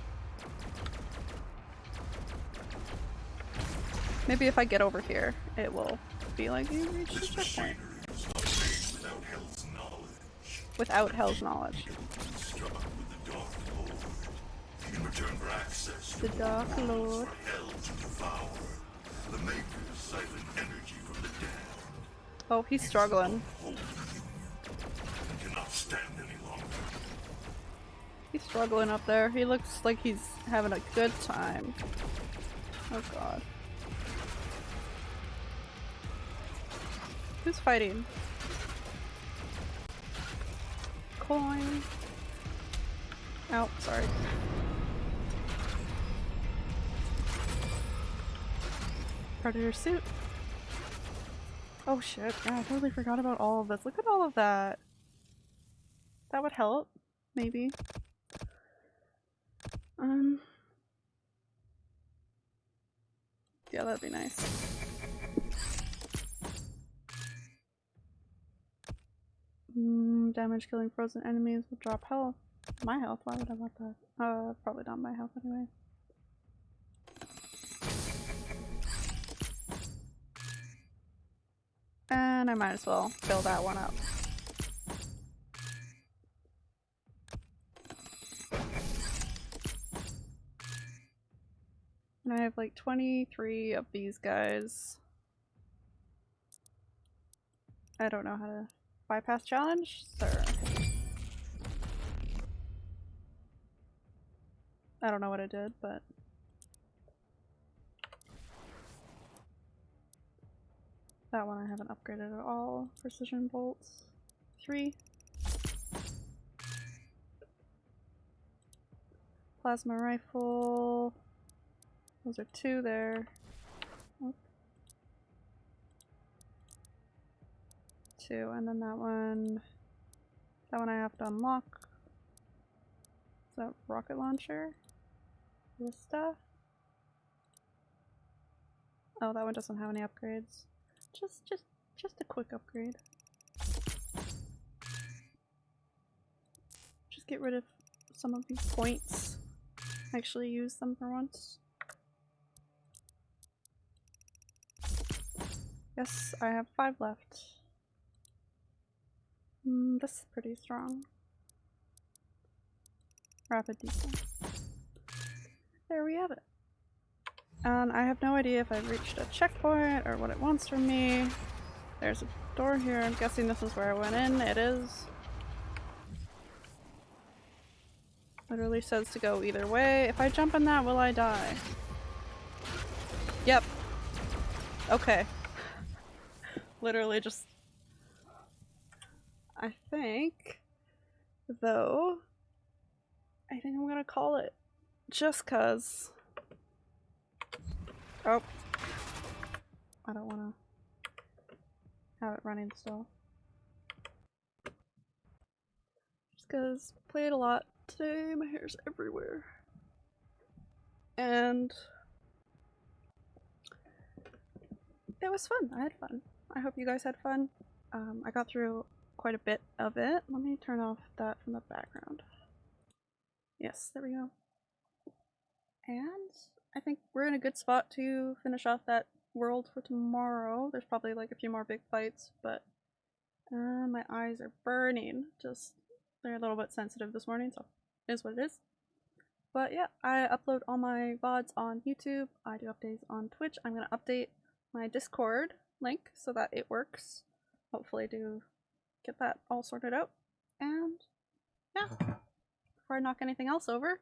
Maybe if I get over here, it will be like you reached a checkpoint. machinery was not made without Hell's knowledge. Without Hell's knowledge. The Dark Lord. Oh, he's struggling. He's struggling up there. He looks like he's having a good time. Oh god. Who's fighting? Coin. Oh, sorry. Predator suit. Oh shit, I totally forgot about all of this. Look at all of that. That would help, maybe. Um. Yeah, that'd be nice. Mm, damage killing frozen enemies will drop health. My health? Why would I want that? Uh, probably not my health anyway. And I might as well fill that one up. And I have like 23 of these guys. I don't know how to bypass challenge, sir. I don't know what I did, but that one I haven't upgraded at all. Precision bolts. Three. Plasma rifle. Those are two there. Two, and then that one. That one I have to unlock. Is that rocket launcher? Vista? Oh, that one doesn't have any upgrades. Just, just, just a quick upgrade. Just get rid of some of these points. actually use them for once. Yes, I have five left. Mm, this is pretty strong. Rapid diesel. There we have it. And I have no idea if I've reached a checkpoint or what it wants from me. There's a door here. I'm guessing this is where I went in. It is. Literally says to go either way. If I jump in that, will I die? Yep. Okay. (laughs) Literally just... I think, though, I think I'm gonna call it. Just cuz. Oh. I don't wanna have it running still. Just cuz played a lot today, my hair's everywhere. And it was fun. I had fun. I hope you guys had fun. Um, I got through quite a bit of it. Let me turn off that from the background. Yes, there we go. And I think we're in a good spot to finish off that world for tomorrow. There's probably like a few more big fights, but uh, my eyes are burning. Just, they're a little bit sensitive this morning, so it is what it is. But yeah, I upload all my VODs on YouTube. I do updates on Twitch. I'm going to update my Discord link so that it works. Hopefully do get that all sorted out. And yeah, (laughs) before I knock anything else over,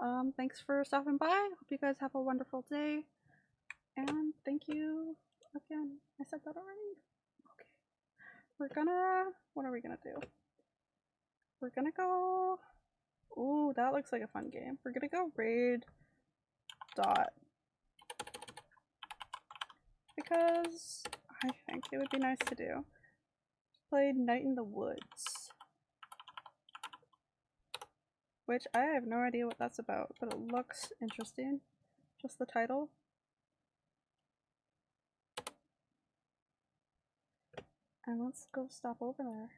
um, thanks for stopping by. Hope you guys have a wonderful day. And thank you again. I said that already? Okay. We're gonna, what are we gonna do? We're gonna go, ooh, that looks like a fun game. We're gonna go raid dot. Because I think it would be nice to do. Played Night in the Woods. Which I have no idea what that's about, but it looks interesting. Just the title. And let's go stop over there.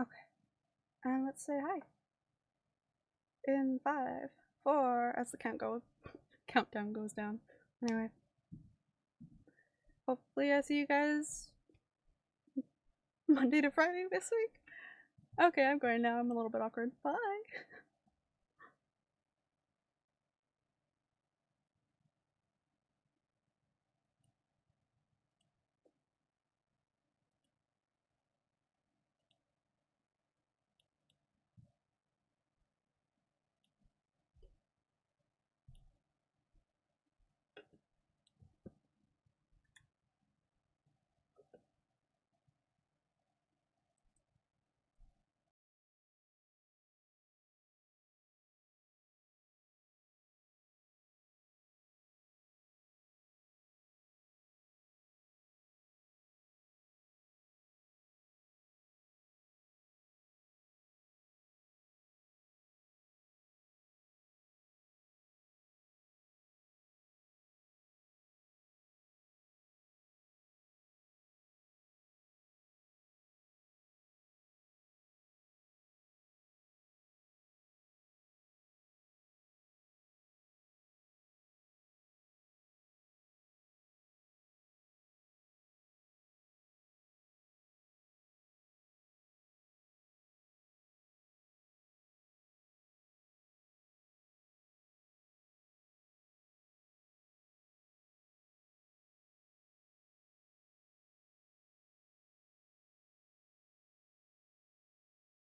Okay. And let's say hi. In five, four, as the count goes, (laughs) countdown goes down. Anyway. Hopefully I see you guys Monday to Friday this week. Okay, I'm going now. I'm a little bit awkward. Bye. (laughs)